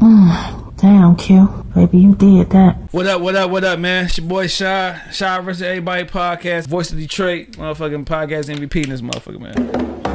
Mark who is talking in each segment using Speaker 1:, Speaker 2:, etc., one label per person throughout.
Speaker 1: Damn, Q. Baby, you did that.
Speaker 2: What up, what up, what up, man? It's your boy Shy. Shy versus Everybody podcast. Voice of Detroit. Motherfucking podcast MVP in this motherfucker, man.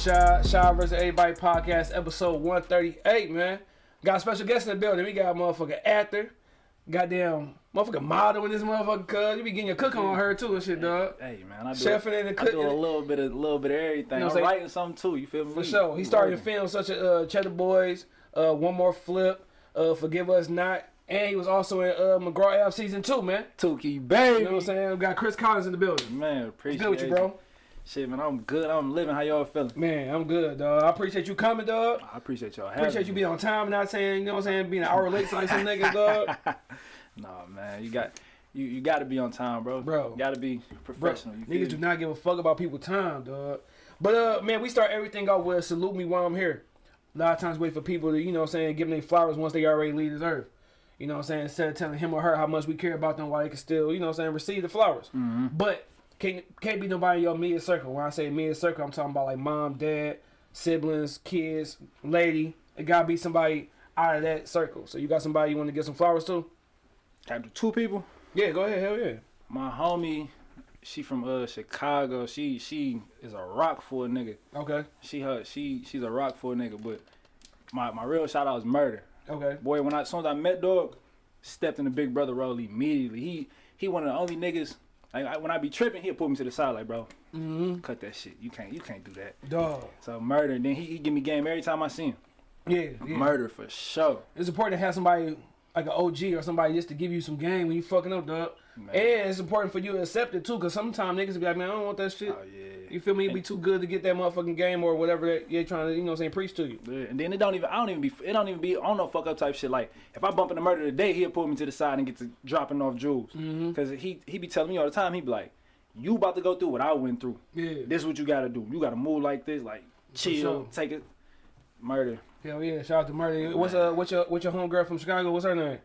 Speaker 2: Shy. Shy versus Everybody podcast, episode 138, man. Got a special guest in the building. We got a motherfucking actor. Goddamn motherfucking model in this motherfucker, cuz. You be getting your cook on her too and shit, dog.
Speaker 3: Hey man, I do,
Speaker 2: Chefing in the
Speaker 3: I
Speaker 2: cook-
Speaker 3: do a little bit of little bit of everything.
Speaker 2: You know
Speaker 3: I'm writing something too. You feel me?
Speaker 2: For sure. He started to film such as uh, Cheddar Boys, uh, One More Flip, uh, Forgive Us Not, and he was also in uh, McGraw Ave season two, man.
Speaker 3: Tukey baby.
Speaker 2: You know what I'm saying? We got Chris Collins in the building.
Speaker 3: Man, appreciate
Speaker 2: Good with you, bro.
Speaker 3: Shit, man, I'm good. I'm living. How y'all feeling?
Speaker 2: Man, I'm good, dog. I appreciate you coming, dog.
Speaker 3: I appreciate y'all
Speaker 2: Appreciate you being on time and not saying, you know what I'm saying, being an hour late like some niggas, dog.
Speaker 3: Nah, man, you got you you got to be on time, bro.
Speaker 2: Bro.
Speaker 3: got to be
Speaker 2: Bro,
Speaker 3: professional. you feel
Speaker 2: niggas do not give a fuck about people's time, dog. But uh, man, we start everything off with salute me while I'm here. A lot of times wait for people to, you know what I'm saying, give them their flowers once they already leave this earth. You know what I'm saying? Instead of telling him or her how much we care about them while they can still, you know what I'm saying, receive the flowers.
Speaker 3: Mm-hmm.
Speaker 2: But can't can't be nobody in your immediate circle. When I say immediate circle, I'm talking about like mom, dad, siblings, kids, lady. It gotta be somebody out of that circle. So you got somebody you want to get some flowers to?
Speaker 3: Do two people?
Speaker 2: Yeah, go ahead, hell yeah.
Speaker 3: My homie, she from uh Chicago. She she is a rock for a nigga.
Speaker 2: Okay,
Speaker 3: She her she she's a rock for a nigga. But my my real shout out is murder.
Speaker 2: okay.
Speaker 3: Boy, when I as soon as I met dog, stepped in the big brother role immediately. He he one of the only niggas. Like I, when I be tripping, he'll pull me to the side like, bro,
Speaker 2: Mm-hmm.
Speaker 3: cut that shit. You can't you can't do that.
Speaker 2: Dog.
Speaker 3: So murder. Then he, he give me game every time I see him.
Speaker 2: Yeah, yeah.
Speaker 3: Murder for sure.
Speaker 2: It's important to have somebody like an OG or somebody just to give you some game when you fucking up, dog.
Speaker 3: Man.
Speaker 2: And it's important for you to accept it too, cause sometimes niggas be like, man, I don't want that shit.
Speaker 3: Oh yeah.
Speaker 2: You feel me? It'd be too good to get that motherfucking game or whatever that you're trying to, you know, what I'm saying, preach to you.
Speaker 3: Yeah, And then it don't even I don't even be it don't even be on no fuck up type shit. Like if I bump into murder today, he'll pull me to the side and get to dropping off jewels.
Speaker 2: Mm-hmm.
Speaker 3: Cause he he be telling me all the time. He be like, you about to go through what I went through.
Speaker 2: Yeah.
Speaker 3: This is what you gotta do. You gotta move like this. Like chill,
Speaker 2: sure.
Speaker 3: take it. Murder.
Speaker 2: Hell yeah! Shout out to Murder. What's uh, what's your what's your homegirl from Chicago? What's her name?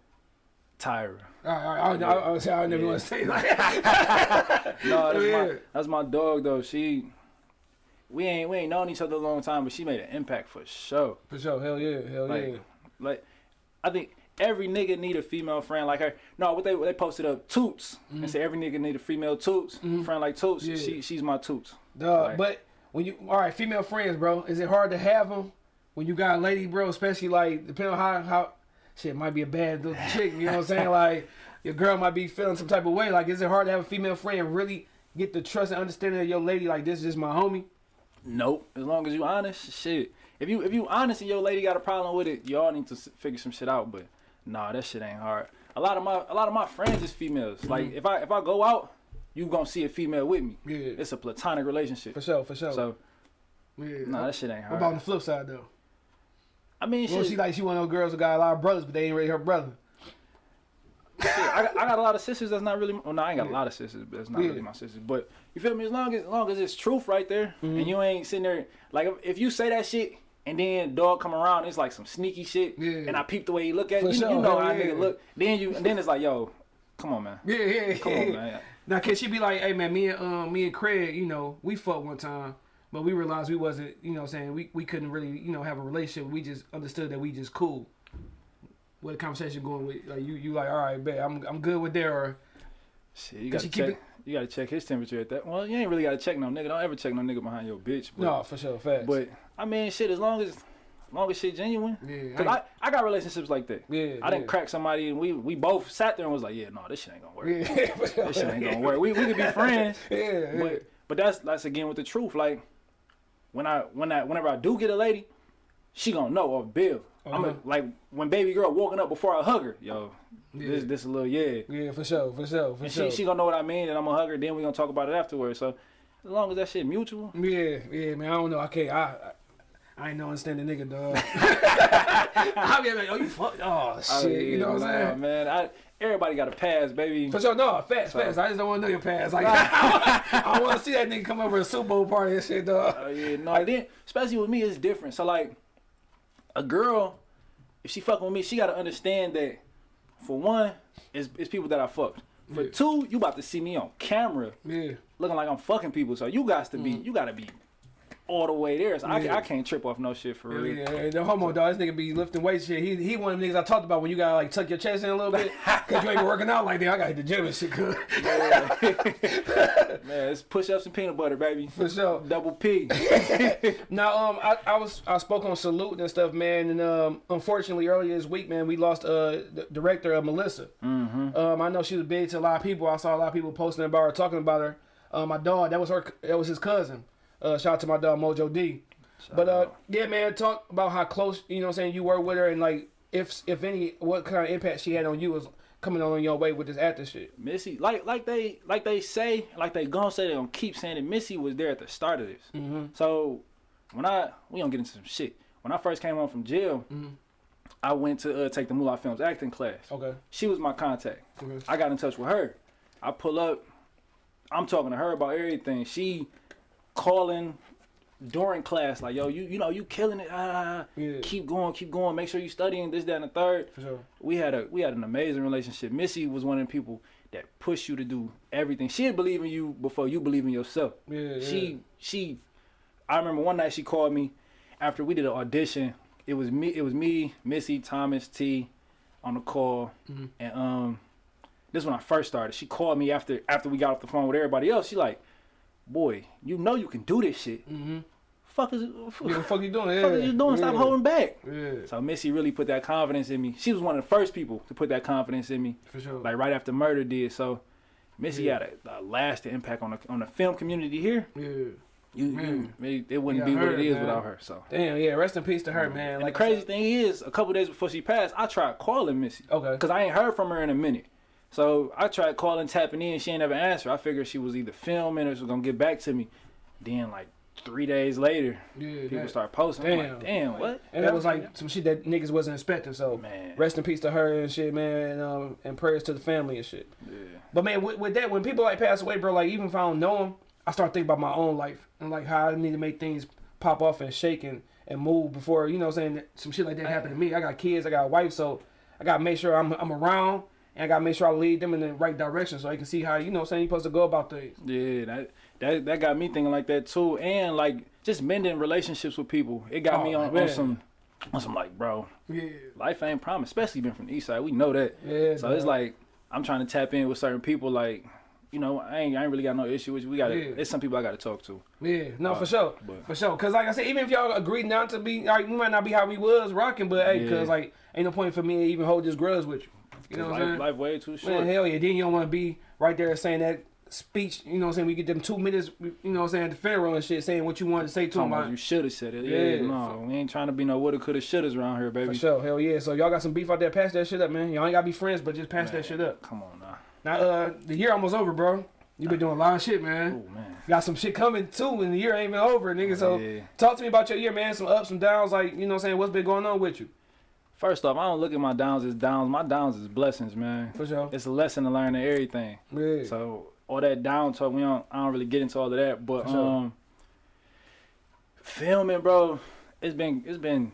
Speaker 3: Tyra.
Speaker 2: All right, all right. I, I, I, I, I never
Speaker 3: Yeah.
Speaker 2: want to say that.
Speaker 3: No, that's
Speaker 2: Yeah.
Speaker 3: my that's my dog though. She we ain't we ain't known each other a long time, but she made an impact for sure.
Speaker 2: For sure. Hell yeah. Hell
Speaker 3: Like
Speaker 2: yeah.
Speaker 3: like I think every nigga need a female friend like her. No, what they what they posted up Toots and mm-hmm. said every nigga need a female Toots mm-hmm. friend like Toots.
Speaker 2: Yeah.
Speaker 3: She she's my Toots.
Speaker 2: Dog,
Speaker 3: Like-
Speaker 2: but when you all right, female friends, bro, is it hard to have them when you got a lady, bro? Especially like depending on how how shit might be a bad little chick. You know what I'm saying? Like your girl might be feeling some type of way. Like, is it hard to have a female friend really get the trust and understanding of your lady? Like this is just my homie.
Speaker 3: Nope. As long as you honest, shit. If you if you honest and your lady got a problem with it, y'all need to figure some shit out. But nah, that shit ain't hard. A lot of my a lot of my friends is females. Mm-hmm. Like if I if I go out, you gonna see a female with me.
Speaker 2: Yeah.
Speaker 3: It's a platonic relationship.
Speaker 2: For sure, for sure.
Speaker 3: So
Speaker 2: yeah.
Speaker 3: nah, that shit ain't
Speaker 2: what
Speaker 3: hard.
Speaker 2: about on the flip side though?
Speaker 3: I mean,
Speaker 2: Well,
Speaker 3: shit,
Speaker 2: she like she one of those girls who got a lot of brothers, but they ain't really her brother.
Speaker 3: shit, I, got, I got a lot of sisters that's not really. Well, no, I ain't got a lot of sisters, but it's not
Speaker 2: Yeah.
Speaker 3: really my sisters. But you feel me? As long as, as long as it's truth right there,
Speaker 2: Mm-hmm.
Speaker 3: and you ain't sitting there like if, if you say that shit. And then dog come around, it's like some sneaky shit.
Speaker 2: Yeah.
Speaker 3: And I peep the way he look at you. You know how
Speaker 2: yeah.
Speaker 3: nigga look. Then you, then it's like, yo, come on, man.
Speaker 2: Yeah, yeah,
Speaker 3: Come on, man.
Speaker 2: Now can she be like, hey man, me and um me and Craig, you know, we fucked one time, but we realized we wasn't, you know, what I'm saying we we couldn't really, you know, have a relationship. We just understood that we just cool. What the conversation going with? Like you, you like, all right, bet I'm I'm good with there. Or
Speaker 3: Shit, you gotta check. You gotta check his temperature at that. Well, you ain't really gotta check no nigga. Don't ever check no nigga behind your bitch. But,
Speaker 2: no, for sure, facts.
Speaker 3: but I mean, shit. As long as, as long as shit genuine.
Speaker 2: Yeah,
Speaker 3: Cause
Speaker 2: I-
Speaker 3: I, I got relationships like that.
Speaker 2: Yeah,
Speaker 3: I didn't
Speaker 2: yeah.
Speaker 3: crack somebody and we we both sat there and was like, yeah, no, this shit ain't gonna work.
Speaker 2: yeah.
Speaker 3: This shit ain't gonna work. We we could be friends.
Speaker 2: Yeah, yeah.
Speaker 3: But but that's that's again with the truth. Like when I when I whenever I do get a lady, she gonna know off bill. I'm
Speaker 2: Uh-huh.
Speaker 3: a, like when baby girl walking up before I hug her, yo, this
Speaker 2: Yeah.
Speaker 3: this a little yeah.
Speaker 2: yeah, for sure, for sure, for
Speaker 3: And
Speaker 2: sure.
Speaker 3: she she gonna know what I mean, and I'm gonna hug her. Then we gonna talk about it afterwards. So as long as that shit mutual,
Speaker 2: yeah, yeah, man. I don't know. I can't. I, I I ain't no understanding nigga, dog. I'll be like, oh, you fuck, oh, oh shit,
Speaker 3: Oh,
Speaker 2: you know what I'm saying?
Speaker 3: man. I, everybody got a pass, baby.
Speaker 2: For sure, no, fast,
Speaker 3: So-
Speaker 2: fast. I just don't want to know your past. Like, I want to see that nigga come over to a Super Bowl party and shit, dog.
Speaker 3: Oh yeah, no. then especially with me, it's different. So like, a girl, if she fucking with me, she gotta understand that. For one, it's, it's people that I fucked. For
Speaker 2: Yeah.
Speaker 3: two, you about to see me on camera
Speaker 2: Yeah,
Speaker 3: looking like I'm fucking people. So you got to be, mm-hmm. you gotta be all the way there. So I.
Speaker 2: Yeah.
Speaker 3: I can't trip off no shit for real.
Speaker 2: yeah, yeah. The homo dog, this nigga be lifting weights shit. He he one of the niggas I talked about when you gotta like tuck your chest in a little bit because you ain't been working out like that. I gotta hit the gym and shit, cuz.
Speaker 3: Man, it's push ups and peanut butter, baby.
Speaker 2: For sure.
Speaker 3: Double P.
Speaker 2: Now, um, I, I was I spoke on salute and stuff, man, and um, unfortunately earlier this week, man, we lost uh the director of Melissa. Mm-hmm. Um, I know she was big to a lot of people. I saw a lot of people posting about her, talking about her. Uh, my dog, that was her, that was his cousin. Uh, shout out to my dog Mojo D. but uh, yeah, man, talk about how close you know what I'm saying you were with her, and like if if any, what kind of impact she had on you was coming on your way with this actor shit.
Speaker 3: Missy, like like they like they say, like they gonna say they gonna keep saying it. Missy was there at the start of this.
Speaker 2: Mm-hmm.
Speaker 3: So when I we gonna get into some shit. When I first came home from jail, I went to uh, take the Moolah Films acting class.
Speaker 2: Okay.
Speaker 3: She was my contact.
Speaker 2: Okay.
Speaker 3: I got in touch with her. I pull up. I'm talking to her about everything. She calling during class like, yo, you you know you killing it. Ah,
Speaker 2: Yeah.
Speaker 3: keep going, keep going. Make sure you studying this, that, and the third
Speaker 2: For sure.
Speaker 3: we had a we had an amazing relationship. Missy was one of the people that pushed you to do everything. She'd believe in you before you believe in yourself.
Speaker 2: Yeah, yeah.
Speaker 3: She she I remember one night she called me after we did an audition. It was me it was me, Missy, Thomas, T on the call.
Speaker 2: Mm-hmm.
Speaker 3: And um this is when I first started. She called me after after we got off the phone with everybody else. She like, boy, you know you can do this shit.
Speaker 2: Mm-hmm.
Speaker 3: Fuck is
Speaker 2: What the fuck you doing? Yeah.
Speaker 3: fuck is you doing? Stop
Speaker 2: yeah.
Speaker 3: holding back.
Speaker 2: Yeah.
Speaker 3: So Missy really put that confidence in me. She was one of the first people to put that confidence in me,
Speaker 2: For sure.
Speaker 3: like right after murder did. So Missy
Speaker 2: Yeah.
Speaker 3: had a, a lasting impact on the on the film community here.
Speaker 2: yeah.
Speaker 3: You,
Speaker 2: Man.
Speaker 3: you it, wouldn't
Speaker 2: Yeah,
Speaker 3: be what it is
Speaker 2: man.
Speaker 3: without her. So
Speaker 2: Damn, yeah. Rest in peace to her, man.
Speaker 3: and
Speaker 2: Like
Speaker 3: the crazy thing is, a couple days before she passed, I tried calling Missy
Speaker 2: Okay.
Speaker 3: because I ain't heard from her in a minute. So I tried calling, tapping in. She ain't never answered. I figured she was either filming or she was gonna get back to me. Then like three days later,
Speaker 2: Yeah.
Speaker 3: people
Speaker 2: that-
Speaker 3: start posting. I'm
Speaker 2: Damn.
Speaker 3: like, damn, what?
Speaker 2: And that was like some shit that niggas wasn't expecting. So
Speaker 3: Man.
Speaker 2: rest in peace to her and shit, man. And, um, and prayers to the family and shit.
Speaker 3: Yeah.
Speaker 2: But man, with, with that, when people like pass away, bro, like even if I don't know them, I start thinking about my own life and like how I need to make things pop off and shake and, and move before you know what I'm saying that some shit like that happen to me. I got kids, I got a wife, so I gotta make sure I'm I'm around and I gotta make sure I lead them in the right direction so they can see how you know what I'm saying you're supposed to go about things.
Speaker 3: Yeah, that that that got me thinking like that too, and like just mending relationships with people. It got
Speaker 2: Oh,
Speaker 3: me on, on some on some like, bro,
Speaker 2: Yeah.
Speaker 3: life ain't promised, especially being from the east side. We know that.
Speaker 2: Yeah.
Speaker 3: So it's like I'm trying to tap in with certain people. Like, you know, I ain't I ain't really got no issue with you. We got
Speaker 2: Yeah.
Speaker 3: It's some people I got to talk to.
Speaker 2: Yeah, no,
Speaker 3: Uh,
Speaker 2: for sure,
Speaker 3: but-
Speaker 2: for sure. Cause like I said, even if y'all agree not to be, like we might not be how we was rocking, but hey,
Speaker 3: Yeah.
Speaker 2: cause like ain't no point for me to even hold this grudge with you. You know what I'm saying?
Speaker 3: life way too short.
Speaker 2: Man, hell yeah. Then you don't want to be right there saying that speech. You know what I'm saying? We get them two minutes. You know what I'm saying? At the funeral and shit, saying what you wanted to say to them.
Speaker 3: about you should have said it.
Speaker 2: Yeah,
Speaker 3: Yeah, no, we ain't trying to be no woulda, coulda, shouldas around here, baby.
Speaker 2: For sure, hell yeah. So y'all got some beef out there. Pass that shit up, man. Y'all ain't gotta be friends, but just pass
Speaker 3: Man,
Speaker 2: that shit up.
Speaker 3: Come on now.
Speaker 2: Now, uh, the year almost over, bro. You been doing a lot of shit, man.
Speaker 3: Oh man.
Speaker 2: Got some shit coming too, and the year ain't even over, nigga. So
Speaker 3: Yeah.
Speaker 2: talk to me about your year, man. Some ups, some downs. Like you know, what I'm saying what's been going on with you?
Speaker 3: First off, I don't look at my downs as downs. My downs is blessings, man.
Speaker 2: For sure.
Speaker 3: It's a lesson to learn in everything.
Speaker 2: Yeah.
Speaker 3: So all that down talk, we don't. I don't really get into all of that. But
Speaker 2: sure.
Speaker 3: um, filming, bro, it's been it's been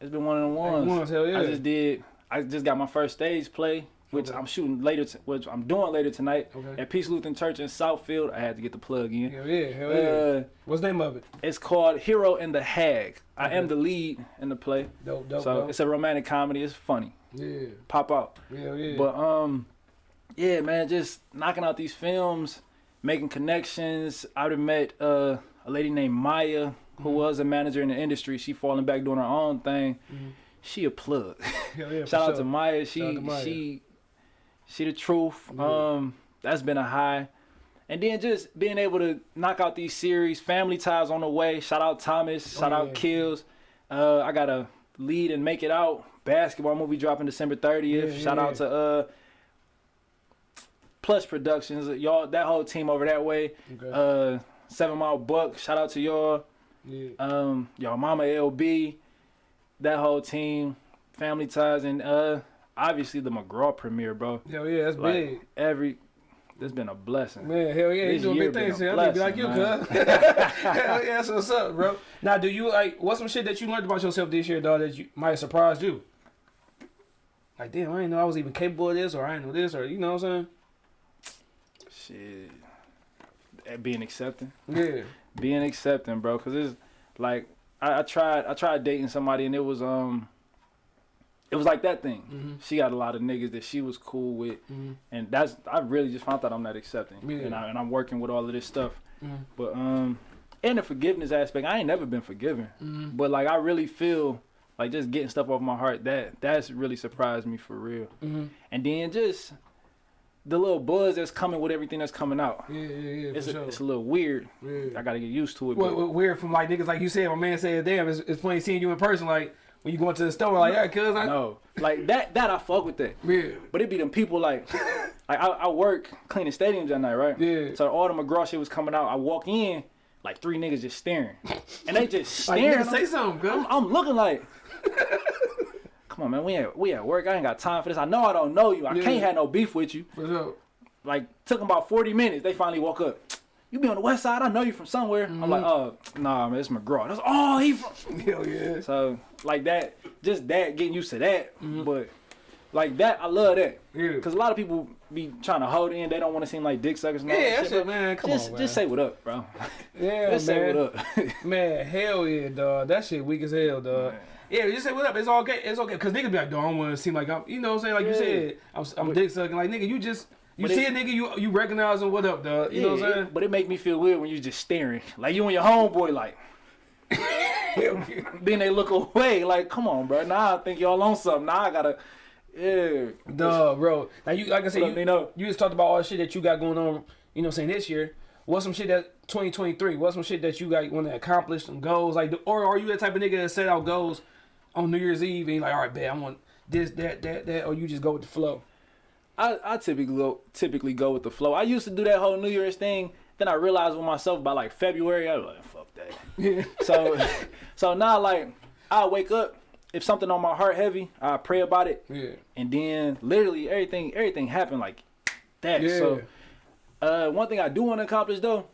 Speaker 3: it's been one of the ones.
Speaker 2: ones, hell yeah.
Speaker 3: I just did. I just got my first stage play, which
Speaker 2: Okay.
Speaker 3: I'm shooting later. T- which I'm doing later tonight
Speaker 2: Okay.
Speaker 3: at Peace Lutheran Church in Southfield. I had to get the plug in.
Speaker 2: Hell yeah, hell yeah.
Speaker 3: Uh,
Speaker 2: What's the name of it?
Speaker 3: it's called Hero and the Hag. I am the lead in the play,
Speaker 2: Dope, dope,
Speaker 3: so
Speaker 2: dope.
Speaker 3: it's a romantic comedy. It's funny.
Speaker 2: yeah,
Speaker 3: Pop out.
Speaker 2: hell yeah.
Speaker 3: But um, yeah, man, just knocking out these films, making connections. I'd have met uh, a lady named Maya who
Speaker 2: Mm-hmm.
Speaker 3: was a manager in the industry. She falling back doing her own thing.
Speaker 2: Mhm.
Speaker 3: She a plug.
Speaker 2: hell yeah.
Speaker 3: Shout out
Speaker 2: sure.
Speaker 3: to Maya. She
Speaker 2: Shout out to Maya.
Speaker 3: she she the truth.
Speaker 2: Yeah.
Speaker 3: Um, that's been a high. And then just being able to knock out these series, Family Ties on the way. Shout out Thomas.
Speaker 2: Oh,
Speaker 3: Shout
Speaker 2: yeah.
Speaker 3: out Kills. Uh, I got a lead and make it out. Basketball movie dropping December 30th.
Speaker 2: Yeah,
Speaker 3: Shout out to uh Plus Productions. Y'all that whole team over that way.
Speaker 2: Okay.
Speaker 3: Uh Seven Mile Buck. Shout out to y'all. Um, y'all mama LB, that whole team, Family Ties, and uh, obviously the McGraw premiere, bro.
Speaker 2: Hell yeah, that's
Speaker 3: Like
Speaker 2: big.
Speaker 3: every, that's been a blessing.
Speaker 2: Man, hell yeah, you doing big things.
Speaker 3: been
Speaker 2: here.
Speaker 3: a
Speaker 2: I need to be like you, cuz. hell yeah, that's what's up, bro. Now, do you like what's some shit that you learned about yourself this year, dog, that you might have surprised you? Like, damn, I didn't know I was even capable of this, or I didn't know this, or you know what I'm saying?
Speaker 3: Shit, Eh, being accepting.
Speaker 2: Yeah.
Speaker 3: being accepting, bro. Cause it's like I, I tried, I tried dating somebody, and it was um, it was like that thing.
Speaker 2: Mhm.
Speaker 3: She got a lot of niggas that she was cool with,
Speaker 2: Mhm.
Speaker 3: and that's I really just found out I'm not accepting,
Speaker 2: Yeah.
Speaker 3: and, I, and I'm working with all of this stuff.
Speaker 2: Mhm.
Speaker 3: But um, and the forgiveness aspect, I ain't never been forgiven.
Speaker 2: Mhm.
Speaker 3: But like I really feel like just getting stuff off my heart that that's really surprised me for real.
Speaker 2: Mhm.
Speaker 3: And then just the little buzz that's coming with everything that's coming out.
Speaker 2: Yeah, yeah, yeah,
Speaker 3: It's a,
Speaker 2: sure.
Speaker 3: it's a little weird.
Speaker 2: yeah.
Speaker 3: I gotta get used to it.
Speaker 2: What weird from like niggas like you said, my man said, damn, it's, it's funny seeing you in person. Like when you go into the store, like yeah, cuz I
Speaker 3: no, like that that I fuck with that.
Speaker 2: yeah,
Speaker 3: But it be them people like, like I, I work cleaning stadiums that night, right?
Speaker 2: Yeah.
Speaker 3: So all the McGraw shit was coming out. I walk in, like three niggas just staring, and they just
Speaker 2: like
Speaker 3: staring.
Speaker 2: nigga, say something, cuz.
Speaker 3: I'm, I'm looking like, come on, man. We at we at work. I ain't got time for this. I know I don't know you. I
Speaker 2: Yeah.
Speaker 3: can't have no beef with you.
Speaker 2: For sure.
Speaker 3: Like took them about 40 minutes. They finally woke up. You be on the west side. I know you from somewhere. I'm like, mm-hmm. oh, nah, man, it's McGraw. That's oh, he from.
Speaker 2: Hell yeah.
Speaker 3: So like that, just that, getting used to that. Mm-hmm. But like that, I love that.
Speaker 2: Yeah.
Speaker 3: Cause a lot of people be trying to hold in. They don't want to seem like dick suckers. And
Speaker 2: Yeah,
Speaker 3: that
Speaker 2: that
Speaker 3: shit, but
Speaker 2: man. Come
Speaker 3: just,
Speaker 2: on, man.
Speaker 3: just say what up, bro.
Speaker 2: yeah, man.
Speaker 3: just
Speaker 2: man.
Speaker 3: say what up.
Speaker 2: Man, hell yeah, dog. That shit weak as hell, dog.
Speaker 3: Man.
Speaker 2: Yeah, just say what up. It's okay. It's okay. Cause niggas be like, dog, I don't want to seem like I'm, you know what I'm saying? Like you said, I'm, I'm dick sucking. Like nigga, you just, you
Speaker 3: But
Speaker 2: see
Speaker 3: it-
Speaker 2: a nigga, you you recognize him. What up, dog? You know what I'm
Speaker 3: Yeah,
Speaker 2: saying?
Speaker 3: But it make me feel weird when you just staring, like you and your homeboy, like. Then they look away, like, come on, bro. Now I think y'all on something. Now I gotta, yeah.
Speaker 2: Dog, bro. Now you, like I said, you,
Speaker 3: know,
Speaker 2: you just talked about all the shit that you got going on. You know, what I'm saying this year. What's some shit that 2023? What's some shit that you got want to accomplish? Some goals, like, or are you that type of nigga that set out goals on New Year's Eve and you're like, all right, bet I want this, that, that, that, or you just go with the flow?
Speaker 3: I, I typically go typically go with the flow. I used to do that whole New Year's thing. Then I realized with myself by like February, I was like, fuck that.
Speaker 2: Yeah.
Speaker 3: So so now like I wake up, if something on my heart heavy, I pray about it,
Speaker 2: Yeah.
Speaker 3: and then literally everything everything happened like that. Yeah. So uh, one thing I do want to accomplish though,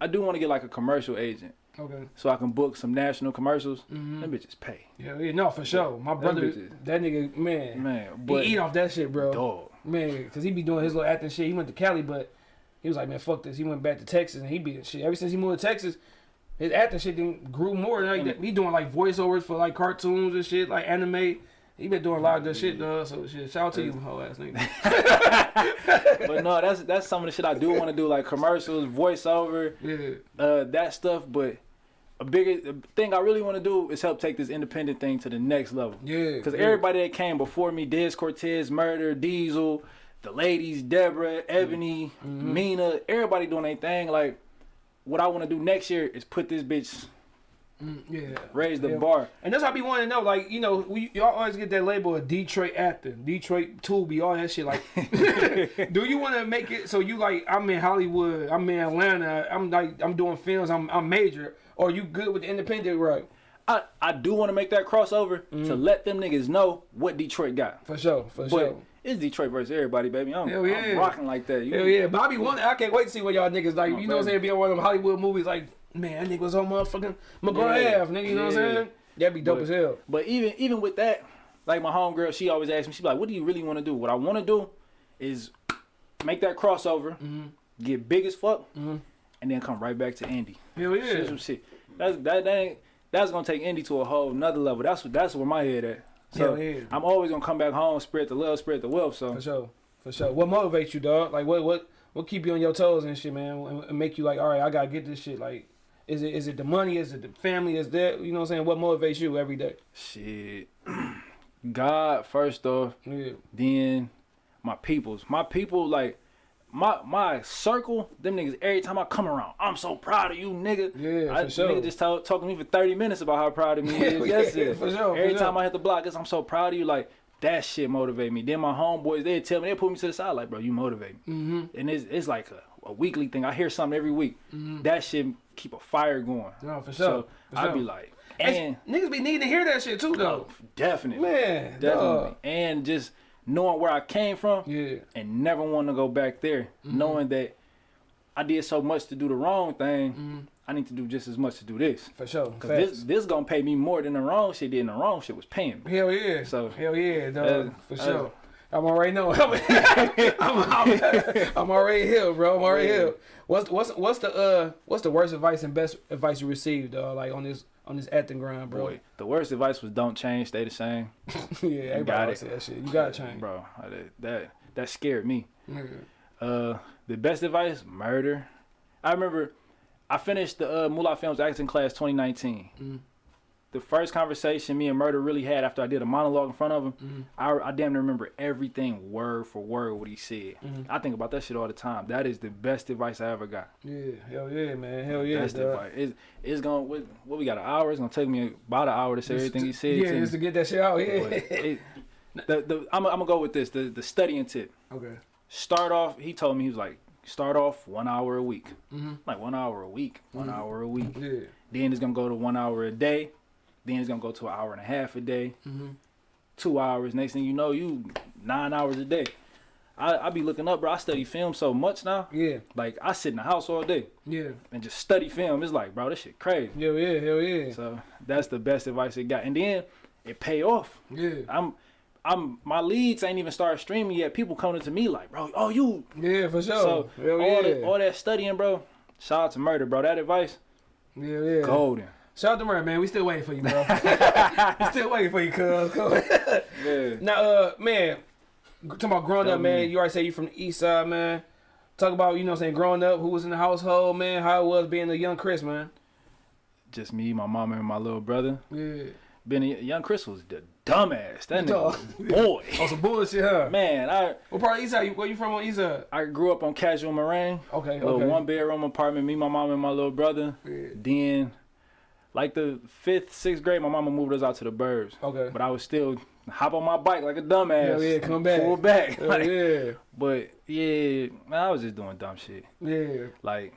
Speaker 3: I do want to get like a commercial agent
Speaker 2: Okay.
Speaker 3: so I can book some national commercials.
Speaker 2: Mm-hmm.
Speaker 3: Them bitches pay,
Speaker 2: Yeah, yeah, no, for sure. My brother, that nigga, man,
Speaker 3: man.
Speaker 2: he
Speaker 3: But
Speaker 2: eat off that shit, bro.
Speaker 3: dog,
Speaker 2: Man, cause he be doing his little acting shit. He went to Cali, but he was like, man, fuck this. He went back to Texas, and he be shit. Ever since he moved to Texas, his acting shit then grew more. Like
Speaker 3: Mm.
Speaker 2: he doing like voiceovers for like cartoons and shit, like anime. He been doing a lot of good shit, though. So shit, shout out to you, whole ass nigga.
Speaker 3: but no, that's that's some of the shit I do want to do, like commercials, voiceover.
Speaker 2: yeah,
Speaker 3: uh, that stuff. But a bigger thing I really want to do is help take this independent thing to the next level.
Speaker 2: yeah.
Speaker 3: Because
Speaker 2: yeah.
Speaker 3: everybody that came before me, Dez Cortez, Murder, Diesel, the ladies, Deborah, Ebony,
Speaker 2: Mm-hmm.
Speaker 3: Mina, everybody doing their thing. Like, what I want to do next year is put this bitch,
Speaker 2: Mm, yeah,
Speaker 3: raise the
Speaker 2: Yeah.
Speaker 3: bar.
Speaker 2: And that's what I be wanting to know. Like, you know, we y'all always get that label of Detroit actor, Detroit Tubi, all that shit. Like, do you want to make it so you like? I'm in Hollywood. I'm in Atlanta. I'm like, I'm doing films. I'm I'm major. Or you good with the independent right?
Speaker 3: I, I do want to make that crossover to
Speaker 2: Mm-hmm.
Speaker 3: let them niggas know what Detroit got.
Speaker 2: For sure, for
Speaker 3: But
Speaker 2: sure.
Speaker 3: it's Detroit versus everybody, baby. I'm,
Speaker 2: Hell yeah.
Speaker 3: I'm rocking like that. You,
Speaker 2: Hell yeah, Bobby one. I can't wait to see what y'all niggas like.
Speaker 3: Oh,
Speaker 2: you know what I'm saying? Be on one of them Hollywood movies. Like, man, that nigga was on motherfucking McGraw
Speaker 3: Yeah.
Speaker 2: Ave, nigga. You know what I'm
Speaker 3: Yeah.
Speaker 2: saying? That'd be dope
Speaker 3: But-
Speaker 2: as hell.
Speaker 3: But even even with that, like my homegirl, she always asks me, she's like, "What do you really want to do?" What I want to do is make that crossover,
Speaker 2: Mm-hmm.
Speaker 3: get big as fuck, and then come right back to Indy.
Speaker 2: Hell
Speaker 3: Shit,
Speaker 2: yeah.
Speaker 3: some shit. That's that, that ain't that's gonna take Indy to a whole another level. That's what that's where my head at. So
Speaker 2: Hell yeah.
Speaker 3: I'm always gonna come back home, spread the love, spread the wealth. So
Speaker 2: For sure, for sure. What motivates you, dog? Like, what, what, what keep you on your toes and shit, man, and, and make you like, all right, I gotta get this shit. Like, is it, is it the money? Is it the family? Is that, you know what I'm saying? What motivates you every day?
Speaker 3: shit. God first off,
Speaker 2: Yeah,
Speaker 3: then my peoples. My people like my my circle, them niggas every time I come around, I'm so proud of you, nigga.
Speaker 2: Yeah,
Speaker 3: I,
Speaker 2: for sure.
Speaker 3: Nigga just talk, talking to me for 30 minutes about how proud of me he is.
Speaker 2: Yeah,
Speaker 3: That's it.
Speaker 2: for sure, for
Speaker 3: Every
Speaker 2: sure.
Speaker 3: time I hit the block, it's, I'm so proud of you. Like that shit motivate me. Then my homeboys, they tell me, they put me to the side, like, bro, you motivate me.
Speaker 2: mm-hmm.
Speaker 3: And it's it's like a, a weekly thing. I hear something every week. Mm -hmm. That shit keep a fire going.
Speaker 2: No, for
Speaker 3: So
Speaker 2: sure, for
Speaker 3: I'd be like,
Speaker 2: Hey,
Speaker 3: and
Speaker 2: niggas be needing to hear that shit too, though.
Speaker 3: definitely,
Speaker 2: Man,
Speaker 3: definitely,
Speaker 2: dog.
Speaker 3: and just knowing where I came from
Speaker 2: Yeah.
Speaker 3: and never want to go back there,
Speaker 2: Mm-hmm.
Speaker 3: knowing that I did so much to do the wrong thing.
Speaker 2: Mm-hmm.
Speaker 3: I need to do just as much to do this.
Speaker 2: For sure.
Speaker 3: Cause
Speaker 2: Facts.
Speaker 3: this this gonna pay me more than the wrong shit did, and the wrong shit was paying me.
Speaker 2: Hell yeah.
Speaker 3: So-
Speaker 2: hell yeah, dog.
Speaker 3: Uh,
Speaker 2: for
Speaker 3: uh,
Speaker 2: sure. I'm already know. I'm, I'm, I'm already here, bro. I'm already
Speaker 3: Yeah.
Speaker 2: here. What's what's what's the uh what's the worst advice and best advice you received, dog? Like on this on this acting grind, bro.
Speaker 3: Boy, the worst advice was don't change, stay the same,
Speaker 2: yeah, everybody
Speaker 3: got it.
Speaker 2: that shit. You gotta change,
Speaker 3: bro. That that, that scared me.
Speaker 2: Nigga.
Speaker 3: Uh, the best advice, murder. I remember I finished the uh, Moolah Films acting class 2019.
Speaker 2: Mm.
Speaker 3: The first conversation me and Murder really had after I did a monologue in front of him,
Speaker 2: Mm-hmm.
Speaker 3: I, I damn near remember everything word for word what he said.
Speaker 2: Mm-hmm.
Speaker 3: I think about that shit all the time. That is the best advice I ever got.
Speaker 2: Yeah, hell yeah, man. Hell yeah,
Speaker 3: Best
Speaker 2: dog.
Speaker 3: advice. It's, it's gonna what, what we got an hour. It's gonna take me about an hour to say everything he said.
Speaker 2: Yeah,
Speaker 3: to
Speaker 2: just
Speaker 3: me.
Speaker 2: to get that shit out. Yeah.
Speaker 3: It, the, the, I'm, I'm gonna go with this. The the studying tip.
Speaker 2: okay.
Speaker 3: start off he told me he was like start off one hour a week like one hour a week one hour a week
Speaker 2: Yeah.
Speaker 3: then it's gonna go to one hour a day then it's gonna go to an hour and a half a day mm-hmm. two hours next thing you know you nine hours a day I, I be looking up bro i study film so much now
Speaker 2: Yeah.
Speaker 3: like i sit in the house all day
Speaker 2: Yeah.
Speaker 3: and just study film it's like bro this shit crazy
Speaker 2: Hell yeah. Hell yeah.
Speaker 3: so that's the best advice it got and then it pay off
Speaker 2: Yeah.
Speaker 3: i'm i'm my leads ain't even started streaming yet people coming to me like bro oh you
Speaker 2: Yeah, for sure.
Speaker 3: So
Speaker 2: hell
Speaker 3: all
Speaker 2: yeah.
Speaker 3: that all that studying, bro. Shout out to murder, bro. That advice,
Speaker 2: yeah, yeah.
Speaker 3: golden.
Speaker 2: Shout out to Murder, man. We still waiting for you, bro. we still waiting for you, cuz.
Speaker 3: Yeah.
Speaker 2: now, uh, man, talking about growing
Speaker 3: Tell
Speaker 2: up, man. You already say you from the east side, man. Talk about, you know what I'm saying, growing up, who was in the household, man, how it was being a young Chris, man.
Speaker 3: Just me, my mama, and my little brother.
Speaker 2: Yeah.
Speaker 3: Being a young Chris was the dumbass. That nigga a boy.
Speaker 2: Oh, some bullshit, huh?
Speaker 3: Man, I
Speaker 2: What part of east side? Where you from on east side?
Speaker 3: I grew up on Casual Moraine.
Speaker 2: Okay,
Speaker 3: Little
Speaker 2: okay.
Speaker 3: one bedroom apartment, me, my mom, and my little brother.
Speaker 2: Yeah.
Speaker 3: Then, like the fifth, sixth grade, my mama moved us out to the burbs.
Speaker 2: Okay.
Speaker 3: But I was still hop on my bike like a dumbass.
Speaker 2: Hell yeah, come back.
Speaker 3: Pull back.
Speaker 2: Hell
Speaker 3: Like,
Speaker 2: yeah.
Speaker 3: But yeah, man, I was just doing dumb shit.
Speaker 2: Yeah.
Speaker 3: Like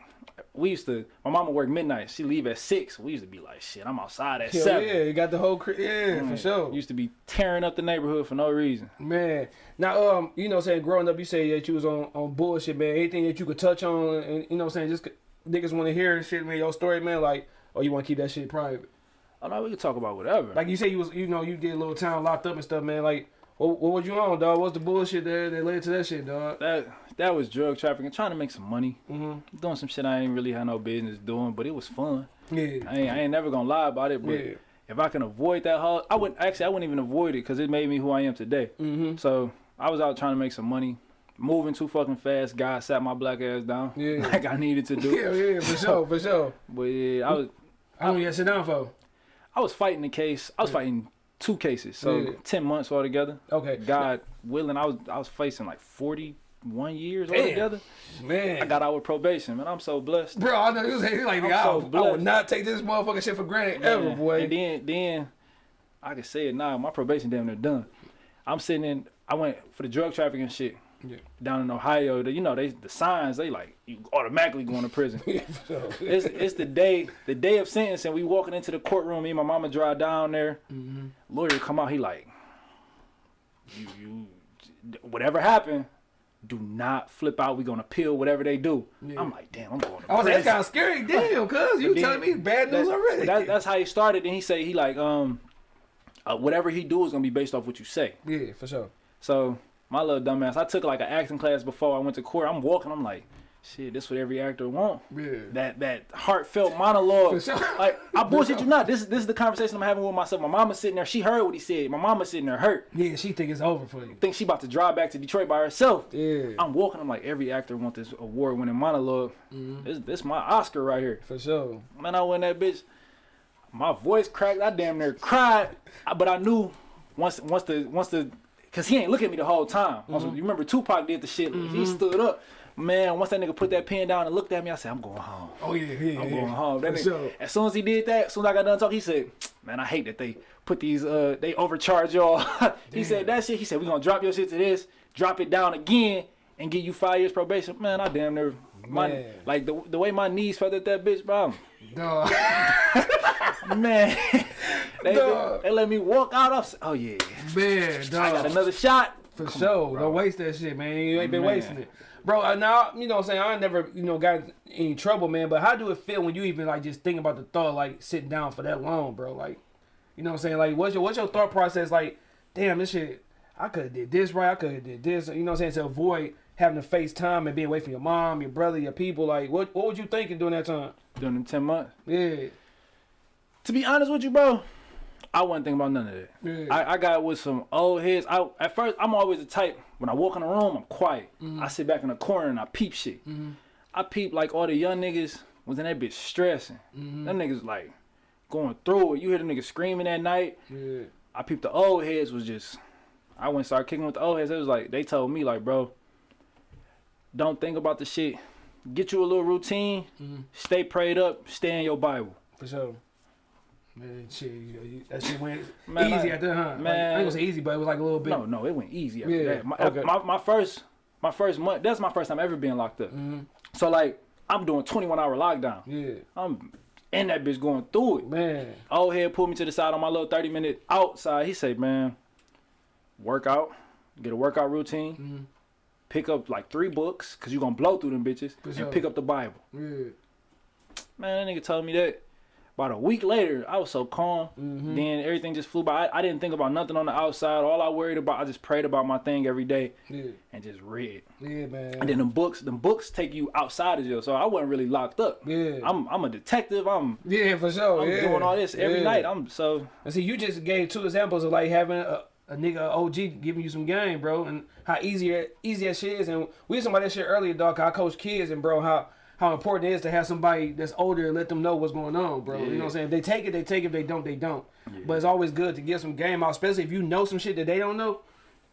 Speaker 3: we used to, my mama worked midnight. She leave at six. We used to be like, shit, I'm outside at
Speaker 2: Hell
Speaker 3: seven.
Speaker 2: yeah. You got the whole, cri- yeah, for
Speaker 3: Mm.
Speaker 2: sure.
Speaker 3: Used to be tearing up the neighborhood for no reason.
Speaker 2: Man, now um, you know, what I'm saying growing up, you say that you was on on bullshit, man. Anything that you could touch on, and you know, what I'm saying just niggas want to hear shit, man. Your story, man. Like, or you want to keep that shit private.
Speaker 3: I know we can talk about whatever.
Speaker 2: Like you say, you was, you know, you did a little time locked up and stuff, man. Like, what, what was you on, dog? What's the bullshit that that led to that shit, dog?
Speaker 3: that that was drug trafficking, trying to make some money,
Speaker 2: Mhm.
Speaker 3: doing some shit I ain't really had no business doing, but it was fun.
Speaker 2: Yeah,
Speaker 3: I ain't, I ain't never gonna lie about it, but
Speaker 2: yeah,
Speaker 3: if I can avoid that hard, I wouldn't actually I wouldn't even avoid it because it made me who I am today.
Speaker 2: mm-hmm.
Speaker 3: So I was out trying to make some money, moving too fucking fast. God sat my black ass down
Speaker 2: Yeah.
Speaker 3: like I needed to do.
Speaker 2: Yeah, yeah, for sure, for sure.
Speaker 3: But yeah, I was
Speaker 2: How long you had to sit down for?
Speaker 3: I was fighting the case. I was fighting two cases, so
Speaker 2: Yeah.
Speaker 3: ten months altogether.
Speaker 2: Okay,
Speaker 3: God willing, I was I was facing like forty one years
Speaker 2: Damn.
Speaker 3: altogether.
Speaker 2: man.
Speaker 3: I got out with probation, man. I'm so blessed.
Speaker 2: Bro, I know you was like,
Speaker 3: I'm
Speaker 2: I,
Speaker 3: so
Speaker 2: would- I would not take this motherfucking shit for granted ever,
Speaker 3: Man.
Speaker 2: boy.
Speaker 3: And then then I can say it now. My probation damn near done. I'm sitting in. I went for the drug trafficking shit.
Speaker 2: Yeah.
Speaker 3: Down in Ohio, the, you know they the signs they like you automatically going to prison. It's it's the day the day of sentencing. We walking into the courtroom. Me and my mama drive down there.
Speaker 2: Mm-hmm.
Speaker 3: Lawyer come out. He like, you you whatever happened, do not flip out. We gonna appeal whatever they do.
Speaker 2: Yeah.
Speaker 3: I'm like, damn, I'm going. To
Speaker 2: I was like, that's kind of scary, damn, cuz you
Speaker 3: then-
Speaker 2: telling me bad news
Speaker 3: That-
Speaker 2: already.
Speaker 3: That, that's how he started. And he say he like um, uh, whatever he do is gonna be based off what you say.
Speaker 2: yeah, for sure.
Speaker 3: So my little dumbass, I took like an acting class before I went to court. I'm walking. I'm like, shit, this what every actor want.
Speaker 2: Yeah.
Speaker 3: That that heartfelt monologue.
Speaker 2: Sure.
Speaker 3: Like I bullshit you not. This this is the conversation I'm having with myself. My mama sitting there. She heard what he said. My mama sitting there hurt.
Speaker 2: Yeah, she think it's over for you.
Speaker 3: Think she about to drive back to Detroit by herself.
Speaker 2: Yeah,
Speaker 3: I'm walking. I'm like, every actor want this award winning monologue.
Speaker 2: Mm-hmm.
Speaker 3: This this my Oscar right here.
Speaker 2: for sure.
Speaker 3: Man, I win that bitch. My voice cracked. I damn near cried. But I knew once once the once the cause he ain't look at me the whole time.
Speaker 2: Mm-hmm.
Speaker 3: you remember Tupac did the shit. He stood up. Man, once that nigga put that pen down and looked at me, I said, I'm going home.
Speaker 2: Oh yeah, yeah,
Speaker 3: I'm
Speaker 2: yeah.
Speaker 3: going home. That nigga,
Speaker 2: sure.
Speaker 3: As soon as he did that, as soon as I got done talking, he said, Man, I hate that they put these uh they overcharge y'all. he said that shit. He said, we gonna drop your shit to this, drop it down again, and give you five years probation. Man, I damn near My
Speaker 2: Man.
Speaker 3: like the the way my knees felt at that bitch, bro.
Speaker 2: Dog.
Speaker 3: Man, they,
Speaker 2: Dog.
Speaker 3: they let me walk out. Of, oh yeah,
Speaker 2: Man, dog.
Speaker 3: I got another shot.
Speaker 2: For
Speaker 3: Come
Speaker 2: sure.
Speaker 3: on.
Speaker 2: Don't waste that shit, man. You ain't been
Speaker 3: Man.
Speaker 2: wasting it. Bro, uh, now, you know what I'm saying? I never, you know, got any trouble, man. But how do it feel when you even, like, just think about the thought, like, sitting down for that long, bro? Like, you know what I'm saying? Like, what's your, what's your thought process? Like, damn, this shit, I could have did this right. I could have did this. You know what I'm saying? To avoid having to face time and being away from your mom, your brother, your people. Like, what, what would you thinking during that time?
Speaker 3: During them ten months.
Speaker 2: Yeah.
Speaker 3: To be honest with you, bro, I wasn't thinking about none of that.
Speaker 2: Yeah.
Speaker 3: I, I got with some old heads. I at first I'm always the type when I walk in the room, I'm quiet.
Speaker 2: Mm-hmm.
Speaker 3: I sit back in the corner and I peep shit. I peep like all the young niggas was in that bitch stressing.
Speaker 2: Mm-hmm.
Speaker 3: Them niggas like going through it. You hear the niggas screaming at night.
Speaker 2: Yeah.
Speaker 3: I peeped the old heads was just I went and started kicking with the old heads. It was like they told me like, bro, don't think about the shit. Get you a little routine.
Speaker 2: Mm-hmm.
Speaker 3: Stay prayed up. Stay in your Bible.
Speaker 2: For sure. Man, shit, that shit went
Speaker 3: Man,
Speaker 2: easy at the huh? Like, I
Speaker 3: man.
Speaker 2: ain't gonna say easy, but it was like a little bit.
Speaker 3: No, no, it went easy after
Speaker 2: Yeah,
Speaker 3: that. My,
Speaker 2: okay.
Speaker 3: my, my first my first month. That's my first time ever being locked up.
Speaker 2: Mm-hmm.
Speaker 3: So like I'm doing 21 hour lockdown.
Speaker 2: Yeah,
Speaker 3: I'm in that bitch going through it.
Speaker 2: man.
Speaker 3: Old head pulled me to the side on my little 30 minute outside. He said, "Man, workout, get a workout routine,
Speaker 2: Mm-hmm.
Speaker 3: pick up like three books, cause you gonna blow through them bitches,
Speaker 2: For
Speaker 3: and
Speaker 2: sure.
Speaker 3: pick up the Bible."
Speaker 2: Yeah,
Speaker 3: Man, that nigga told me that. About a week later, I was so calm.
Speaker 2: Mm-hmm.
Speaker 3: Then everything just flew by. I, I didn't think about nothing on the outside. All I worried about, I just prayed about my thing every day
Speaker 2: yeah,
Speaker 3: and just read.
Speaker 2: yeah, man.
Speaker 3: And then the books, the books take you outside of jail. So I wasn't really locked up.
Speaker 2: Yeah.
Speaker 3: I'm I'm a detective. I'm
Speaker 2: yeah, for sure.
Speaker 3: I'm
Speaker 2: yeah.
Speaker 3: doing all this every
Speaker 2: Yeah.
Speaker 3: night. I'm so
Speaker 2: And see, you just gave two examples of like having a, a nigga OG giving you some game, bro, and how easy easy that shit is. And we was talking about that shit earlier, dog. I coach kids, and bro, how how important it is to have somebody that's older and let them know what's going on, bro. You know what I'm saying? If they take it, they take it. If they don't, they don't. But it's always good to get some game out, especially if you know some shit that they don't know.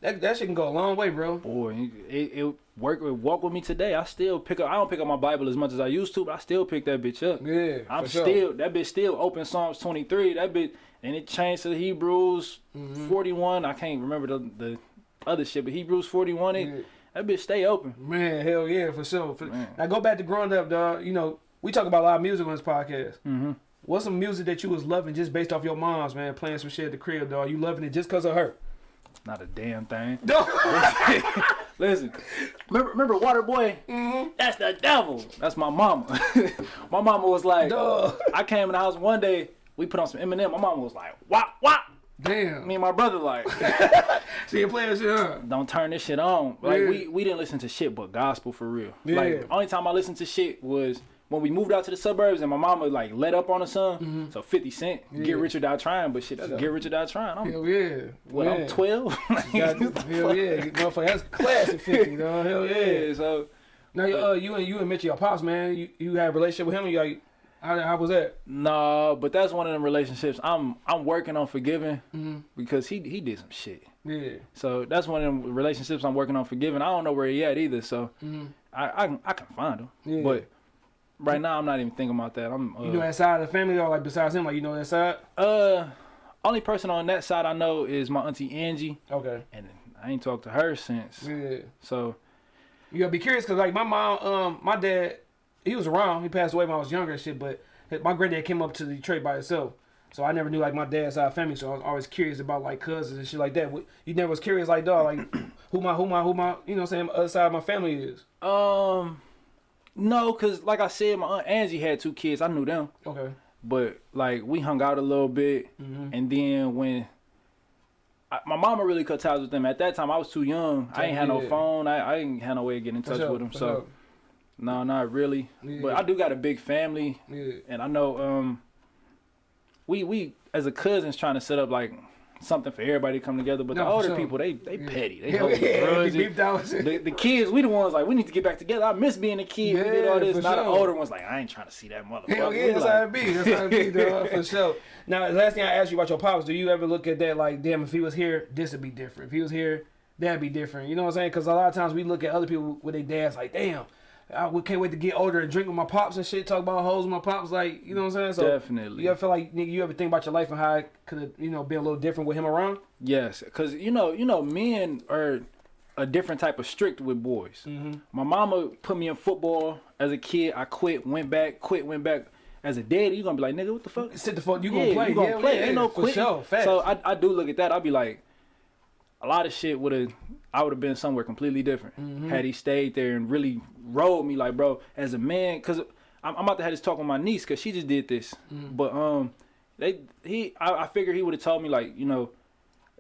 Speaker 2: That that shit can go a long way, bro.
Speaker 3: boy, it, it work it walk with me today. I still pick up. I don't pick up my Bible as much as I used to, but I still pick that bitch up.
Speaker 2: Yeah,
Speaker 3: I'm
Speaker 2: for sure.
Speaker 3: still that bitch still open Psalms 23. That bitch and it changed to the Hebrews
Speaker 2: Mm-hmm.
Speaker 3: 41. I can't remember the the other shit, but Hebrews 41. It,
Speaker 2: Yeah.
Speaker 3: That bitch stay open.
Speaker 2: Man, hell yeah, for sure. For, now go back to growing up, dog. You know, we talk about a lot of music on this podcast.
Speaker 3: Mm-hmm.
Speaker 2: What's some music that you was loving just based off your mom's, man, playing some shit at the crib, dog? You loving it just because of her?
Speaker 3: Not a damn thing.
Speaker 2: No.
Speaker 3: Listen, remember, remember Waterboy?
Speaker 2: Mm-hmm.
Speaker 3: That's the devil. That's my mama. my mama was like,
Speaker 2: Duh.
Speaker 3: I came in the house one day. We put on some Eminem. My mama was like, wop wop.
Speaker 2: Damn.
Speaker 3: Me and my brother like,
Speaker 2: So you playing shit, huh?
Speaker 3: don't turn this shit on. Like
Speaker 2: Yeah.
Speaker 3: we we didn't listen to shit but gospel for real.
Speaker 2: Yeah.
Speaker 3: Like the only time I listened to shit was when we moved out to the suburbs and my mama like let up on the son. So 50 Cent.
Speaker 2: Yeah.
Speaker 3: Get Rich or Die Trying, but shit, that's
Speaker 2: Yeah.
Speaker 3: Get Rich or Die Trying. I'm
Speaker 2: Hell yeah.
Speaker 3: what?
Speaker 2: Man.
Speaker 3: I'm 12.
Speaker 2: God, hell yeah, motherfucker. That's classic 50, dog. Hell yeah.
Speaker 3: yeah. So
Speaker 2: Now, uh, you and you and Mitchie, your pops, man. You you had a relationship with him. And You like, how, how was that?
Speaker 3: No, but that's one of them relationships I'm I'm working on forgiving
Speaker 2: Mm-hmm.
Speaker 3: because he he did some shit.
Speaker 2: Yeah.
Speaker 3: So that's one of them relationships I'm working on forgiving. I don't know where he at either, so I, I can I can find him.
Speaker 2: Yeah.
Speaker 3: But right now I'm not even thinking about that. I'm uh,
Speaker 2: You know that side of the family, or like besides him, like you know that side?
Speaker 3: uh only person on that side I know is my auntie Angie,
Speaker 2: Okay.
Speaker 3: and I ain't talked to her since.
Speaker 2: Yeah.
Speaker 3: So
Speaker 2: You gotta be curious because like my mom, um, my dad, he was around. He passed away when I was younger and shit. But my granddad came up to the Detroit by himself, so I never knew like my dad's side of family. So I was always curious about like cousins and shit like that. You never was curious like dog, like who my who my who my you know what I'm saying other side of my family is.
Speaker 3: um no, cause like I said, my aunt Angie had two kids. I knew them.
Speaker 2: Okay.
Speaker 3: but like we hung out a little bit
Speaker 2: Mm-hmm.
Speaker 3: and then when I, my mama really cut ties with them at that time i was too young i ain't had no phone i, I ain't had no way of getting in touch with them so. No not really
Speaker 2: Yeah.
Speaker 3: but i do got a big family
Speaker 2: Yeah.
Speaker 3: and i know um we we as a cousins trying to set up like something for everybody to come together but
Speaker 2: No,
Speaker 3: the older
Speaker 2: sure.
Speaker 3: people they they petty they hold
Speaker 2: yeah.
Speaker 3: the, the kids, we the ones like we need to get back together. I miss being a kid. we did all
Speaker 2: Yeah,
Speaker 3: this. Not the older ones like I ain't trying to see that motherfucker.
Speaker 2: Hell yeah, that's
Speaker 3: like-
Speaker 2: how it be. That's how it be, dog, for sure. Now, the last thing I asked you about your pops, do you ever look at that like, damn, if he was here, this would be different. If he was here, that'd be different. You know what I'm saying? Because a lot of times we look at other people with their dads like, damn, I we can't wait to get older and drink with my pops and shit, talk about hoes with my pops. Like, you know what I'm saying? So
Speaker 3: Definitely.
Speaker 2: You ever feel like, nigga, you ever think about your life and how it could have, you know, been a little different with him around?
Speaker 3: Yes, because you know, you know, men are a different type of strict with boys.
Speaker 2: Mm-hmm.
Speaker 3: My mama put me in football as a kid. I quit, went back, quit, went back. As a daddy, you're gonna be like, nigga, what the fuck?
Speaker 2: Sit the fuck. You
Speaker 3: yeah,
Speaker 2: gonna play?
Speaker 3: You gonna
Speaker 2: yeah,
Speaker 3: play?
Speaker 2: Yeah,
Speaker 3: Ain't no quitting.
Speaker 2: sure.
Speaker 3: So I, I do look at that. I'll be like, a lot of shit would have. I would have been somewhere completely different
Speaker 2: Mm-hmm.
Speaker 3: had he stayed there and really rolled me like, bro, as a man. Cause I'm, I'm about to have this talk with my niece, cause she just did this.
Speaker 2: Mm-hmm.
Speaker 3: But um, they he I, I figure he would have told me like, you know,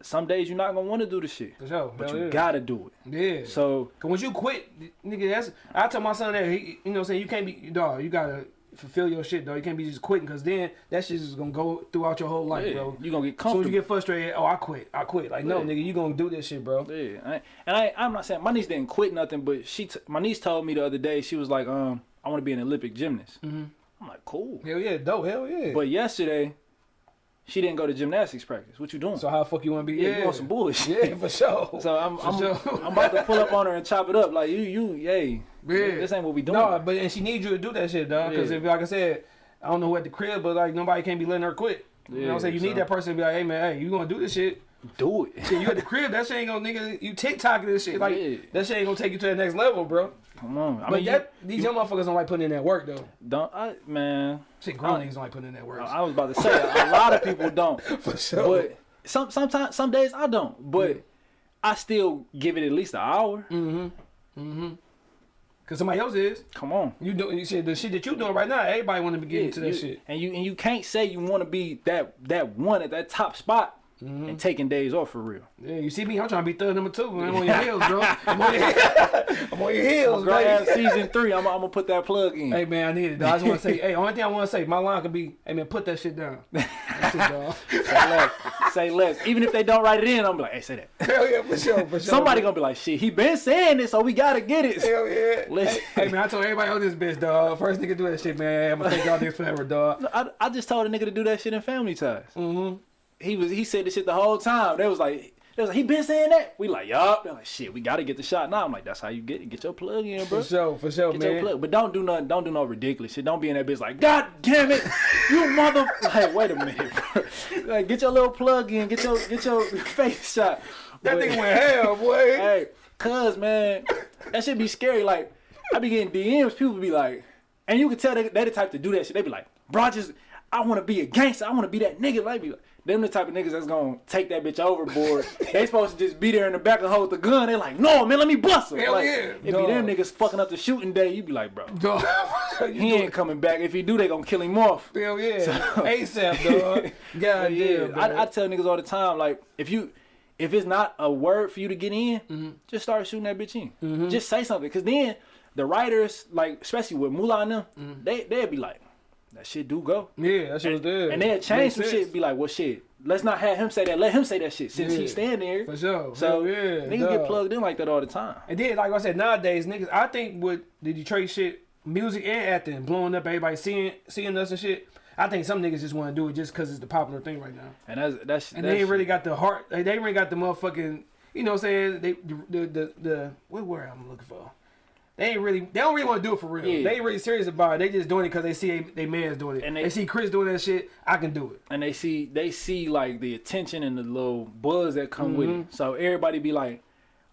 Speaker 3: some days you're not gonna want to do the shit,
Speaker 2: for sure.
Speaker 3: but
Speaker 2: Hell
Speaker 3: you
Speaker 2: yeah.
Speaker 3: gotta do it.
Speaker 2: Yeah.
Speaker 3: So
Speaker 2: Cause once you quit, nigga, that's I tell my son that he, you know, what I'm saying you can't be dog. You gotta fulfill your shit, though. You can't be just quitting, cause then that shit is gonna go throughout your whole life,
Speaker 3: yeah,
Speaker 2: bro.
Speaker 3: you gonna get
Speaker 2: As soon as
Speaker 3: comfortable.
Speaker 2: you get frustrated, oh, I quit, I quit. Like, no, nigga, you gonna do this shit, bro.
Speaker 3: Yeah, I, and I, I'm not saying my niece didn't quit nothing, but she, t- my niece told me the other day she was like, um, I want to be an Olympic gymnast. I'm like, cool.
Speaker 2: Hell yeah, dope, hell yeah.
Speaker 3: But yesterday, she didn't go to gymnastics practice. What you doing?
Speaker 2: so how the fuck you wanna be?
Speaker 3: yeah,
Speaker 2: Yeah,
Speaker 3: you want some bullshit.
Speaker 2: Yeah, for sure.
Speaker 3: So I'm,
Speaker 2: For
Speaker 3: I'm,
Speaker 2: sure.
Speaker 3: I'm about to pull up on her and chop it up. Like you, you, yay.
Speaker 2: Yeah.
Speaker 3: This ain't what we doing.
Speaker 2: No, but and she needs you to do that shit, dog. Because
Speaker 3: Yeah.
Speaker 2: if, like I said, I don't know who at the crib, but like nobody can't be letting her quit. you know what I'm
Speaker 3: Yeah,
Speaker 2: saying? You need that person to be like, hey man, hey, you gonna do this shit?
Speaker 3: do it.
Speaker 2: Shit, you at the crib, that shit ain't gonna nigga. You TikToking this shit, like
Speaker 3: Yeah.
Speaker 2: that shit ain't gonna take you to the next level, bro.
Speaker 3: Come on. I
Speaker 2: But
Speaker 3: mean, you-
Speaker 2: that these young motherfuckers don't like putting in that work though.
Speaker 3: don't, I, man.
Speaker 2: Shit, grown niggas don't like putting in that work.
Speaker 3: I was about to say a lot of people don't.
Speaker 2: For sure.
Speaker 3: But some sometimes some days I don't. But I still give it at least an hour. Mm-hmm. Mm-hmm.
Speaker 2: Cause somebody else is.
Speaker 3: Come on.
Speaker 2: You do you shit the shit that you doing right now. Everybody want to be getting into that
Speaker 3: you-
Speaker 2: shit.
Speaker 3: And you and you can't say you want to be that that one at that top spot
Speaker 2: Mm-hmm.
Speaker 3: and taking days off for real.
Speaker 2: Yeah, you see me? I'm trying to be third number two. Man. I'm on your heels, bro. I'm on your, I'm on your heels, baby.
Speaker 3: season three, I'm, I'm gonna put that plug in.
Speaker 2: Hey man, I need it. Dog. I just want to say, hey, only thing I want to say, my line could be, hey man, put that shit down. That's it, dog.
Speaker 3: Say less. Say less. Even if they don't write it in, I'm like, hey, say that.
Speaker 2: Hell yeah, for sure, for sure.
Speaker 3: Somebody gonna be like, shit, he been saying this, so we gotta get it.
Speaker 2: Hell yeah.
Speaker 3: Listen.
Speaker 2: Hey, hey, man, I told everybody on this bitch, dog. First nigga do that shit, man. I'm gonna take y'all niggas forever, dog.
Speaker 3: I, I just told a nigga to do that shit in family ties. Mm-hmm. He was he said this shit the whole time. They was like, they was like, he been saying that. We like, yup. They're like, shit, we gotta get the shot now. I'm like, that's how you get it. Get your plug in, bro.
Speaker 2: For sure, for sure,
Speaker 3: Get your
Speaker 2: man.
Speaker 3: plug, but don't do nothing. Don't do no ridiculous shit. Don't be in that bitch like, God damn it, you mother. Like, wait a minute, bro. Like, get your little plug in. Get your get your face shot.
Speaker 2: That
Speaker 3: But-
Speaker 2: nigga went hell, boy.
Speaker 3: Hey, cuz man, that should be scary. Like, I be getting DMs. People be like, and you can tell they they the type to do that shit. They be like, bro, I just I want to be a gangster. I want to be that nigga. Like, be like, them the type of niggas that's gonna take that bitch overboard. they supposed to just be there in the back and hold the gun. They like, no man, let me bust him.
Speaker 2: Hell
Speaker 3: like,
Speaker 2: yeah,
Speaker 3: If be them niggas fucking up the shooting day, you be like, bro,
Speaker 2: Dog.
Speaker 3: he ain't coming back. If he do, they gonna kill him off.
Speaker 2: Hell yeah. ASAP, dog. God
Speaker 3: Yeah,
Speaker 2: damn.
Speaker 3: I. I tell niggas all the time, like if you if it's not a word for you to get in,
Speaker 2: Mm-hmm.
Speaker 3: just start shooting that bitch in. Just say something, cause then the writers, like especially with Moolah and them,
Speaker 2: Mm-hmm.
Speaker 3: they they'd be like, that shit do go,
Speaker 2: yeah, that shit was good.
Speaker 3: and they'd change
Speaker 2: Makes
Speaker 3: some
Speaker 2: sense.
Speaker 3: shit. Be like, well, shit, let's not have him say that. Let him say that shit since
Speaker 2: Yeah.
Speaker 3: he's standing there.
Speaker 2: For sure.
Speaker 3: So
Speaker 2: yeah,
Speaker 3: niggas
Speaker 2: dog.
Speaker 3: get plugged in like that all the time.
Speaker 2: And then, like I said, nowadays, niggas, I think with the Detroit shit, music and acting, blowing up, everybody seeing seeing us and shit. I think some niggas just want to do it just because it's the popular thing right now.
Speaker 3: And that's that's
Speaker 2: And
Speaker 3: that's,
Speaker 2: they ain't really got the heart. They, they ain't really got the motherfucking. You know what I'm saying? They the the the, the what word I'm looking for. They ain't really. They don't really want to do it for real.
Speaker 3: Yeah.
Speaker 2: They ain't really serious about it. They just doing it because they see they, man's doing it.
Speaker 3: And they-
Speaker 2: they, see Chris doing that shit. I can do it.
Speaker 3: and they see they see like the attention and the little buzz that come with
Speaker 2: Mm-hmm.
Speaker 3: it. So everybody be like,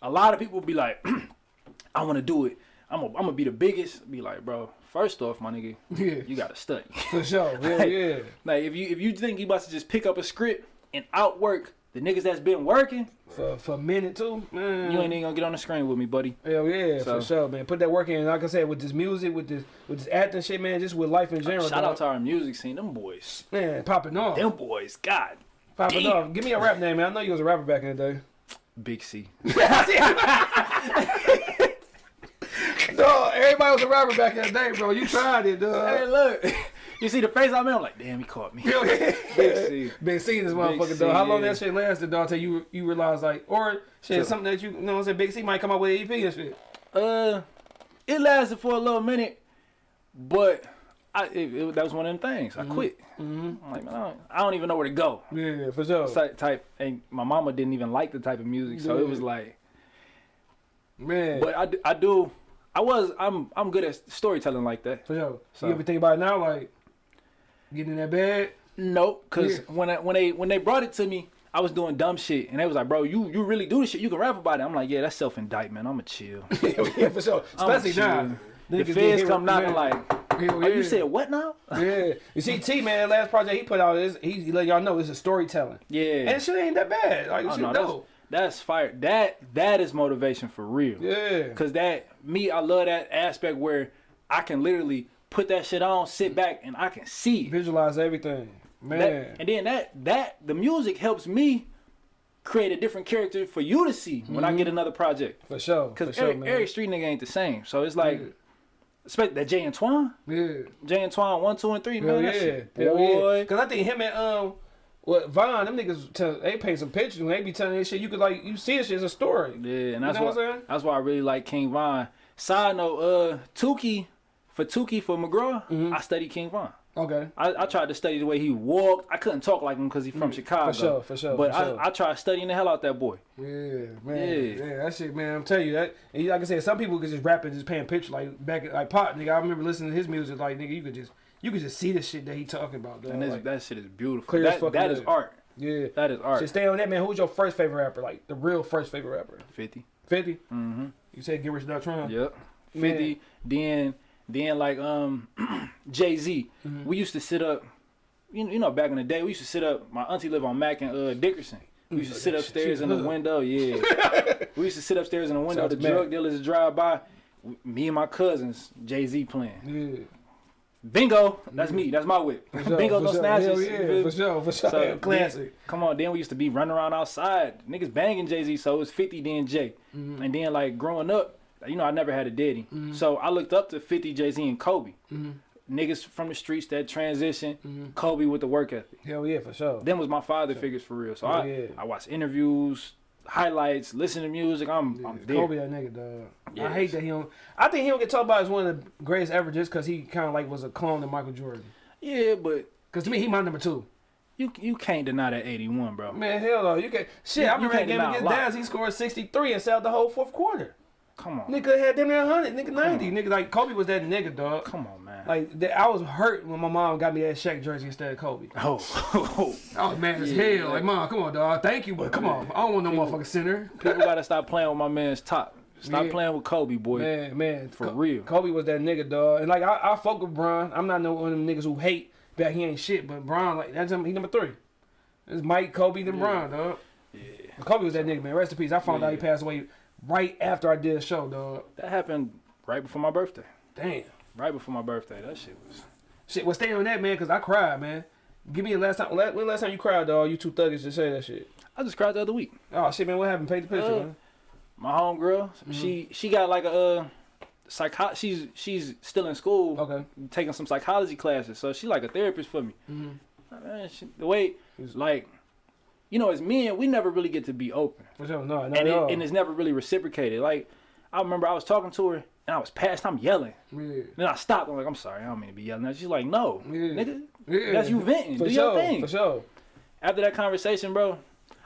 Speaker 3: a lot of people be like, I want to do it. I'm gonna I'm gonna be the biggest. Be like, bro. First off, my nigga,
Speaker 2: Yeah.
Speaker 3: you gotta study.
Speaker 2: For sure. Hell yeah.
Speaker 3: like if you if you think you about to just pick up a script and outwork the niggas that's been working,
Speaker 2: For for a minute too, man.
Speaker 3: you ain't even gonna get on the screen with me, buddy.
Speaker 2: Hell yeah,
Speaker 3: So-
Speaker 2: for sure, man. Put that work in. Like I said, with this music, with this with this acting shit, man, just with life in general.
Speaker 3: Shout
Speaker 2: dog.
Speaker 3: out to our music scene. Them boys,
Speaker 2: man, popping off,
Speaker 3: them boys, God,
Speaker 2: popping
Speaker 3: damn.
Speaker 2: off. Give me a rap name, man. I know you was a rapper back in the day.
Speaker 3: Big C.
Speaker 2: Dog, everybody was a rapper back in the day, bro. You tried it,
Speaker 3: Hey, look, you see the face I'm in. I'm like, damn, he caught me.
Speaker 2: Yeah.
Speaker 3: Big C.
Speaker 2: Been seeing this motherfucker, though. How long
Speaker 3: yeah.
Speaker 2: that shit lasted, dog? Till you you realize like, or shit,
Speaker 3: So-
Speaker 2: something that you, you know, what I'm saying, Big C might come out with an EP and shit.
Speaker 3: Uh, it lasted for a little minute, but I it, it- that was one of them things. I quit. I'm like, man, I don't, I don't even know where to go.
Speaker 2: Yeah, for sure.
Speaker 3: Type, type, and my mama didn't even like the type of music, so it was like.
Speaker 2: man,
Speaker 3: But I, I do. I was. I'm. I'm good at storytelling like that.
Speaker 2: for sure.
Speaker 3: So-
Speaker 2: You ever think about it now, like getting in that bed?
Speaker 3: Nope, cause
Speaker 2: Yeah.
Speaker 3: when I, when they when they brought it to me, I was doing dumb shit, and they was like, "Bro, you you really do this shit? You can rap about it." I'm like, "Yeah, that's self indictment. I'ma chill."
Speaker 2: yeah, for sure. Especially now.
Speaker 3: The feds come knocking
Speaker 2: man.
Speaker 3: like, "Oh, you said what now?"
Speaker 2: Yeah. You see, T man, last project he put out is he, let y'all know it's a storytelling.
Speaker 3: Yeah.
Speaker 2: And shit ain't that bad. Like
Speaker 3: Oh, no, that's, that's fire. That that is motivation for real.
Speaker 2: Yeah.
Speaker 3: Cause that me, I love that aspect where I can literally put that shit on, sit back, and I can see it.
Speaker 2: Visualize everything. Man.
Speaker 3: That- and then that that the music helps me create a different character for you to see when I get another project.
Speaker 2: for sure.
Speaker 3: Cause every,
Speaker 2: man.
Speaker 3: every street nigga ain't the same. So it's like,
Speaker 2: Yeah.
Speaker 3: especially that Jay Antoine,
Speaker 2: yeah.
Speaker 3: Jay Antoine one, two, and three,
Speaker 2: Hell
Speaker 3: man.
Speaker 2: yeah.
Speaker 3: Shit, boy.
Speaker 2: yeah. Cause I think him and um what Von, them niggas tell, they paint some pictures when they be telling this shit, you could like you see this shit as a story.
Speaker 3: Yeah, and that's
Speaker 2: know
Speaker 3: why
Speaker 2: what I'm saying?
Speaker 3: that's why I really like King Von. Side note, uh, Tukey for Tukey for McGraw,
Speaker 2: Mm-hmm.
Speaker 3: I studied King Von.
Speaker 2: Okay.
Speaker 3: I, I tried to study the way he walked. I couldn't talk like him because he's from Chicago.
Speaker 2: Mm, sure, for sure,
Speaker 3: But
Speaker 2: for sure.
Speaker 3: I, I tried studying the hell out that boy.
Speaker 2: Yeah, man.
Speaker 3: Yeah.
Speaker 2: Yeah. that shit, man. I'm telling you that. And like I said, some people could just rap and just paint pictures like back like Pop, nigga. I remember listening to his music, like nigga, you could just you could just see the shit that he talking about. Dog.
Speaker 3: And this,
Speaker 2: Like,
Speaker 3: that shit is beautiful.
Speaker 2: Clear as
Speaker 3: That,
Speaker 2: fucking
Speaker 3: that is art.
Speaker 2: yeah.
Speaker 3: That is art.
Speaker 2: Shit, stay on that, man. Who's your first favorite rapper? Like the real first favorite rapper?
Speaker 3: 50.
Speaker 2: 50?
Speaker 3: Mm-hmm.
Speaker 2: You said Get Rich or Trying?
Speaker 3: Yep.
Speaker 2: Man.
Speaker 3: 50. Then, then like um, Jay Z.
Speaker 2: Mm-hmm.
Speaker 3: We used to sit up. You, you know, back in the day, we used to sit up. My auntie lived on Mac and uh, Dickerson. We used to sit upstairs in the window. Yeah. we used to sit upstairs in the window.
Speaker 2: Shout
Speaker 3: The drug dealers drive by. Me and my cousins, Jay Z playing.
Speaker 2: Yeah.
Speaker 3: Bingo. That's me. That's my whip.
Speaker 2: Sure,
Speaker 3: Bingo, no
Speaker 2: sure.
Speaker 3: snatches.
Speaker 2: Hell yeah, for sure, for sure.
Speaker 3: So,
Speaker 2: Classic.
Speaker 3: come on, then we used to be running around outside, niggas banging Jay Z. So it was 50 then Jay,
Speaker 2: Mm-hmm.
Speaker 3: and then like growing up, you know I never had a daddy, so I looked up to 50 Jay Z and Kobe.
Speaker 2: Mm-hmm.
Speaker 3: Niggas from the streets that transition, Kobe with the work ethic.
Speaker 2: Hell yeah, for sure.
Speaker 3: Them was my father figures for real. So
Speaker 2: Yeah,
Speaker 3: I
Speaker 2: yeah.
Speaker 3: I watch interviews, highlights, listen to music. I'm I'm there.
Speaker 2: Kobe, that nigga, dog. I hate that he don't. I think he don't get talked about as one of the greatest ever just because he kind of like was a clone of Michael Jordan.
Speaker 3: Yeah, but
Speaker 2: Because to me, he my number two.
Speaker 3: you you can't deny that 81, bro.
Speaker 2: Man, hell no. You can't. shit.
Speaker 3: You-
Speaker 2: I remember that game against. Dallas. He scored 63 and sat the whole fourth quarter.
Speaker 3: Come on,
Speaker 2: Nigga had them there 100. Nigga 90. Nigga like Kobe was that nigga, dog.
Speaker 3: come on, man.
Speaker 2: Like that, I was hurt when my mom got me that Shaq jersey instead of Kobe.
Speaker 3: oh,
Speaker 2: I was mad as
Speaker 3: Yeah,
Speaker 2: hell. Like, mom, come on, dog. Thank you, but come on. I don't want no motherfucking center.
Speaker 3: people gotta stop playing with my man's top. Stop
Speaker 2: Yeah.
Speaker 3: playing with Kobe, boy.
Speaker 2: Man, man,
Speaker 3: For
Speaker 2: Co-
Speaker 3: real.
Speaker 2: Kobe was that nigga, dog. And like I, I fuck with Bron. I'm not no one of them niggas who hate that he ain't shit, but Bron, like that's him. He number three. It's Mike, Kobe, then Bron, dog.
Speaker 3: Yeah.
Speaker 2: Kobe was that nigga, man. Rest in peace. I found out he passed away right after I did a show, dog.
Speaker 3: That happened right before my birthday.
Speaker 2: Damn.
Speaker 3: Right before my birthday. That shit was.
Speaker 2: Shit, well, stay on that, man, because I cried, man. Give me the last time. When last time you cried, dog? You two thuggish to say that shit.
Speaker 3: I just cried the other week.
Speaker 2: Oh shit, man. What happened? Paint the picture,
Speaker 3: Uh,
Speaker 2: man.
Speaker 3: My homegirl, she she got like a uh, psycho. She's she's still in school,
Speaker 2: Okay.
Speaker 3: taking some psychology classes. So she like a therapist for me. Man, she, the way like, you know, as men, we never really get to be open,
Speaker 2: For sure. No, no,
Speaker 3: and it, and it's never really reciprocated. Like, I remember I was talking to her. And I was past, I'm yelling.
Speaker 2: yeah.
Speaker 3: Then I stopped. I'm like, I'm sorry, I don't mean to be yelling. at you." She's like, no,
Speaker 2: Yeah.
Speaker 3: nigga,
Speaker 2: Yeah.
Speaker 3: that's you venting.
Speaker 2: For
Speaker 3: Do
Speaker 2: sure.
Speaker 3: your thing.
Speaker 2: For sure.
Speaker 3: after that conversation, bro,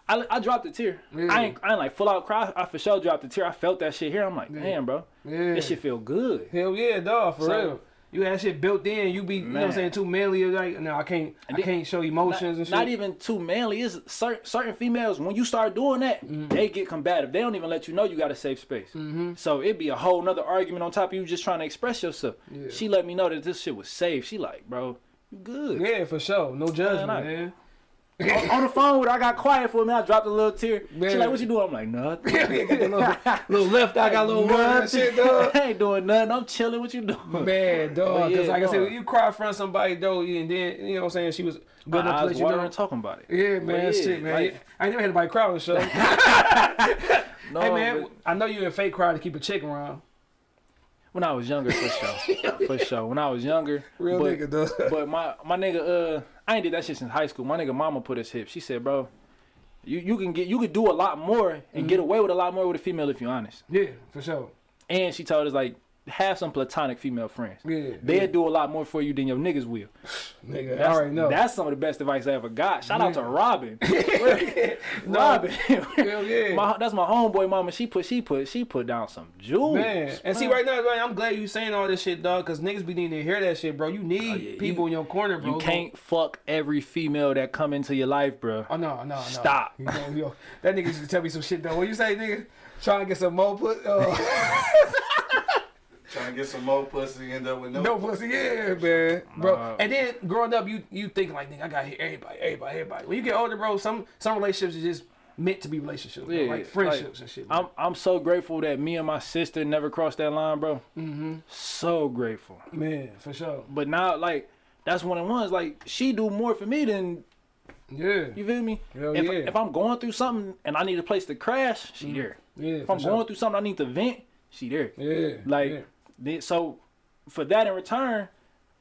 Speaker 3: I, I dropped a tear.
Speaker 2: Yeah.
Speaker 3: I ain't I ain't like full out cry. I for sure dropped a tear. I felt that shit here. I'm like, damn, bro,
Speaker 2: Yeah.
Speaker 3: this shit feel good.
Speaker 2: Hell yeah, dog, for
Speaker 3: So-
Speaker 2: real. You had shit built in. You be, you know what I'm saying, too manly. Like, no, I can't, I can't show emotions
Speaker 3: Not,
Speaker 2: and shit.
Speaker 3: not even too manly. Is certain certain females when you start doing that,
Speaker 2: Mm-hmm.
Speaker 3: they get combative. They don't even let you know you got a safe space.
Speaker 2: Mm-hmm.
Speaker 3: So it'd be a whole nother argument on top of you just trying to express yourself.
Speaker 2: Yeah.
Speaker 3: She let me know that this shit was safe. She like, bro, you good.
Speaker 2: Yeah, for sure. No judgment, man.
Speaker 3: On, on the phone with her, I got quiet for a minute. I dropped a little tear. She
Speaker 2: Man.
Speaker 3: like, what you doing? I'm like, nothing.
Speaker 2: Little, little left eye, got a little word shit, dog.
Speaker 3: I ain't doing nothing. I'm chilling. What you doing?
Speaker 2: Man, dog. Because oh,
Speaker 3: yeah,
Speaker 2: like I said, when you cry in front of somebody, though, and then, you know what I'm saying, she was good enough to let you know.
Speaker 3: talking about it.
Speaker 2: Yeah, man,
Speaker 3: yeah,
Speaker 2: shit, man.
Speaker 3: like-
Speaker 2: I ain't never had anybody cry on the show.
Speaker 3: No,
Speaker 2: hey, man,
Speaker 3: but
Speaker 2: I know you're in fake cry to keep a chick around.
Speaker 3: When I was younger, for sure, for sure. When I was younger,
Speaker 2: Real
Speaker 3: but,
Speaker 2: nigga, dog.
Speaker 3: But my my nigga, uh, I ain't did that shit since high school. My nigga, mama put his hip. She said, bro, you you can get you could do a lot more and
Speaker 2: Mm-hmm.
Speaker 3: get away with a lot more with a female if you're honest.
Speaker 2: Yeah, for sure.
Speaker 3: And she told us like have some platonic female friends.
Speaker 2: Yeah.
Speaker 3: They'll
Speaker 2: yeah.
Speaker 3: do a lot more for you than your niggas will.
Speaker 2: Nigga, I
Speaker 3: That's,
Speaker 2: already know.
Speaker 3: that's some of the best advice I ever got. Shout out to Robin. Robin.
Speaker 2: Hell yeah.
Speaker 3: My, that's my homeboy mama. She put she put she put down some jewels.
Speaker 2: Man, and see right now, man, I'm glad you saying all this shit, dog, because niggas be needing to hear that shit, bro. You need
Speaker 3: Oh, yeah,
Speaker 2: people
Speaker 3: you-
Speaker 2: in your corner, bro.
Speaker 3: You can't fuck every female that come into your life, bro.
Speaker 2: Oh no, no, no.
Speaker 3: Stop.
Speaker 2: Yo, that nigga used to tell me some shit though. What you say, nigga? Trying to get some more put, uh,
Speaker 4: Trying to get some more pussy, end up with no.
Speaker 2: no pussy, yeah, man, bro.
Speaker 3: Nah.
Speaker 2: And then growing up, you you think like, nigga, I got to hit everybody, everybody, everybody. When you get older, bro, some some relationships are just meant to be relationships, bro.
Speaker 3: Yeah,
Speaker 2: like friendships and shit.
Speaker 3: I'm I'm so grateful that me and my sister never crossed that line, bro. Mm-hmm. So grateful.
Speaker 2: man, for sure.
Speaker 3: But now, like, that's one of the ones. Like, she do more for me than
Speaker 2: Yeah,
Speaker 3: you feel me.
Speaker 2: Hell
Speaker 3: if,
Speaker 2: yeah.
Speaker 3: if I'm going through something and I need a place to crash, she there.
Speaker 2: yeah.
Speaker 3: If I'm
Speaker 2: sure.
Speaker 3: going through something I need to vent, she there.
Speaker 2: yeah,
Speaker 3: Like,
Speaker 2: yeah.
Speaker 3: Then- so for that in return,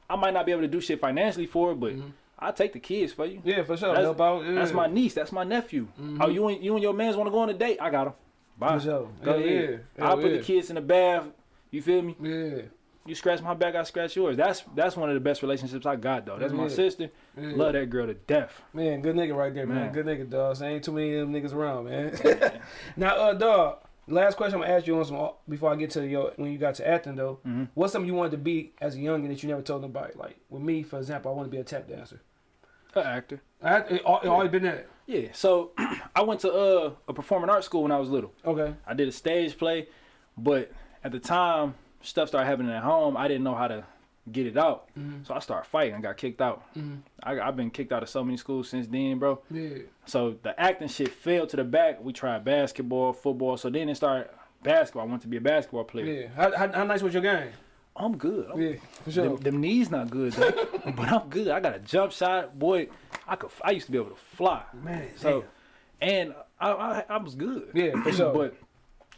Speaker 3: I might not be able to do shit financially for it, but I'll take the kids for you.
Speaker 2: Yeah, for sure.
Speaker 3: That's,
Speaker 2: Help out. Yeah.
Speaker 3: that's my niece. That's my nephew. Oh, you and you and your man's want to go on a date? I got them. Bye.
Speaker 2: For sure.
Speaker 3: Go
Speaker 2: Hell
Speaker 3: ahead.
Speaker 2: yeah.
Speaker 3: I'll
Speaker 2: Hell
Speaker 3: put the kids in the bath. You feel me?
Speaker 2: Yeah,
Speaker 3: You scratch my back, I scratch yours. That's that's one of the best relationships I got though. That's my sister.
Speaker 2: Yeah.
Speaker 3: Love that girl to death.
Speaker 2: man, good nigga right there, man.
Speaker 3: Man.
Speaker 2: Good nigga, dog. So ain't too many of them niggas around, man. now, uh, dog. Last question I'm gonna ask you on some before I get to your when you got to acting though.
Speaker 3: Mm-hmm.
Speaker 2: What's something you wanted to be as a youngin that you never told nobody? Like with me, for example, I want to be a tap dancer.
Speaker 3: An actor.
Speaker 2: I it, it always been that.
Speaker 3: Yeah. So I went to uh, a performing arts school when I was little.
Speaker 2: Okay.
Speaker 3: I did a stage play, but at the time stuff started happening at home. I didn't know how to get it out, mm-hmm. so I started fighting. I got kicked out. Mm-hmm. I, I've been kicked out of so many schools since then, bro.
Speaker 2: Yeah.
Speaker 3: So the acting shit fell to the back. We tried basketball, football. So then it started basketball. I wanted to be a basketball player.
Speaker 2: Yeah. How, how, how nice was your game?
Speaker 3: I'm good. I'm-
Speaker 2: Yeah, for sure.
Speaker 3: Them, them knees not good, though. but I'm good. I got a jump shot, boy. I could. I used to be able to fly.
Speaker 2: Man,
Speaker 3: So, and I, I, I was good.
Speaker 2: Yeah, for sure.
Speaker 3: but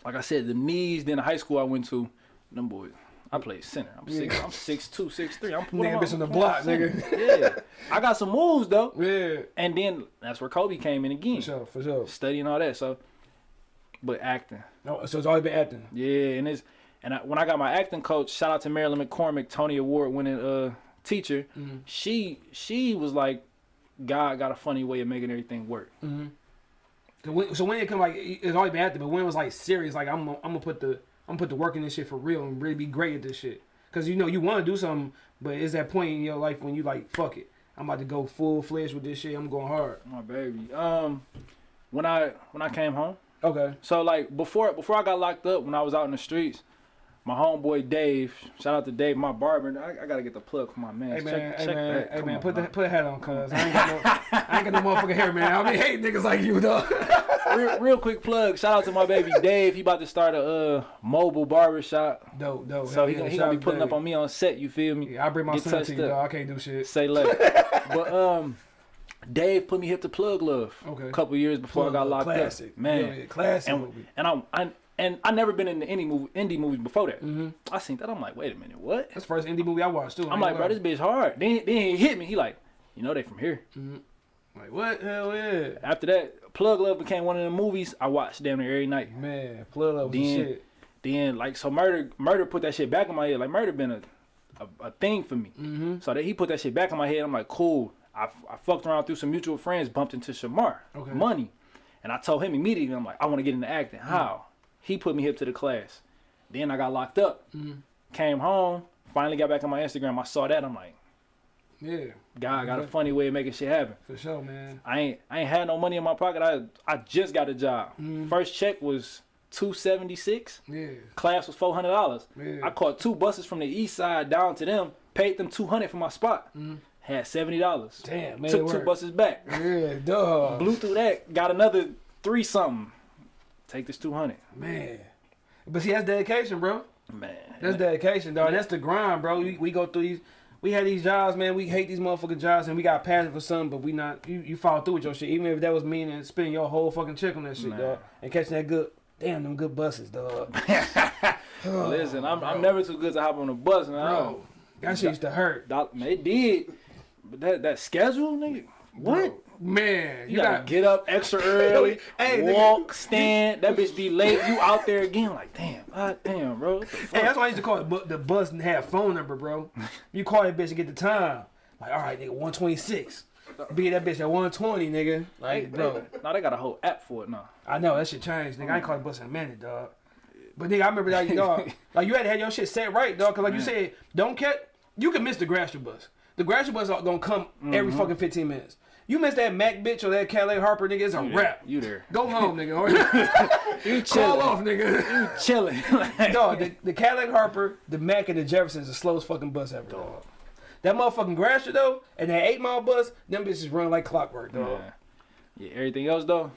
Speaker 3: like I said, the knees. Then the high school I went to, them boys. I play center. I'm six. I'm six two, six three. I'm putting
Speaker 2: bitch on the block, nigga.
Speaker 3: Yeah, I got some moves though.
Speaker 2: Yeah.
Speaker 3: And then that's where Kobe came in again,
Speaker 2: For sure. For sure.
Speaker 3: studying all that. So, but acting.
Speaker 2: Oh, so it's always been acting.
Speaker 3: Yeah, and it's and I, when I got my acting coach, shout out to Marilyn McCormick, Tony Award winning uh teacher.
Speaker 2: Mm-hmm.
Speaker 3: She she was like, God got a funny way of making everything work.
Speaker 2: So when, so when it come like it's always been acting, but when it was like serious, like I'm I'm gonna put the I'm gonna put the work in this shit for real and really be great at this shit. Cause you know you want to do something, but it's that point in your life when you like fuck it. I'm about to go full fledged with this shit. I'm going hard.
Speaker 3: My baby. Um, when I when I came home,
Speaker 2: Okay.
Speaker 3: so like before before I got locked up, when I was out in the streets, my homeboy Dave, shout out to Dave, my barber. I, I gotta get the plug for my man.
Speaker 2: Hey man,
Speaker 3: check,
Speaker 2: hey
Speaker 3: check
Speaker 2: man, hey man,
Speaker 3: on,
Speaker 2: put the put a hat on, cuz I ain't got no I ain't got no motherfucking hair, man. I mean, hate niggas like you, though.
Speaker 3: real, real quick plug. Shout out to my baby Dave. He about to start a uh, mobile barber shop.
Speaker 2: dope, dope.
Speaker 3: So
Speaker 2: Hell
Speaker 3: he,
Speaker 2: yeah,
Speaker 3: gonna- he gonna be putting up on me on set. You feel me?
Speaker 2: Yeah, I bring my
Speaker 3: Get
Speaker 2: son to you, dog. I can't do shit.
Speaker 3: Say less. but um, Dave put me hip to Plug Love.
Speaker 2: Okay.
Speaker 3: A couple years before
Speaker 2: Plug
Speaker 3: I got locked
Speaker 2: classic.
Speaker 3: up. Man,
Speaker 2: Yeah, yeah, classic
Speaker 3: and,
Speaker 2: movie.
Speaker 3: And I'm, I and I never been in any movie, indie movies before that.
Speaker 2: Mm-hmm.
Speaker 3: I seen that. I'm like, wait a minute, what?
Speaker 2: That's the first indie movie I watched too. I
Speaker 3: I'm like, bro, this bitch hard. Then then he hit me. He like, you know they from here.
Speaker 2: lie. like what? Hell yeah,
Speaker 3: After that, Plug Love became one of the movies I watched damn near every night.
Speaker 2: man. Plug up
Speaker 3: Then-
Speaker 2: shit.
Speaker 3: Then like so murder murder put that shit back in my head. Like murder been a a, a thing for me.
Speaker 2: Mm-hmm.
Speaker 3: So that he put that shit back in my head. I'm like, cool. I, I fucked around through some mutual friends, bumped into Shamar,
Speaker 2: Okay.
Speaker 3: money, and I told him immediately. I'm like, I want to get into acting. How? He put me hip to the class. Then I got locked up. Mm-hmm. Came home. Finally got back on my Instagram. I saw that. I'm like,
Speaker 2: Yeah,
Speaker 3: God got a funny way of making shit happen.
Speaker 2: for sure, man.
Speaker 3: I ain't I ain't had no money in my pocket. I I just got a job. Mm-hmm. First check was two seventy six.
Speaker 2: Yeah,
Speaker 3: Class was four hundred dollars.
Speaker 2: Yeah.
Speaker 3: I caught two buses from the east side down to them. Paid them two hundred for my spot. Mm-hmm. Had seventy dollars.
Speaker 2: damn, man.
Speaker 3: Took two buses back.
Speaker 2: Yeah, dog.
Speaker 3: Blew through that. Got another three something. Take this two hundred.
Speaker 2: Man, but see, that's dedication, bro.
Speaker 3: Man.
Speaker 2: That's dedication, dog. That's the grind, bro. We, we go through these. We had these jobs, man. We hate these motherfucking jobs, and we got passion for something, but we not. You, you follow through with your shit, even if that was meaning and spending your whole fucking check on that shit,
Speaker 3: Man.
Speaker 2: dog, and catching that good. Damn, them good buses, dog.
Speaker 3: Listen, I'm, I'm never too good to hop on a bus, man.
Speaker 2: Bro, that shit used to hurt.
Speaker 3: Doc- it did. But that that schedule, nigga. What?
Speaker 2: Man,
Speaker 3: You,
Speaker 2: you,
Speaker 3: gotta
Speaker 2: got
Speaker 3: get up extra early,
Speaker 2: Hey, nigga.
Speaker 3: walk, stand. That bitch be late. You out there again, like damn, god damn, bro.
Speaker 2: Hey, that's why I used to call it the bus and have phone number, bro. You call that bitch and get the time. Like, all right, nigga, 126. Be that bitch at 120, nigga. Like, bro.
Speaker 3: Now they got a whole app for it now.
Speaker 2: I know that shit changed, nigga. I ain't called bus in a minute, dog. But nigga, I remember that, dog. Like you had to have your shit set right, dog. Cause like you said, don't catch. You can miss the Gratiot bus. The Gratiot bus are gonna come every mm-hmm. fucking 15 minutes. You miss that Mac bitch or that Calais Harper, nigga. It's a wrap.
Speaker 3: You there?
Speaker 2: Go home, nigga. Or
Speaker 3: You
Speaker 2: call
Speaker 3: chilling?
Speaker 2: off, nigga.
Speaker 3: You Chilling.
Speaker 2: dog, the, the Cadillac Harper, the Mac, and the Jefferson is the slowest fucking bus ever, dog. That motherfucking Gratiot though, and that eight mile bus, them bitches run like clockwork, dog.
Speaker 3: yeah. yeah. Everything else though,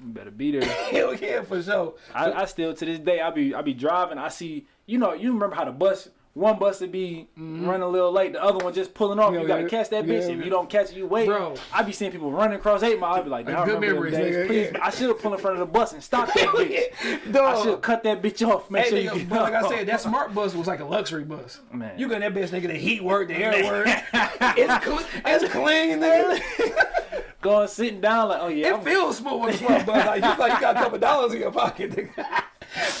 Speaker 3: you better be there.
Speaker 2: Hell yeah, for sure.
Speaker 3: I, I still to this day I be I be driving. I see you know you remember how the bus one bus would be mm-hmm. running a little late, the other one just pulling off.
Speaker 2: Yeah,
Speaker 3: you gotta
Speaker 2: yeah.
Speaker 3: catch that bitch.
Speaker 2: Yeah,
Speaker 3: if you don't catch it, you wait.
Speaker 2: Bro.
Speaker 3: I be seeing people running across eight mile. I be like, "Damn, I
Speaker 2: Good memories, nigga,
Speaker 3: Please. I should have pulled in front of the bus and stopped that bitch. I should have cut that bitch off. Make
Speaker 2: Hey,
Speaker 3: sure
Speaker 2: nigga,
Speaker 3: you get
Speaker 2: but like I said, that smart bus was like a luxury bus.
Speaker 3: Man.
Speaker 2: You got that bitch, nigga, the heat work, the air work. it's, clean, it's clean, nigga.
Speaker 3: going sitting down like, oh yeah,
Speaker 2: It
Speaker 3: I'm-
Speaker 2: feels smooth with a smart bus. Like, you like you got a couple dollars in your pocket, nigga.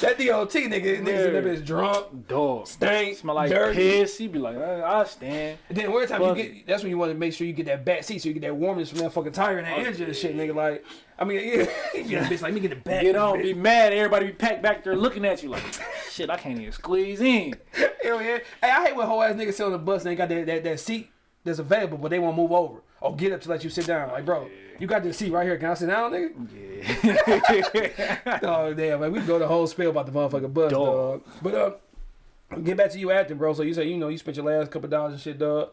Speaker 2: That DOT, nigga, niggas in that bitch drunk,
Speaker 3: dog.
Speaker 2: stank,
Speaker 3: Smell like
Speaker 2: dirty.
Speaker 3: piss. He be like, uh, I stand.
Speaker 2: And then one time you get, that's when you want to make sure you get that back seat so you get that warmness from that fucking tire and that engine and shit, nigga. Like, I mean, yeah, bitch like, let me get the back.
Speaker 3: Get on,
Speaker 2: this
Speaker 3: be mad. Everybody be packed back there looking at you like, shit, I can't even squeeze in.
Speaker 2: Hell yeah. Hey, I hate when whole ass niggas sit on the bus and they got that, that, that seat that's available, but they won't move over or get up to let you sit down. Like, bro, you got this seat right here. Can I sit down, nigga?
Speaker 3: Yeah.
Speaker 2: Oh damn, man, we can go the whole spiel about the motherfucking bus, dog.
Speaker 3: Dog.
Speaker 2: But uh, get back to you acting, bro. So you say you know you spent your last couple dollars and shit, dog.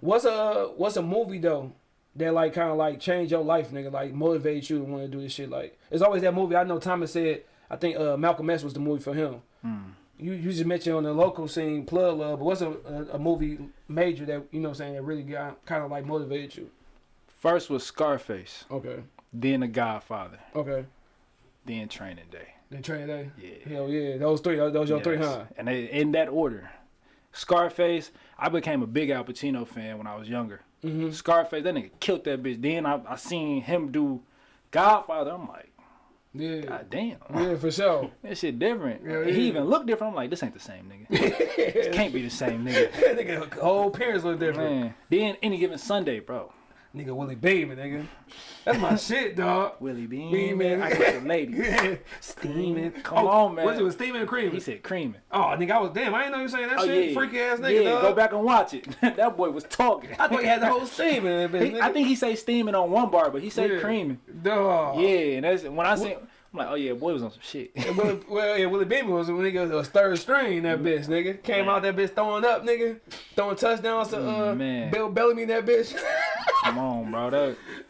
Speaker 2: What's a what's a movie though that like kind of like changed your life, nigga? Like motivate you to want to do this shit. Like it's always that movie. I know Thomas said. I think uh, Malcolm X was the movie for him. You you just mentioned on the local scene, Plug Love. But what's a, a, a movie major that you know what I'm saying that really got kind of like motivated you?
Speaker 3: First was Scarface,
Speaker 2: Okay,
Speaker 3: then The Godfather,
Speaker 2: okay.
Speaker 3: then Training Day.
Speaker 2: Then Training Day.
Speaker 3: Yeah.
Speaker 2: Hell yeah, those three. Those, those your three, huh?
Speaker 3: And they, in that order. Scarface, I became a big Al Pacino fan when I was younger.
Speaker 2: Mm-hmm.
Speaker 3: Scarface, that nigga killed that bitch. Then I, I seen him do Godfather. I'm like,
Speaker 2: Yeah.
Speaker 3: God damn.
Speaker 2: Yeah, for sure.
Speaker 3: That shit different.
Speaker 2: Yeah, yeah.
Speaker 3: he even looked different. I'm like, this ain't the same nigga. this can't be the same nigga.
Speaker 2: nigga, whole appearance look different.
Speaker 3: Man. Then any given Sunday, bro.
Speaker 2: Nigga, Willie Beamen, nigga. That's my shit, dog.
Speaker 3: Willie Bean,
Speaker 2: man.
Speaker 3: I got the lady.
Speaker 2: Steaming.
Speaker 3: Oh, Come on, man.
Speaker 2: What's it was steaming and creaming?
Speaker 3: He said creaming.
Speaker 2: oh, nigga, I was damn. I didn't know you were saying that
Speaker 3: Oh
Speaker 2: shit.
Speaker 3: yeah,
Speaker 2: Freaky ass nigga,
Speaker 3: Yeah,
Speaker 2: dog.
Speaker 3: go back and watch it. that boy was talking.
Speaker 2: I thought he had the whole steam in that bitch.
Speaker 3: He-
Speaker 2: nigga.
Speaker 3: I think he say steaming on one bar, but he said
Speaker 2: Yeah.
Speaker 3: creaming.
Speaker 2: Dog.
Speaker 3: Yeah, and that's when I say I'm like, oh yeah, boy was on some shit.
Speaker 2: Willie, well, yeah, Willie Beamen was a nigga was third string. That bitch, nigga, came out that bitch throwing up, nigga, throwing touchdowns to uh,
Speaker 3: Man.
Speaker 2: Bill Bellamy. That bitch.
Speaker 3: Come on, bro.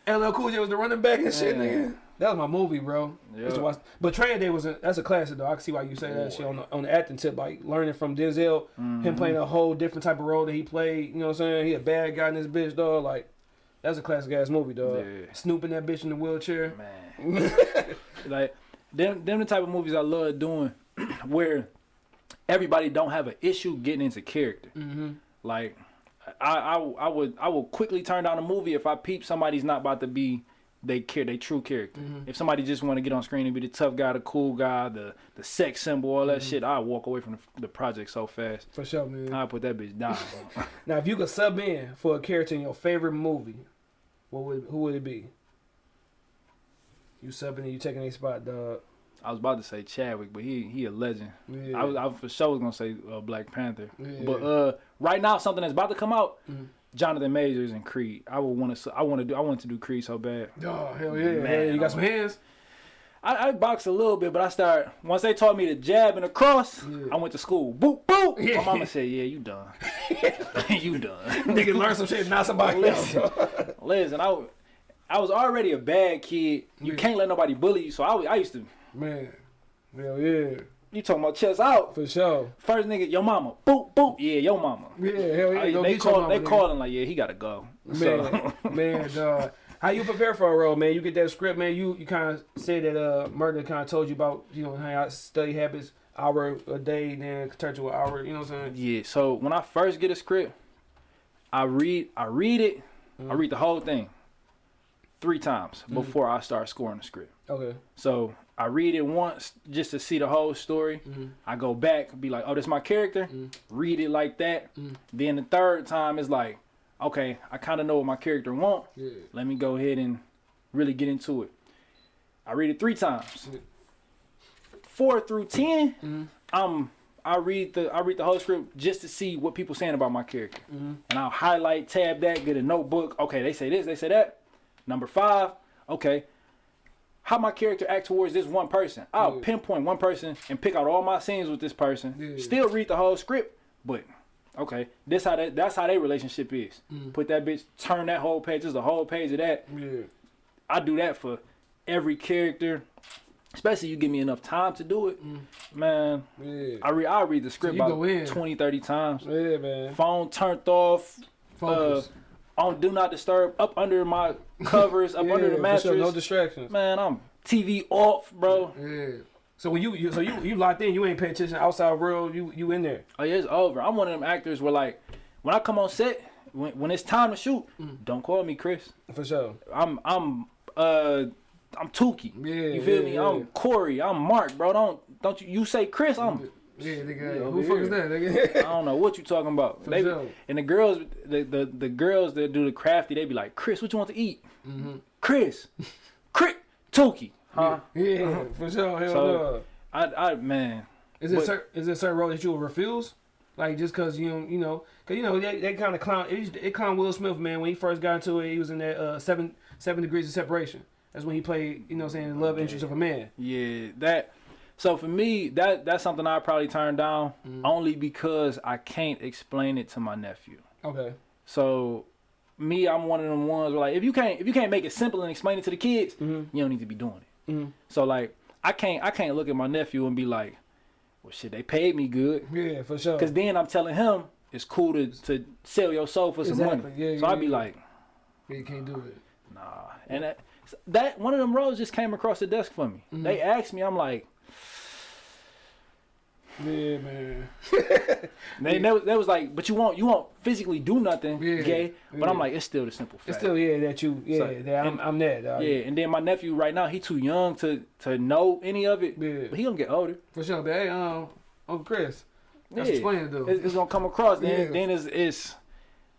Speaker 3: That
Speaker 2: LL Cool J was the running back and shit, nigga. That was my movie, bro.
Speaker 3: Yeah.
Speaker 2: Watch- But Training Day was a, that's a classic though. I can see why you say that shit on the, on the acting tip, like learning from Denzel,
Speaker 3: Mm-hmm.
Speaker 2: him playing a whole different type of role that he played. You know what I'm saying? He a bad guy in this bitch, dog. Like that's a classic ass movie, dog.
Speaker 3: Yeah.
Speaker 2: Snooping that bitch in the wheelchair.
Speaker 3: man. like them them the type of movies I love doing where everybody don't have an issue getting into character.
Speaker 2: Mm-hmm.
Speaker 3: Like I, I I would I will quickly turn down a movie if I peep somebody's not about to be they care they true character.
Speaker 2: Mm-hmm.
Speaker 3: If somebody just want to get on screen and be the tough guy, the cool guy, the the sex symbol, all that shit, I walk away from the, the project so fast.
Speaker 2: For sure, man.
Speaker 3: I put that bitch down.
Speaker 2: Now, if you could sub in for a character in your favorite movie, what would who would it be? You subbing and you taking a spot, dog.
Speaker 3: I was about to say Chadwick, but he he a legend.
Speaker 2: Yeah.
Speaker 3: I was I for sure was gonna say uh, Black Panther,
Speaker 2: Yeah.
Speaker 3: but uh, right now something that's about to come out,
Speaker 2: Mhm.
Speaker 3: Jonathan Majors and Creed. I would want to I want to do I want to do Creed so bad.
Speaker 2: Oh hell yeah,
Speaker 3: Man,
Speaker 2: hell. You got some hands?
Speaker 3: I, I box a little bit, but I start once they taught me to jab and a cross.
Speaker 2: Yeah.
Speaker 3: I went to school. Boop boop.
Speaker 2: Yeah.
Speaker 3: My mama said, "Yeah, you done. you done."
Speaker 2: Nigga learn some shit, not somebody else.
Speaker 3: Listen, listen. I, I was already a bad kid. You
Speaker 2: Yeah.
Speaker 3: can't let nobody bully you. So I, I used to.
Speaker 2: Man, hell yeah,
Speaker 3: You talking about chest out?
Speaker 2: for sure.
Speaker 3: First nigga, your mama. Boop boop. Yeah, your mama.
Speaker 2: Yeah, hell yeah.
Speaker 3: I- they call,
Speaker 2: mama,
Speaker 3: they
Speaker 2: nigga.
Speaker 3: calling like, yeah, he gotta go.
Speaker 2: Man,
Speaker 3: So,
Speaker 2: man, dog. How you prepare for a role, man? You get that script, man. You you kind of said that uh, murder kind of told you about you know how I study habits, hour a day, then turn to an hour. You know what I'm saying?
Speaker 3: yeah. So when I first get a script, I read, I read it,
Speaker 2: Mm.
Speaker 3: I read the whole thing three times before I start scoring the script.
Speaker 2: Okay.
Speaker 3: So I read it once just to see the whole story.
Speaker 2: Mhm.
Speaker 3: I go back, be like, oh, this my character.
Speaker 2: Mm.
Speaker 3: Read it like that.
Speaker 2: Mm.
Speaker 3: Then the third time is like, okay, I kind of know what my character want.
Speaker 2: Yeah.
Speaker 3: Let me go ahead and really get into it. I read it three times. Four through 10 I'm I read the I read the whole script just to see what people saying about my character, and I'll highlight, tab that, get a notebook. Okay, they say this, they say that. Number five, okay, how my character act towards this one person. I'll
Speaker 2: Yeah.
Speaker 3: pinpoint one person and pick out all my scenes with this person.
Speaker 2: Yeah.
Speaker 3: Still read the whole script, but okay, this how that that's how their relationship is. Mm. Put that bitch, turn that whole page, just a whole page of that.
Speaker 2: Yeah.
Speaker 3: I do that for every character, especially you give me enough time to do it, mm. man.
Speaker 2: Yeah.
Speaker 3: I read I read the script
Speaker 2: you
Speaker 3: about 20, 30 times.
Speaker 2: Yeah, man.
Speaker 3: Phone turned off, uh,
Speaker 2: Focus.
Speaker 3: On do not disturb, up under my covers, up under
Speaker 2: Yeah,
Speaker 3: the
Speaker 2: for
Speaker 3: mattress.
Speaker 2: sure, no distractions.
Speaker 3: man, I'm TV off, bro.
Speaker 2: Yeah. So when you, you so you you locked in, you ain't paying attention outside world. You you in there.
Speaker 3: Oh yeah, it's over. I'm one of them actors where like when I come on set, when, when it's time to shoot,
Speaker 2: Mm.
Speaker 3: don't call me Chris.
Speaker 2: For sure.
Speaker 3: I'm I'm uh I'm Tukey.
Speaker 2: Yeah,
Speaker 3: you feel
Speaker 2: yeah,
Speaker 3: me?
Speaker 2: yeah.
Speaker 3: I'm Corey. I'm Mark, bro. Don't don't you you say Chris? I'm
Speaker 2: Yeah, nigga.
Speaker 3: Yeah,
Speaker 2: who
Speaker 3: over
Speaker 2: fuck is that, nigga?
Speaker 3: I don't know what you talking about.
Speaker 2: For
Speaker 3: They
Speaker 2: sure.
Speaker 3: and the girls, the, the the girls that do the crafty, they be like, Chris, what you want to eat?
Speaker 2: Mm-hmm.
Speaker 3: Chris, Chris, Tukey, huh?
Speaker 2: yeah, for sure. Hell
Speaker 3: So-
Speaker 2: no.
Speaker 3: I I man,
Speaker 2: Is it
Speaker 3: but-
Speaker 2: cer- is it certain role that you will refuse? Like just cause you don't- you know, cause you know they, they kind of clown it, it clown Will Smith man when he first got into it. He was in that uh, seven seven degrees of separation. That's when he played you know what I'm saying love interest of a man.
Speaker 3: yeah, that. So for me, that that's something I probably turn down
Speaker 2: Mm-hmm.
Speaker 3: only because I can't explain it to my nephew.
Speaker 2: Okay.
Speaker 3: So me, I'm one of them ones where like if you can't if you can't make it simple and explain it to the kids,
Speaker 2: Mhm.
Speaker 3: you don't need to be doing it.
Speaker 2: Mhm.
Speaker 3: So like I can't I can't look at my nephew and be like, well shit, they paid me good.
Speaker 2: Yeah, for sure.
Speaker 3: Cause then I'm telling him it's cool to, to sell your soul for some
Speaker 2: Exactly.
Speaker 3: money.
Speaker 2: Yeah,
Speaker 3: so
Speaker 2: yeah,
Speaker 3: I'd be
Speaker 2: yeah.
Speaker 3: like,
Speaker 2: Yeah, you can't do it.
Speaker 3: nah. And that, that one of them roles just came across the desk for me.
Speaker 2: Mm-hmm.
Speaker 3: They asked me, I'm like,
Speaker 2: Yeah, man.
Speaker 3: they, they, was, was like, but you won't you won't physically do nothing,
Speaker 2: Yeah,
Speaker 3: gay. But I'm like, it's still the simple fact.
Speaker 2: It's still yeah that you yeah
Speaker 3: So,
Speaker 2: that I'm
Speaker 3: and-
Speaker 2: I'm that. dog.
Speaker 3: yeah, and then my nephew right now, he too young to to know any of it.
Speaker 2: Yeah.
Speaker 3: But he gonna get older.
Speaker 2: for sure. But hey, um, Uncle Chris, that's
Speaker 3: Yeah.
Speaker 2: explaining do.
Speaker 3: It's, it's gonna come across. Then
Speaker 2: Yeah.
Speaker 3: then it's, it's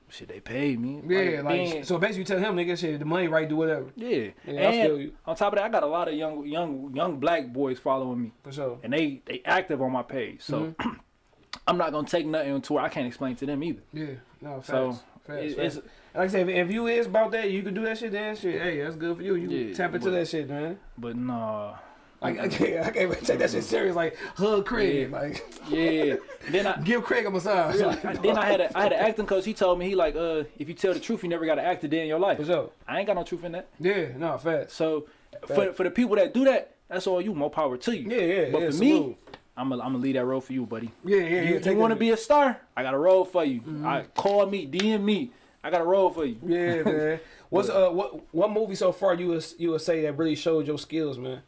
Speaker 3: shit. They paid me.
Speaker 2: Yeah, like
Speaker 3: then-
Speaker 2: so basically you tell him nigga shit the money right do whatever
Speaker 3: yeah.
Speaker 2: Yeah, I
Speaker 3: and
Speaker 2: feel you.
Speaker 3: on top of that, I got a lot of young young young black boys following me.
Speaker 2: for sure.
Speaker 3: and they they active on my page. So
Speaker 2: Mm-hmm.
Speaker 3: I'm not gonna take nothing to where I can't explain to them either.
Speaker 2: Yeah, no facts.
Speaker 3: So
Speaker 2: facts,
Speaker 3: it-
Speaker 2: facts.
Speaker 3: it's
Speaker 2: Like I said, if, if you is about that, you can do that shit. Then shit, hey, that's good for you. You
Speaker 3: Yeah,
Speaker 2: tap into
Speaker 3: but-
Speaker 2: that shit, man.
Speaker 3: but nah.
Speaker 2: Like I can't, I can't even take that shit serious. Like hug Craig,
Speaker 3: Yeah.
Speaker 2: like
Speaker 3: Yeah. then I
Speaker 2: give Craig a massage. Like,
Speaker 3: then I had a I had an acting coach. He told me he like uh if you tell the truth, you never got to act a day in your life.
Speaker 2: for sure.
Speaker 3: I ain't got no truth in that.
Speaker 2: Yeah, no facts.
Speaker 3: So for for the people that do that, that's all you. More power to you.
Speaker 2: Yeah, yeah.
Speaker 3: But
Speaker 2: yeah,
Speaker 3: for me. I'm gonna I'm gonna leave that role for you, buddy.
Speaker 2: yeah, yeah, yeah.
Speaker 3: You, want to be a star? I got a role for you.
Speaker 2: Mm-hmm.
Speaker 3: I call me, DM me. I got a role for you.
Speaker 2: Yeah, man. What's uh what what movie so far you would you would say that really showed your skills, man?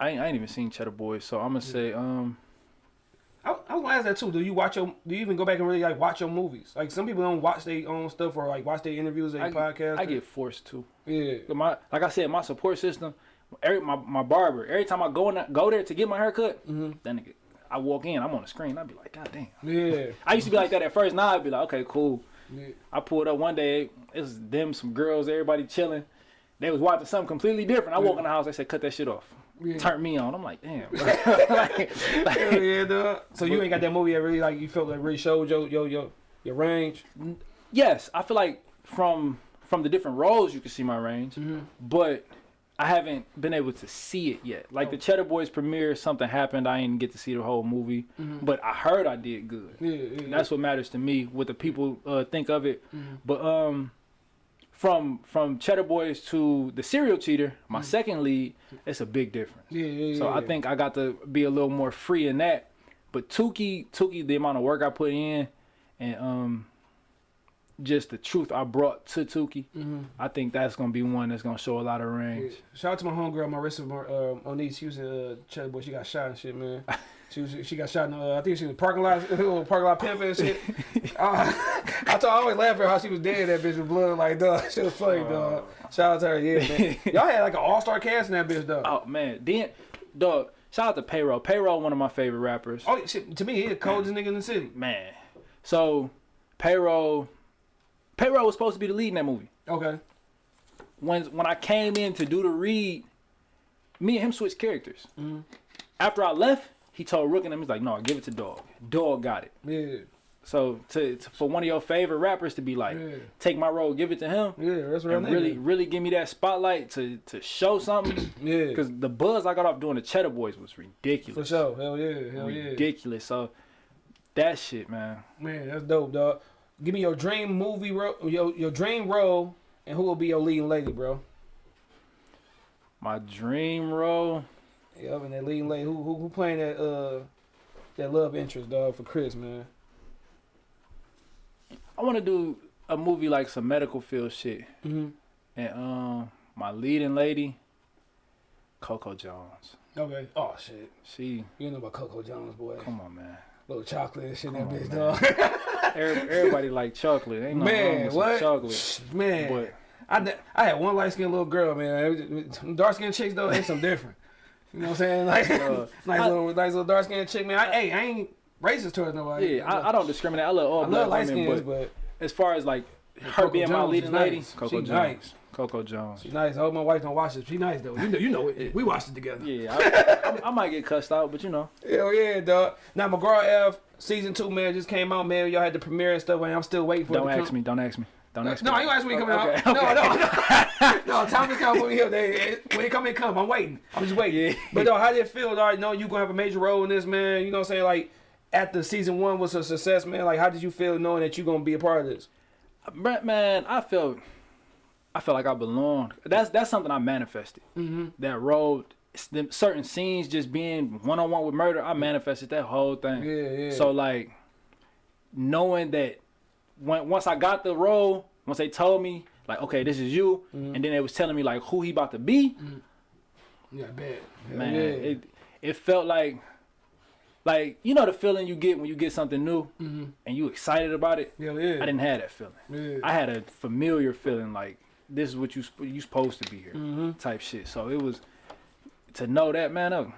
Speaker 3: I ain't, I ain't even seen Cheddar Boys, so I'm gonna say um.
Speaker 2: I, I was gonna ask that too. Do you watch your? Do you even go back and really like watch your movies? Like some people don't watch their own stuff or like watch their interviews, their podcasts.
Speaker 3: I get forced to.
Speaker 2: yeah,
Speaker 3: My like I said, my support system. Every my, my barber. Every time I go in, go there to get my haircut,
Speaker 2: Mm-hmm.
Speaker 3: that nigga, I walk in, I'm on the screen. I'd be like, God damn.
Speaker 2: yeah,
Speaker 3: I used to be like that at first. Now I'd be like, okay, cool.
Speaker 2: yeah.
Speaker 3: I pulled up one day. It was them, some girls, everybody chilling. They was watching something completely different. I walk in the house. They said, cut that shit off.
Speaker 2: Yeah.
Speaker 3: Turn me on. I'm like, damn. Bro. like,
Speaker 2: yeah, yeah, dog. So you ain't got that movie that really like you felt like really showed your your your your range.
Speaker 3: yes, I feel like from from the different roles you can see my range,
Speaker 2: Mm-hmm.
Speaker 3: but I haven't been able to see it yet. Like the
Speaker 2: Oh.
Speaker 3: Cheddar Boys premiere, something happened. I didn't get to see the whole movie, but I heard I did good.
Speaker 2: Yeah, yeah,
Speaker 3: that's what matters to me. What the people uh, think of it.
Speaker 2: Mm-hmm.
Speaker 3: But um, from from Cheddar Boys to the Serial Cheater, my second lead, it's a big difference.
Speaker 2: Yeah, yeah,
Speaker 3: So I think I got to be a little more free in that. But Tukey, Tukey, the amount of work I put in, and um, just the truth I brought to Tukey, I think that's gonna be one that's gonna show a lot of range.
Speaker 2: Shout out to my homegirl Marissa Mar- uh, Onise. She was in uh, Cheddar Boy. She got shot and shit, man. She was she got shot in uh, I think she was parking lot parking lot pimping and shit. uh, I told I always laugh at how she was dead. That bitch with blood like dog. She was funny, dog. Shout out to her, yeah, man. Y'all had like an all star cast in that bitch, dog.
Speaker 3: Oh man, then dog, shout out to Payroll. Payroll, one of my favorite rappers.
Speaker 2: Oh shit! To me, he the coldest nigga in the city.
Speaker 3: Man, so Payroll, Payroll was supposed to be the lead in that movie.
Speaker 2: Okay.
Speaker 3: When when I came in to do the read, me and him switched characters.
Speaker 2: Mm-hmm.
Speaker 3: After I left, he told Rook and him, he's like, "No, give it to Dog. Dog got it."
Speaker 2: Yeah.
Speaker 3: So to, to for one of your favorite rappers to be like,
Speaker 2: Yeah.
Speaker 3: take my role, give it to him,
Speaker 2: Yeah. That's real
Speaker 3: and really really give me that spotlight to to show something.
Speaker 2: Yeah.
Speaker 3: Because the buzz I got off doing the Cheddar Boys was ridiculous.
Speaker 2: For sure. Hell yeah. Hell yeah.
Speaker 3: ridiculous. So that shit, man.
Speaker 2: Man, that's dope, dog. Give me your dream movie role, your your dream role, and who will be your leading lady, bro?
Speaker 3: My dream role.
Speaker 2: Yep, and that leading lady, who who, who playing that uh that love interest, dog, for Chris, man.
Speaker 3: I want to do a movie like some medical field shit,
Speaker 2: Mm-hmm.
Speaker 3: and um, my leading lady, Coco Jones.
Speaker 2: Okay. Oh shit,
Speaker 3: She,
Speaker 2: you know about Coco Jones, boy.
Speaker 3: come on, man.
Speaker 2: Little chocolate and shit,
Speaker 3: Come
Speaker 2: that
Speaker 3: on,
Speaker 2: bitch,
Speaker 3: man.
Speaker 2: dog.
Speaker 3: Every, everybody like chocolate. Ain't no
Speaker 2: man, what?
Speaker 3: chocolate.
Speaker 2: Man,
Speaker 3: But
Speaker 2: I, I had one light skinned little girl, man. Dark skinned chicks though, ain't some different. You know what I'm saying? Like
Speaker 3: Uh,
Speaker 2: nice
Speaker 3: I-
Speaker 2: little nice little dark skinned chick, man. I, hey, I ain't racist towards nobody.
Speaker 3: yeah, I, I don't discriminate. I love all
Speaker 2: I
Speaker 3: black
Speaker 2: love
Speaker 3: women,
Speaker 2: skins,
Speaker 3: but
Speaker 2: but
Speaker 3: as far as like her
Speaker 2: Coco
Speaker 3: being my leading
Speaker 2: is
Speaker 3: lady,
Speaker 2: nice.
Speaker 3: Coco Jones.
Speaker 2: nice.
Speaker 3: Coco Jones.
Speaker 2: She nice. I hope my wife don't watch this. She nice though. You know, you know it. We watched it together.
Speaker 3: Yeah, I, I, I might get cussed out, but you know.
Speaker 2: Hell yeah, dog. Now McGraw Ave season two, man, just came out, man. Y'all had the premiere and stuff, and I'm still waiting for it.
Speaker 3: Don't
Speaker 2: it
Speaker 3: ask
Speaker 2: come.
Speaker 3: me. Don't ask me. Don't ask
Speaker 2: No, you asked me to come
Speaker 3: Okay,
Speaker 2: out. No, no, no. no, time to come for me here. When it come, it come. I'm waiting. I'm just waiting.
Speaker 3: Yeah.
Speaker 2: But though, how did it feel? All right, know you gonna have a major role in this, man. You know what I'm saying? Like, after season one was a success, man. Like, how did you feel knowing that you gonna be a part of this?
Speaker 3: Brent, man, I felt, I felt like I belonged. That's that's something I manifested. Mm-hmm. That role, them certain scenes just being one on one with murder. I manifested that whole thing.
Speaker 2: Yeah, yeah.
Speaker 3: So like, knowing that when once I got the role, once they told me like, okay, this is you,
Speaker 2: Mm-hmm.
Speaker 3: and then they was telling me like who he about to be,
Speaker 2: Yeah, bad.
Speaker 3: man,
Speaker 2: yeah.
Speaker 3: it it felt like. Like you know the feeling you get when you get something new and you excited about it.
Speaker 2: Hell yeah.
Speaker 3: I didn't have that feeling.
Speaker 2: Yeah.
Speaker 3: I had a familiar feeling like this is what you you supposed to be here
Speaker 2: Mm-hmm.
Speaker 3: type shit. So it was to know that man. Uh,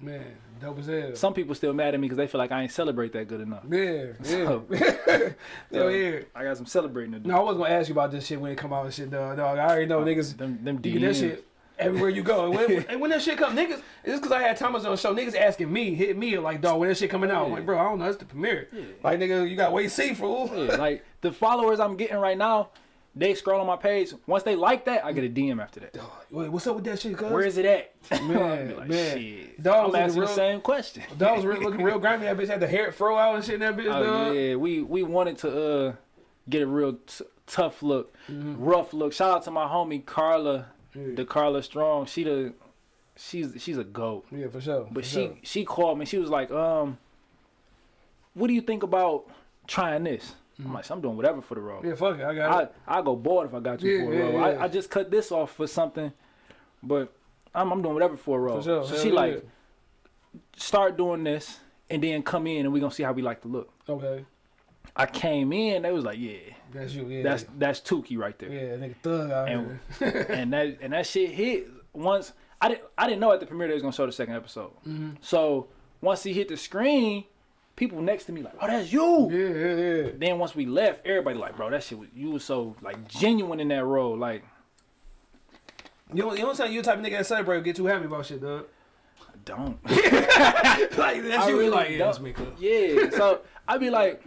Speaker 2: man, dope as hell.
Speaker 3: some people still mad at me because they feel like I ain't celebrate that good enough.
Speaker 2: yeah, yeah.
Speaker 3: So,
Speaker 2: yeah.
Speaker 3: I got some celebrating to do.
Speaker 2: No, I was gonna ask you about this shit when it come out and shit, dog. dog. I already know uh, niggas.
Speaker 3: them them
Speaker 2: get that shit everywhere you go. And when, and when that shit come, niggas, it's because I had Thomas on the show. Niggas asking me, hit me like, dog, when that shit coming out? I'm like, bro, I don't know. It's the premiere. Like, nigga, you got wait see, fool.
Speaker 3: Yeah, like the followers I'm getting right now, they scroll on my page. Once they like that, I get a DM after that.
Speaker 2: Wait, what's up with that shit, cuz?
Speaker 3: Where is it at?
Speaker 2: Man,
Speaker 3: like,
Speaker 2: man.
Speaker 3: shit.
Speaker 2: Dog
Speaker 3: I'm asking
Speaker 2: the
Speaker 3: the same question.
Speaker 2: Dog was really looking real grimy. That bitch had the hair fro out and shit in that bitch,
Speaker 3: Oh
Speaker 2: dog.
Speaker 3: yeah, we we wanted to uh get a real t- tough look,
Speaker 2: Mm-hmm.
Speaker 3: rough look. Shout out to my homie Carla, the Carla Strong. She the she's she's a goat.
Speaker 2: Yeah, for sure.
Speaker 3: But
Speaker 2: for
Speaker 3: she
Speaker 2: sure.
Speaker 3: she called me. She was like, um, what do you think about trying this? I'm like, I'm doing whatever for the role.
Speaker 2: Yeah, fuck it. I got it.
Speaker 3: I I go bored if I got you
Speaker 2: Yeah,
Speaker 3: for a
Speaker 2: yeah,
Speaker 3: role.
Speaker 2: yeah.
Speaker 3: I, I just cut this off for something, but I'm I'm doing whatever for a role.
Speaker 2: For sure.
Speaker 3: So
Speaker 2: Hell
Speaker 3: she
Speaker 2: yeah.
Speaker 3: like start doing this and then come in and we're gonna see how we like to look.
Speaker 2: Okay.
Speaker 3: I came in, they was like, yeah,
Speaker 2: That's you, yeah.
Speaker 3: that's that's Tukey right there,
Speaker 2: yeah, nigga thug out
Speaker 3: and and that and that shit hit once. I didn't I didn't know at the premiere they was gonna show the second episode.
Speaker 2: Mm-hmm.
Speaker 3: So once he hit the screen, people next to me like, oh, that's you.
Speaker 2: Yeah, yeah, yeah.
Speaker 3: Then once we left, everybody like, bro, that shit was you was so like genuine in that role, like.
Speaker 2: You don't, you don't sound you the type of nigga that celebrate or get too happy about shit, dog.
Speaker 3: Don't.
Speaker 2: like, that's
Speaker 3: I
Speaker 2: you.
Speaker 3: really
Speaker 2: like, yeah, that's me.
Speaker 3: Yeah. So I'd be like,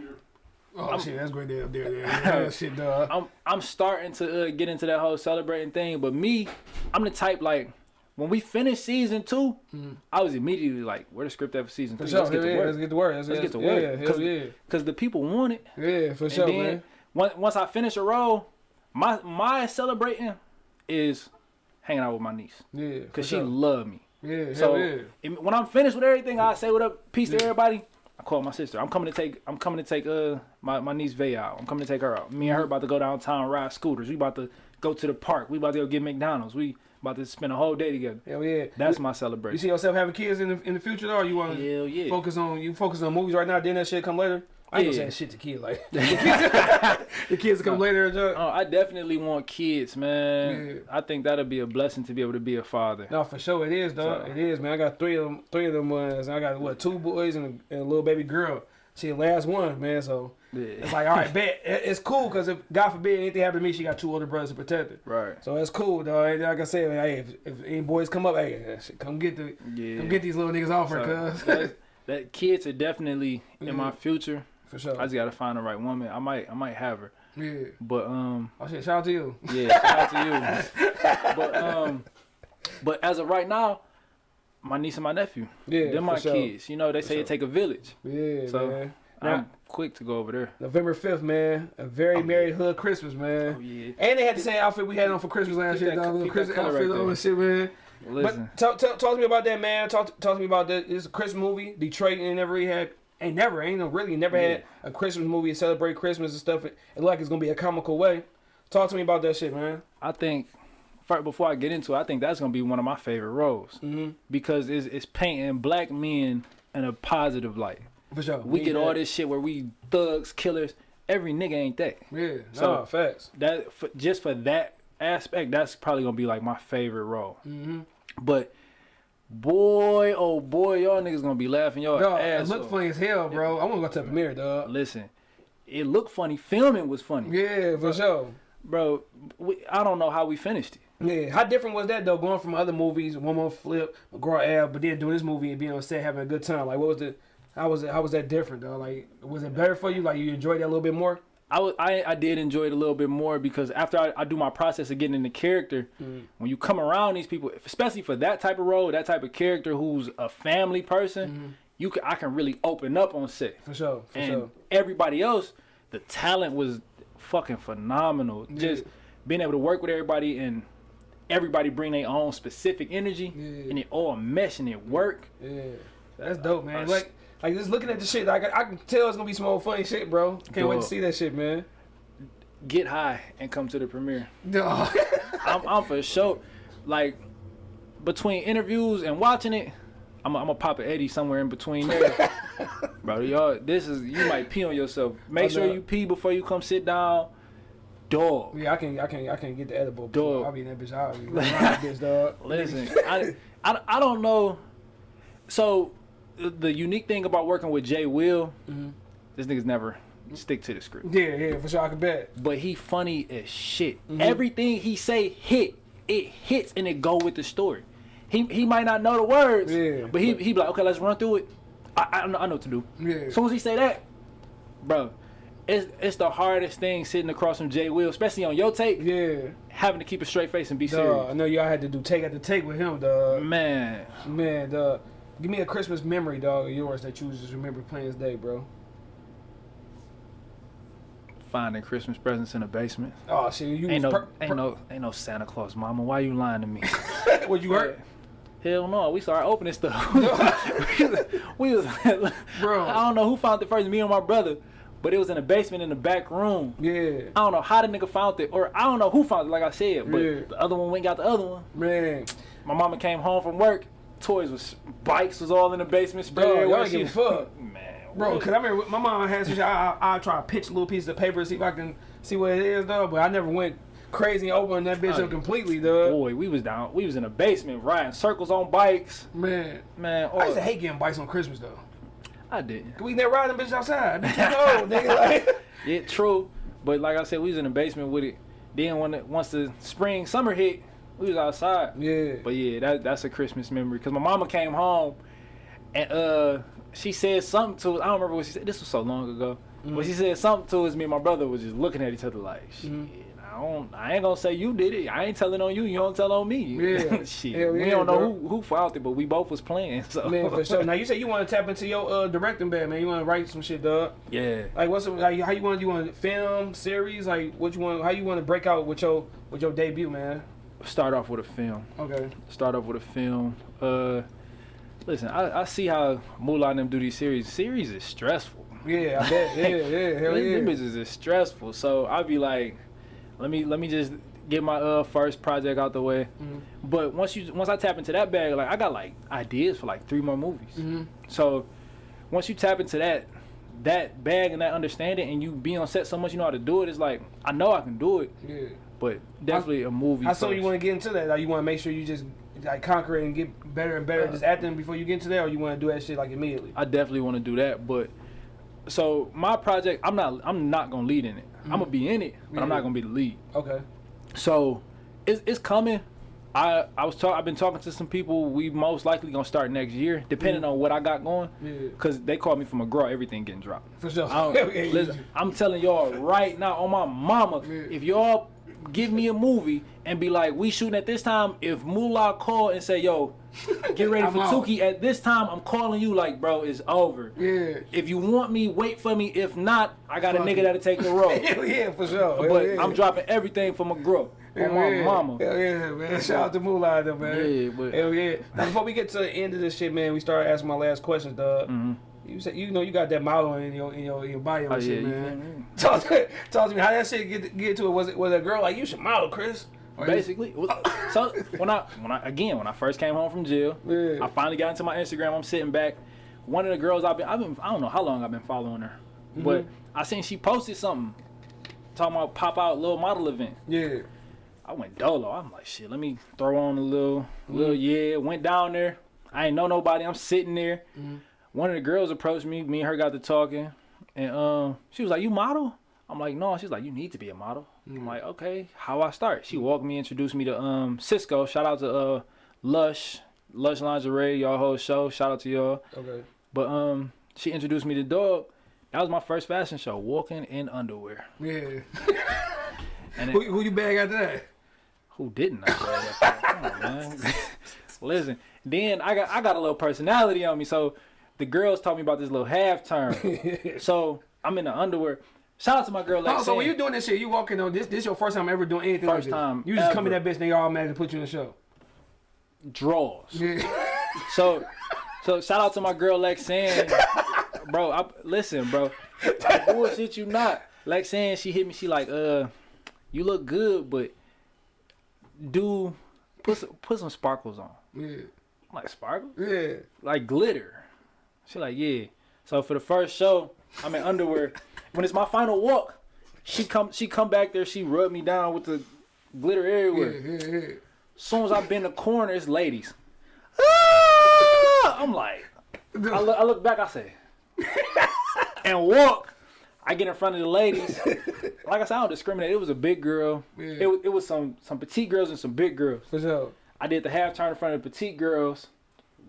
Speaker 2: Oh, shit, that's great there, there, there. Yeah, shit, dog.
Speaker 3: I'm I'm starting to uh, get into that whole celebrating thing, but me, I'm the type like when we finished season 2 I was immediately like, where the script at for season
Speaker 2: For
Speaker 3: three?
Speaker 2: sure,
Speaker 3: Let's get to
Speaker 2: yeah,
Speaker 3: work.
Speaker 2: let's get to work. Let's,
Speaker 3: Let's get to
Speaker 2: yeah,
Speaker 3: work.
Speaker 2: Yeah,
Speaker 3: Cause,
Speaker 2: hell yeah.
Speaker 3: Cause the people want it.
Speaker 2: Yeah, for
Speaker 3: And
Speaker 2: sure,
Speaker 3: then
Speaker 2: man.
Speaker 3: once I finish a role, my my celebrating is hanging out with my niece
Speaker 2: Yeah,
Speaker 3: because she
Speaker 2: sure.
Speaker 3: love me.
Speaker 2: Yeah,
Speaker 3: So
Speaker 2: yeah.
Speaker 3: when I'm finished with everything, I say what up, peace to everybody. I call my sister. I'm coming to take. I'm coming to take uh my, my niece Vay out. I'm coming to take her out. Me and her about to go downtown ride scooters. We about to go to the park. We about to go get McDonald's. We about to spend a whole day together.
Speaker 2: Hell yeah.
Speaker 3: That's my celebration.
Speaker 2: You see yourself having kids in the in the future, though? Or you want to
Speaker 3: Hell yeah.
Speaker 2: focus on you focus on movies right now? Then that shit come later. I ain't
Speaker 3: Yeah.
Speaker 2: gonna say shit to kids like the kids, come later. and junk.
Speaker 3: Oh, I definitely want kids, man.
Speaker 2: Yeah.
Speaker 3: I think that'll be a blessing to be able to be a father.
Speaker 2: No, for sure it is, dog.
Speaker 3: So-
Speaker 2: It is, man. I got three of them. Three of them ones. I got what two boys and a, and a little baby girl. She the last one, man. So
Speaker 3: Yeah.
Speaker 2: it's like, all right, bet it's cool because if God forbid anything happen to me, she got two older brothers to protect her.
Speaker 3: Right.
Speaker 2: So it's cool, dog. And Like I said, hey, if, if any boys come up, hey, come get the
Speaker 3: Yeah.
Speaker 2: come get these little niggas off her,
Speaker 3: So,
Speaker 2: cuz
Speaker 3: that, kids are definitely in my
Speaker 2: Mhm.
Speaker 3: future.
Speaker 2: for sure.
Speaker 3: I just gotta find the right woman. I might I might have her.
Speaker 2: yeah.
Speaker 3: But um
Speaker 2: Oh shit, shout out to you.
Speaker 3: yeah, shout out to you. but um but as of right now, my niece and my nephew.
Speaker 2: Yeah,
Speaker 3: They're my
Speaker 2: sure.
Speaker 3: kids. You know, they say
Speaker 2: sure.
Speaker 3: it take a village.
Speaker 2: Yeah,
Speaker 3: So,
Speaker 2: man. Now,
Speaker 3: quick to go over there.
Speaker 2: November fifth, man. A very
Speaker 3: Oh,
Speaker 2: merry hood Christmas, man.
Speaker 3: Oh yeah.
Speaker 2: And they had the same outfit we had on for Christmas last year,
Speaker 3: that-
Speaker 2: Little Christmas outfit
Speaker 3: right
Speaker 2: on and shit, man.
Speaker 3: Listen.
Speaker 2: But talk, talk, talk to me about that, man. Talk, talk to me about that. It's a Christmas movie. Detroit ain't never really had, ain't never, ain't no really never had a Christmas movie to celebrate Christmas and stuff. It, it like it's gonna be a comical way. Talk to me about that shit, man.
Speaker 3: I think before I get into it, I think that's gonna be one of my favorite roles
Speaker 2: Mm-hmm.
Speaker 3: because it's, it's painting black men in a positive light.
Speaker 2: For sure.
Speaker 3: We
Speaker 2: Need
Speaker 3: get all this shit where we thugs, killers. Every nigga ain't that.
Speaker 2: Yeah.
Speaker 3: So-
Speaker 2: no, facts.
Speaker 3: That for, just for that aspect, that's probably gonna be like my favorite role.
Speaker 2: Mm-hmm.
Speaker 3: But boy, oh boy, y'all niggas gonna be laughing y'all
Speaker 2: Dog, it
Speaker 3: ass
Speaker 2: look
Speaker 3: off.
Speaker 2: funny as hell, bro. I want to go to the premiere, dog.
Speaker 3: Listen, it looked funny. Filming was funny,
Speaker 2: Yeah, for sure.
Speaker 3: bro. We, I don't know how we finished it.
Speaker 2: Yeah, how different was that though? Going from other movies, one more flip, McGraw Ave, but then doing this movie and being on set having a good time. Like, what was the? How was it? How was that different though? Like, was it better for you? Like, you enjoyed that a little bit more?
Speaker 3: I, was, I I did enjoy it a little bit more because after I, I do my process of getting into character,
Speaker 2: Mm.
Speaker 3: when you come around these people, especially for that type of role, that type of character who's a family person, you can I can really open up on set.
Speaker 2: For sure, for
Speaker 3: and
Speaker 2: sure.
Speaker 3: everybody else, the talent was fucking phenomenal. Just being able to work with everybody and everybody bring their own specific energy
Speaker 2: Yeah.
Speaker 3: and it all mesh and it work.
Speaker 2: Yeah, that's dope, man.
Speaker 3: Uh,
Speaker 2: Like, like just looking at the shit, like I, I can tell it's gonna be some old funny shit, bro. Can't wait to see that shit, man.
Speaker 3: Get high and come to the premiere.
Speaker 2: Dog.
Speaker 3: I'm, I'm for sure. Like between interviews and watching it, I'm gonna pop an Eddie somewhere in between there. Bro, y'all, this is you might pee on yourself. Make sure you pee before you come sit down. Dog.
Speaker 2: yeah, I can, I can, I can get the edible.
Speaker 3: Dog.
Speaker 2: I'll be in that bitch. I'll be around that bitch, dog.
Speaker 3: Listen, I, I, I don't know. So the, unique thing about working with Jay Will,
Speaker 2: Mm-hmm.
Speaker 3: this nigga's never stick to the script.
Speaker 2: Yeah, yeah, for sure. I can bet.
Speaker 3: But he funny as shit.
Speaker 2: Mm-hmm.
Speaker 3: Everything he say hit. It hits and it go with the story. He he might not know the words,
Speaker 2: Yeah,
Speaker 3: but he
Speaker 2: but-
Speaker 3: he be like, okay, let's run through it. I I, know, I know what to do.
Speaker 2: Yeah.
Speaker 3: As soon as he say that, bro, it's it's the hardest thing sitting across from Jay Will, especially on your tape,
Speaker 2: Yeah,
Speaker 3: having to keep a straight face and be
Speaker 2: dog. I know y'all had to do take after take with him, dog.
Speaker 3: Man,
Speaker 2: Man, dog. Give me a Christmas memory, dog, of yours that you just remember playing this day, bro.
Speaker 3: finding Christmas presents in the basement.
Speaker 2: Oh shit, you
Speaker 3: Ain't no ain't no ain't no Santa Claus, Mama. Why you lying to me?
Speaker 2: what you hurt?
Speaker 3: Hell no, we started opening stuff. we was,
Speaker 2: Bro.
Speaker 3: I don't know who found it first, me or my brother, but it was in the basement in the back room.
Speaker 2: Yeah,
Speaker 3: I don't know how the nigga found it, or I don't know who found it, like I said, but
Speaker 2: Yeah.
Speaker 3: the other one went and got the other one.
Speaker 2: man.
Speaker 3: My mama came home from work, toys was bikes was all in the basement, spread
Speaker 2: Dog, y'all give a fuck.
Speaker 3: Man,
Speaker 2: Bro, cause I remember my mom had some shit. I, I, try to pitch little pieces of paper to see if I can see what it is, though. But I never went crazy and opened that bitch
Speaker 3: Oh,
Speaker 2: up completely, dog.
Speaker 3: boy, we was down, we was in the basement riding circles on bikes.
Speaker 2: Man,
Speaker 3: Man,
Speaker 2: I used to hate getting bikes on Christmas though.
Speaker 3: I didn't.
Speaker 2: We never ride them bitches outside. no, nigga, like,
Speaker 3: Yeah, true. But like I said, we was in the basement with it. Then when it, once the spring summer hit, we was outside.
Speaker 2: yeah.
Speaker 3: But yeah, that that's a Christmas memory. Cause my mama came home, and uh, she said something to us. I don't remember what she said. This was so long ago.
Speaker 2: Mm-hmm.
Speaker 3: But she said something to us. Me and my brother was just looking at each other like, shit.
Speaker 2: Mm-hmm.
Speaker 3: I don't. I ain't gonna say you did it. I ain't telling on you. You don't tell on me.
Speaker 2: Yeah.
Speaker 3: shit.
Speaker 2: Hell
Speaker 3: we
Speaker 2: yeah,
Speaker 3: don't know
Speaker 2: dog.
Speaker 3: who who found it, but we both was playing. So
Speaker 2: Man, for sure. Now you said you want to tap into your uh, directing bag, man. You want to write some shit, dog.
Speaker 3: yeah.
Speaker 2: Like what's it, like how you want you want to film series? Like what you want? How you want to break out with your with your debut, man?
Speaker 3: Start off with a film.
Speaker 2: Okay.
Speaker 3: start off with a film. Uh, listen, I, I see how Moolah and them do these series. Series is stressful.
Speaker 2: Yeah, I bet. Yeah, yeah, hell yeah.
Speaker 3: Them bitches is stressful. So I'd be like, let me let me just get my uh first project out the way.
Speaker 2: Mhm.
Speaker 3: But once you once I tap into that bag, like I got like ideas for like three more movies.
Speaker 2: Mhm.
Speaker 3: So once you tap into that, that bag and that understanding, and you be on set so much, you know how to do it. It's like I know I can do it,
Speaker 2: Yeah.
Speaker 3: But definitely a movie.
Speaker 2: How so you want to get into that? Like you want to make sure you just like conquer it and get better and better uh, just acting before you get into that, or you want to do that shit like immediately?
Speaker 3: I definitely want to do that, but so my project, I'm not, I'm not gonna lead in it. I'm gonna mm. be in it, but I'm not mm-hmm. gonna be the lead.
Speaker 2: Okay.
Speaker 3: So it's it's coming. I I was talk, I've been talking to some people. We most likely gonna start next year, depending mm. on what I got going.
Speaker 2: Yeah.
Speaker 3: Cause they called me from a girl, everything getting dropped.
Speaker 2: For sure.
Speaker 3: I I'm telling y'all right now, on my mama,
Speaker 2: Yeah.
Speaker 3: if y'all give me a movie and be like, we shooting at this time, if Moolah call and say, yo, get ready for
Speaker 2: out.
Speaker 3: Tuki at this time, I'm calling you like, bro, it's over.
Speaker 2: Yeah.
Speaker 3: If you want me, wait for me. If not, I got
Speaker 2: Fuck
Speaker 3: a nigga
Speaker 2: it.
Speaker 3: that'll take the role.
Speaker 2: Hell yeah, for sure. Hell
Speaker 3: but
Speaker 2: yeah.
Speaker 3: I'm dropping everything for McGraw.
Speaker 2: Hell
Speaker 3: On my
Speaker 2: yeah.
Speaker 3: mama.
Speaker 2: Hell yeah, man. Shout out to Moolah, though, man.
Speaker 3: Yeah, but-
Speaker 2: Hell yeah. Now, before we get to the end of this shit, man, we start asking my last questions, dog.
Speaker 3: Mhm.
Speaker 2: You said you know you got that model in your in your in your bio and
Speaker 3: Oh, yeah,
Speaker 2: shit,
Speaker 3: you
Speaker 2: man. Talk to, talk to me how that shit get get to it. Was it was a girl like you should model, Chris?
Speaker 3: Basically, so when I when I again when I first came home from jail,
Speaker 2: Yeah.
Speaker 3: I finally got into my Instagram. I'm sitting back. One of the girls I've been I've been I don't know how long I've been following her, mm-hmm. but I seen she posted something talking about pop out little model event.
Speaker 2: Yeah.
Speaker 3: I went dolo. I'm like shit. Let me throw on a little mm-hmm. little yeah. Went down there. I ain't know nobody. I'm sitting there. Mm-hmm. One of the girls approached me. Me and her got to talking, and um she was like, "You model?" I'm like, "No." She's like, "You need to be a model." I'm like, "Okay." How I start? She walked me, introduced me to um Cisco. Shout out to uh Lush, Lush Lingerie, y'all whole show. Shout out to y'all.
Speaker 2: Okay.
Speaker 3: But um, she introduced me to Dog. That was my first fashion show, walking in underwear.
Speaker 2: Yeah.
Speaker 3: And
Speaker 2: who,
Speaker 3: it,
Speaker 2: who you bag after that?
Speaker 3: who didn't? I say? Come on, man. Listen, then I got I got a little personality on me, so the girls told me about this little half turn. so I'm in the underwear. Shout out to my girl.
Speaker 2: Oh, so when you doing this shit, you walking on this? This your first time ever doing anything?
Speaker 3: First
Speaker 2: like this?
Speaker 3: time
Speaker 2: You just come in that bitch, and they automatically put you in the show.
Speaker 3: draws.
Speaker 2: Yeah.
Speaker 3: So, so shout out to my girl Lexanne, bro. I, listen, bro. I bullshit you not. Lexanne, she hit me. She like, uh, you look good, but do put some, put some sparkles on.
Speaker 2: yeah.
Speaker 3: I'm like sparkles,
Speaker 2: Yeah.
Speaker 3: like glitter. She like, yeah. So for the first show, I'm in underwear. When it's my final walk, she come she come back there. She rub me down with the glitter
Speaker 2: Yeah.
Speaker 3: everywhere.
Speaker 2: Yeah.
Speaker 3: Soon as I bend the corner, it's ladies. Ah! I'm like, I look, I look back, I say, and walk. I get in front of the ladies. Like I said, I don't discriminate. It was a big girl.
Speaker 2: Yeah.
Speaker 3: It, was- it was some some petite girls and some big girls.
Speaker 2: For sure.
Speaker 3: I did the half turn in front of the petite girls.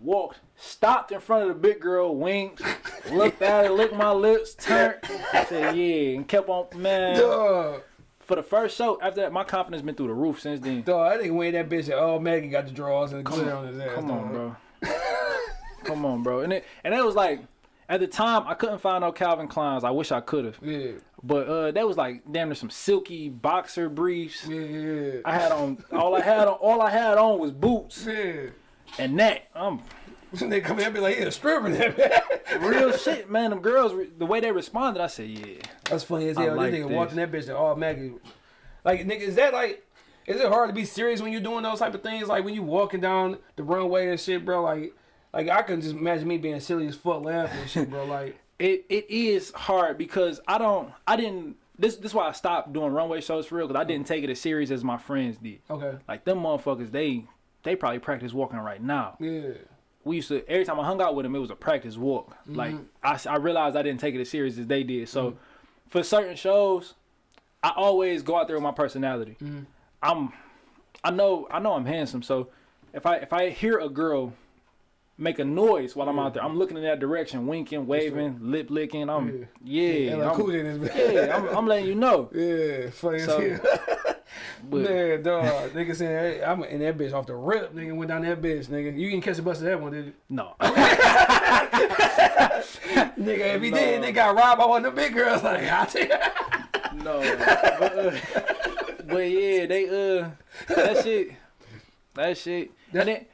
Speaker 3: Walked, stopped in front of the big girl, winked, looked at her, licked my lips, turned, said yeah, and kept on. Man,
Speaker 2: Dog.
Speaker 3: for the first show, after that, my confidence been through the roof since then.
Speaker 2: Dog, I think when that bitch, oh, Maggie got the drawers and the glitter on his ass.
Speaker 3: Come on, bro. Come on, bro. And it and that was like at the time I couldn't find no Calvin Kleins. I wish I could have.
Speaker 2: Yeah.
Speaker 3: But uh that was like damn near some silky boxer briefs.
Speaker 2: Yeah. Yeah.
Speaker 3: I had on all I had on all I had on was boots
Speaker 2: Yeah.
Speaker 3: And that. I'm
Speaker 2: they come in and be like, yeah, stripper that
Speaker 3: real shit, man. Them girls the way they responded, I said, Yeah.
Speaker 2: That's funny as
Speaker 3: I
Speaker 2: hell.
Speaker 3: like
Speaker 2: this nigga
Speaker 3: this.
Speaker 2: walked that bitch and all Maggie. Like, nigga, is that like, is it hard to be serious when you're doing those type of things? Like when you walking down the runway and shit, bro. Like, like I can just imagine me being silly as fuck laughing and shit, bro. Like,
Speaker 3: It it is hard because I don't I didn't this this is why I stopped doing runway shows for real because I didn't oh. take it as serious as my friends did.
Speaker 2: okay,
Speaker 3: Like them motherfuckers, they they probably practice walking right now.
Speaker 2: yeah,
Speaker 3: we used to every time I hung out with them, it was a practice walk. Mm-hmm. Like I, I realized I didn't take it as serious as they did. So mm-hmm. for certain shows, I always go out there with my personality. Mm-hmm. I'm, I know, I know I'm handsome. So if I if I hear a girl make a noise while I'm out there, I'm looking in that direction, winking, waving, lip licking. I'm yeah,
Speaker 2: and like
Speaker 3: I'm,
Speaker 2: cool in this bitch.
Speaker 3: yeah, I'm, I'm letting you know.
Speaker 2: Yeah, funny
Speaker 3: So,
Speaker 2: as hell. Man, dog, nigga saying, hey, I'm in that bitch off the rip, nigga. Went down that bitch, nigga. You didn't catch the bus of that one, did you?
Speaker 3: no,
Speaker 2: Nigga, if he did, they got robbed by one of the big girls. Like, I tell you.
Speaker 3: No, but, uh, but yeah, they uh that shit, that shit, and then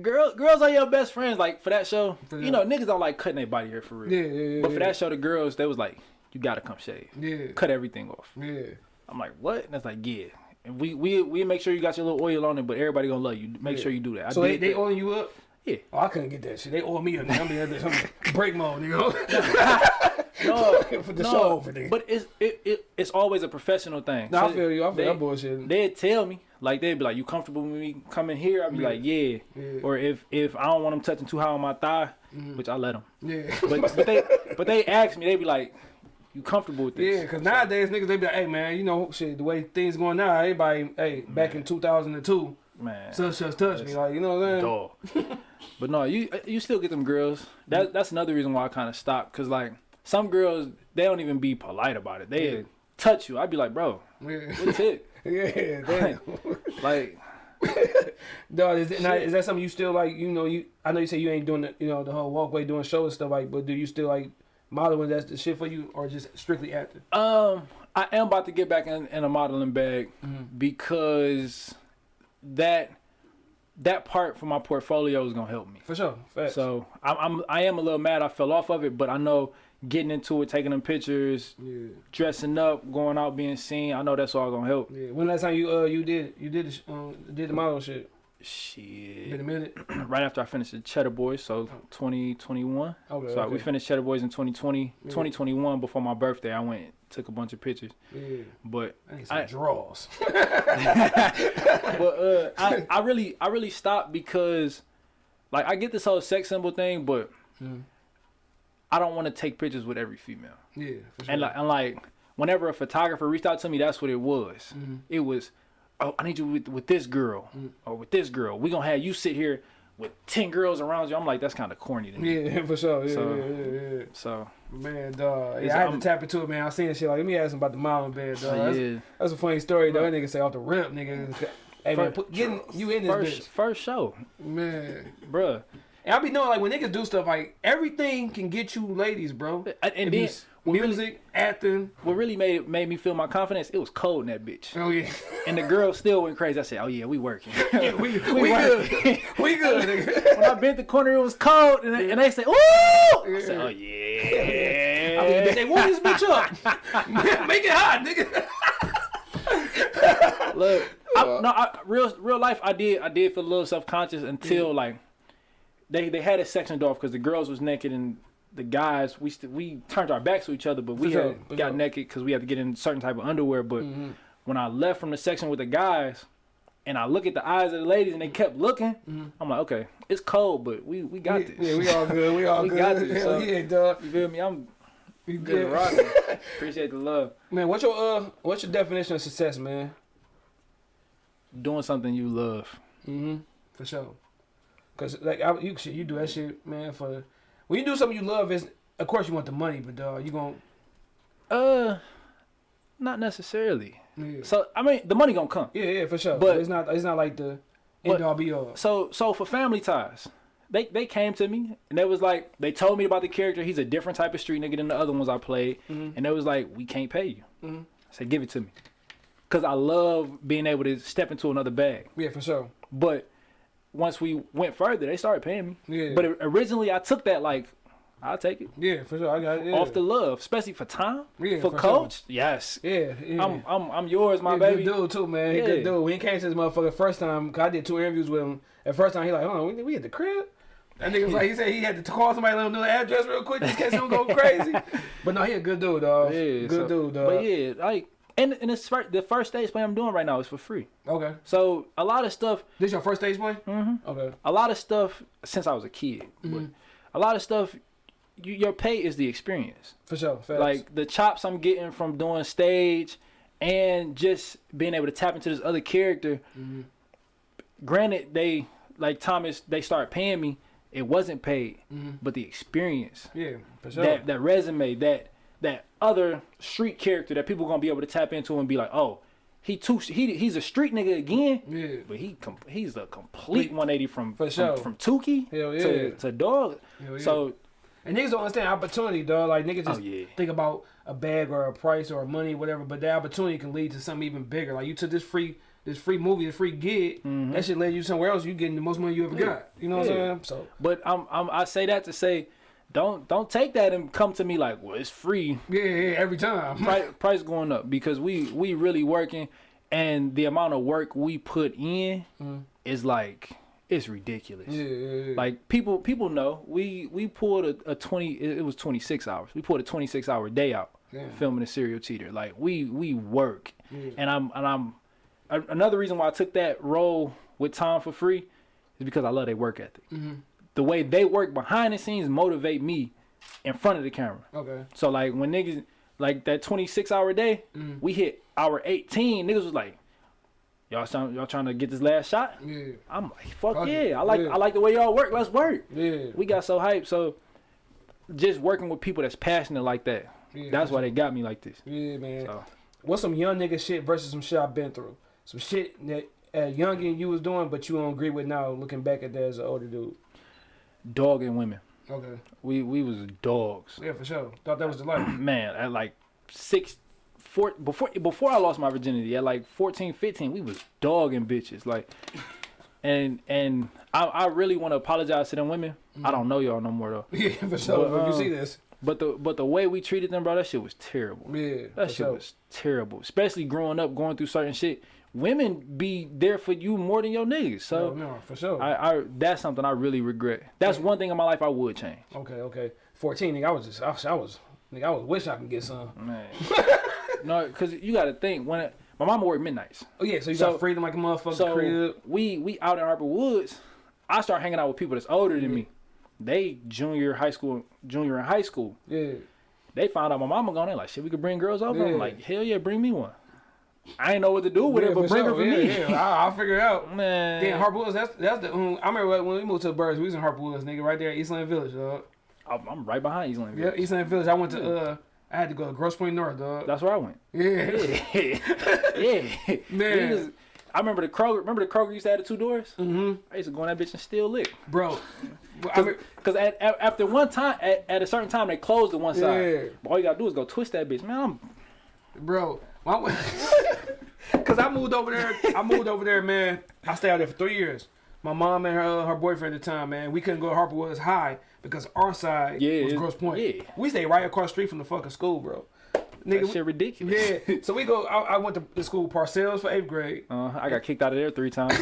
Speaker 3: girls girls are your best friends. Like for that show, you know niggas don't like cutting their body hair for real.
Speaker 2: Yeah, yeah, yeah.
Speaker 3: But for that show, the girls they was like, you gotta come shave,
Speaker 2: Yeah,
Speaker 3: cut everything off.
Speaker 2: yeah.
Speaker 3: I'm like, what? And that's like, yeah. And we we we make sure you got your little oil on it, but everybody gonna love you. Make sure you do that. I
Speaker 2: So they, they oiling you up?
Speaker 3: Yeah.
Speaker 2: Oh, I couldn't get that shit. They owe me a nigga. I'm this- break mode, nigga.
Speaker 3: No,
Speaker 2: For the
Speaker 3: no,
Speaker 2: show over there.
Speaker 3: But it's it, it it's always a professional thing.
Speaker 2: No, I feel you. I feel
Speaker 3: they-
Speaker 2: that bullshit.
Speaker 3: They'd tell me like they'd be like, "You comfortable with me coming here?" I'd be
Speaker 2: Yeah.
Speaker 3: like, "Yeah."
Speaker 2: Yeah.
Speaker 3: Or if if I don't want them touching too high on my thigh, mm. which I let them.
Speaker 2: Yeah.
Speaker 3: But but they but they ask me, they'd be like, "You comfortable with this?"
Speaker 2: Yeah, cause nowadays niggas they be like, hey man, you know shit, the way things going now, everybody, hey, back in 2002,
Speaker 3: man,
Speaker 2: such such touch me, like you know what I'm saying?
Speaker 3: dog. but no, you you still get them girls. That that's another reason why I kind of stopped. Cause like some girls, they don't even be polite about it. They
Speaker 2: Yeah.
Speaker 3: touch you. I'd be like, bro,
Speaker 2: Yeah,
Speaker 3: what's it?
Speaker 2: Yeah, damn.
Speaker 3: like,
Speaker 2: Dog, is, it, now, is that something you still like? You know, you I know you say you ain't doing the, you know the whole walkway doing show and stuff like, but do you still like modeling? That's the shit for you, or just strictly acting?
Speaker 3: um, I am about to get back in, in a modeling bag because that that part for my portfolio is gonna help me.
Speaker 2: For sure. Facts.
Speaker 3: So I'm, I'm I am a little mad I fell off of it, but I know getting into it, taking them pictures,
Speaker 2: yeah,
Speaker 3: dressing up, going out, being seen, I know that's all gonna help.
Speaker 2: yeah. When last time you uh you did you did the, um, did the model shit? Been
Speaker 3: Shit.
Speaker 2: a minute.
Speaker 3: right after I finished the Cheddar Boys, so 2021.
Speaker 2: Okay.
Speaker 3: So
Speaker 2: okay.
Speaker 3: we finished Cheddar Boys in 2020, 2021 before my birthday. I went took a bunch of pictures,
Speaker 2: Yeah.
Speaker 3: but
Speaker 2: I need some
Speaker 3: I-
Speaker 2: draws.
Speaker 3: but uh, I I really I really stopped because like I get this whole sex symbol thing, but
Speaker 2: Mm.
Speaker 3: I don't want to take pictures with every female.
Speaker 2: Yeah. For sure.
Speaker 3: And like, and like, whenever a photographer reached out to me, that's what it was.
Speaker 2: Mm-hmm.
Speaker 3: It was, oh, I need you with, with this girl
Speaker 2: Mm.
Speaker 3: or with this girl. We gonna have you sit here with ten girls around you. I'm like, that's kind of corny to me.
Speaker 2: yeah, for sure. Yeah,
Speaker 3: So-
Speaker 2: yeah, yeah, yeah.
Speaker 3: So
Speaker 2: Man, dog. Yeah, I had
Speaker 3: I'm-
Speaker 2: to tap into it, man. I seen shit like, let me ask him about the modeling bed, dog. That's,
Speaker 3: yeah,
Speaker 2: that's a funny story, though. That nigga say off the rip, nigga. Hey, man, put, getting you in this
Speaker 3: first first show.
Speaker 2: Man.
Speaker 3: bruh.
Speaker 2: And I be knowing, like, when niggas do stuff, like, everything can get you ladies, bro.
Speaker 3: And, and
Speaker 2: If
Speaker 3: then
Speaker 2: you s- music, acting.
Speaker 3: what really made it made me feel my confidence. It was cold in that bitch,
Speaker 2: Oh, yeah.
Speaker 3: and the girl still went crazy. I said, oh yeah, we working.
Speaker 2: we we,
Speaker 3: We
Speaker 2: good. we good,
Speaker 3: when I bent the corner, it was cold, and they, and they say, "Ooh!" I said, "Oh yeah."
Speaker 2: I mean,
Speaker 3: yeah."
Speaker 2: they warm this bitch up. Make it hot, nigga.
Speaker 3: Look, I, no, I, real real life. I did I did feel a little self conscious until like they they had it sectioned off because the girls was naked and the guys we st- we turned our backs to each other, but we
Speaker 2: sure,
Speaker 3: had got
Speaker 2: sure.
Speaker 3: Naked because we had to get in certain type of underwear. But when I left from the section with the guys. And I look at the eyes of the ladies, and they kept looking. I'm like, okay, it's cold, but we we got this.
Speaker 2: Yeah, we all good. We all
Speaker 3: We
Speaker 2: good.
Speaker 3: got this, so-
Speaker 2: yeah, dog.
Speaker 3: You feel me? I'm good
Speaker 2: good.
Speaker 3: rocking. Appreciate the love.
Speaker 2: Man, what's your uh, what's your definition of success, man?
Speaker 3: Doing something you love.
Speaker 2: Mm-hmm. For sure. Cause like I, you you do that shit, man. For when you do something you love, is of course you want the money, but dog, you gon'
Speaker 3: Uh, not necessarily.
Speaker 2: yeah.
Speaker 3: So I mean, the money gonna come.
Speaker 2: yeah, yeah, for sure.
Speaker 3: But-
Speaker 2: But it's not, it's not like the end all be all.
Speaker 3: So so for family ties, they they came to me and they was like they told me about the character. He's a different type of street nigga than the other ones I played,
Speaker 2: Mhm.
Speaker 3: and they was like, we can't pay you.
Speaker 2: Mhm.
Speaker 3: I said, give it to me, cause I love being able to step into another bag.
Speaker 2: Yeah, for sure.
Speaker 3: But once we went further, they started paying me.
Speaker 2: Yeah.
Speaker 3: But originally, I took that like, I'll take it
Speaker 2: Yeah, for sure. I got it. Yeah.
Speaker 3: off the love, especially for time,
Speaker 2: Yeah,
Speaker 3: for,
Speaker 2: for
Speaker 3: coach. Yes,
Speaker 2: yeah, yeah.
Speaker 3: I'm I'm I'm yours, my
Speaker 2: He a
Speaker 3: baby.
Speaker 2: good dude too, man. He
Speaker 3: Yeah.
Speaker 2: good dude. When he came to this motherfucker first time, cause I did two interviews with him. At first time, he like, oh, we, we at the crib. That nigga was like, he said he had to call somebody, let him know the address real quick, just in case him go crazy. But no, he a good dude, dog.
Speaker 3: Yeah,
Speaker 2: good
Speaker 3: so-
Speaker 2: dude, dog.
Speaker 3: But yeah, like, and and it's the first stage play I'm doing right now is for free.
Speaker 2: Okay,
Speaker 3: So a lot of stuff,
Speaker 2: this your first stage play?
Speaker 3: hmm
Speaker 2: Okay.
Speaker 3: a lot of stuff since I was a kid,
Speaker 2: Mm-hmm.
Speaker 3: a lot of stuff, you, your pay is the experience.
Speaker 2: For sure. Facts.
Speaker 3: Like the chops I'm getting from doing stage, and just being able to tap into this other character.
Speaker 2: Mm-hmm.
Speaker 3: Granted, they like Thomas, they start paying me. It wasn't paid,
Speaker 2: Mhm.
Speaker 3: but the experience,
Speaker 2: yeah, for sure.
Speaker 3: that that resume, that that other street character that people gonna be able to tap into and be like, oh, he too he he's a street nigga again.
Speaker 2: yeah.
Speaker 3: But he com- he's a complete 180 from
Speaker 2: For
Speaker 3: from,
Speaker 2: sure.
Speaker 3: from Tukey
Speaker 2: yeah.
Speaker 3: to, to dog.
Speaker 2: Yeah.
Speaker 3: So
Speaker 2: And niggas don't understand opportunity, dog. Like niggas just
Speaker 3: Oh, yeah.
Speaker 2: think about a bag or a price or money, whatever. But that opportunity can lead to something even bigger. Like you took this free, this free movie, this free gig. Mm-hmm. That shit led you somewhere else. You getting the most money you ever got. You know what. I'm saying? So
Speaker 3: But I'm, I'm I say that to say, don't don't take that and come to me like, well, it's free.
Speaker 2: yeah, yeah, every time.
Speaker 3: Price, price going up because we we really working, and the amount of work we put in
Speaker 2: Mm.
Speaker 3: is like it's ridiculous.
Speaker 2: Yeah, yeah, yeah.
Speaker 3: Like people people know we we pulled a, a twenty it was twenty six hours. We pulled a twenty six hour day out
Speaker 2: Damn.
Speaker 3: filming a serial cheater. Like we we work,
Speaker 2: Yeah.
Speaker 3: and I'm and I'm another reason why I took that role with Tom for free is because I love their work ethic.
Speaker 2: Mm-hmm.
Speaker 3: The way they work behind the scenes motivate me in front of the camera.
Speaker 2: okay.
Speaker 3: So like when niggas like that 26 hour day,
Speaker 2: Mm-hmm.
Speaker 3: we hit hour 18. Niggas was like, y'all trying, y'all trying to get this last shot?
Speaker 2: Yeah.
Speaker 3: I'm like, fuck
Speaker 2: Fuck
Speaker 3: yeah.
Speaker 2: it.
Speaker 3: I like
Speaker 2: Yeah.
Speaker 3: I like the way y'all work. Let's work.
Speaker 2: Yeah.
Speaker 3: We got so hyped. So just working with people that's passionate like that.
Speaker 2: Yeah,
Speaker 3: that's why they got me like this.
Speaker 2: Yeah, man.
Speaker 3: So
Speaker 2: What's some young nigga shit versus some shit I've been through? Some shit that at youngin you was doing, but you don't agree with now, looking back at that as an older dude.
Speaker 3: Dogging women.
Speaker 2: Okay.
Speaker 3: We we was dogs.
Speaker 2: Yeah, for sure. Thought that was the life.
Speaker 3: Man, at like six four before before I lost my virginity, at like 14, 15, we was dogging bitches. Like and and I, I really want to apologize to them women. I don't know y'all no more though.
Speaker 2: yeah, for sure.
Speaker 3: But,
Speaker 2: if you
Speaker 3: um,
Speaker 2: see this.
Speaker 3: But the but the way we treated them, bro, that shit was terrible.
Speaker 2: Yeah.
Speaker 3: That shit
Speaker 2: sure.
Speaker 3: was terrible. Especially growing up, going through certain shit. Women be there for you more than your niggas. So
Speaker 2: no, no, for sure.
Speaker 3: I, I that's something I really regret. That's one thing in my life I would change.
Speaker 2: okay, okay. Fourteen, nigga, I was just, I was, I was, nigga, I was wish I could get some.
Speaker 3: Man. no, because you got to think when it, my mama worked midnights.
Speaker 2: Oh yeah, so you
Speaker 3: So-
Speaker 2: got freedom like a motherfucker
Speaker 3: So
Speaker 2: crib.
Speaker 3: we we out in Harper Woods. I start hanging out with people that's older than me. They junior high school, junior in high school.
Speaker 2: Yeah.
Speaker 3: They found out my mama gone. They like, shit, we could bring girls over.
Speaker 2: Yeah.
Speaker 3: I'm like, hell yeah, bring me one. I ain't know what to do with
Speaker 2: yeah,
Speaker 3: it, but bring
Speaker 2: sure.
Speaker 3: her for
Speaker 2: yeah,
Speaker 3: me.
Speaker 2: Yeah, I, I'll figure it out.
Speaker 3: Man,
Speaker 2: Damn, Harper Woods, that's that's the. Um, I remember when we moved to the Birds, we was in Harper Woods, nigga, right there at Eastland Village, dog.
Speaker 3: I'm, I'm right behind Eastland.
Speaker 2: Yeah,
Speaker 3: Village.
Speaker 2: Eastland Village. I went to. uh I had to go to Grosse Pointe North, dog.
Speaker 3: That's where I went.
Speaker 2: Yeah.
Speaker 3: yeah,
Speaker 2: yeah.
Speaker 3: Man. Was- I remember the Kroger. Remember the Kroger used to have the two doors.
Speaker 2: mm-hmm.
Speaker 3: I used to go in that bitch and steal lick.
Speaker 2: Bro. I mean,
Speaker 3: Cause at, at, after one time, at, at a certain time, they closed the one side.
Speaker 2: Yeah.
Speaker 3: All you gotta do is go twist that bitch, man. I'm
Speaker 2: bro. My- Cause I moved over there. I moved over there, man. I stayed out there for three years. My mom and her her boyfriend at the time, man. We couldn't go to Harper Woods High because our side
Speaker 3: Yeah,
Speaker 2: was Grosse Pointe.
Speaker 3: yeah.
Speaker 2: We stayed right across the street from the fucking school, bro.
Speaker 3: that
Speaker 2: Nigga,
Speaker 3: shit ridiculous.
Speaker 2: yeah. So we go. I, I went to the school Parcells for eighth grade,
Speaker 3: Uh, I got kicked out of there three times.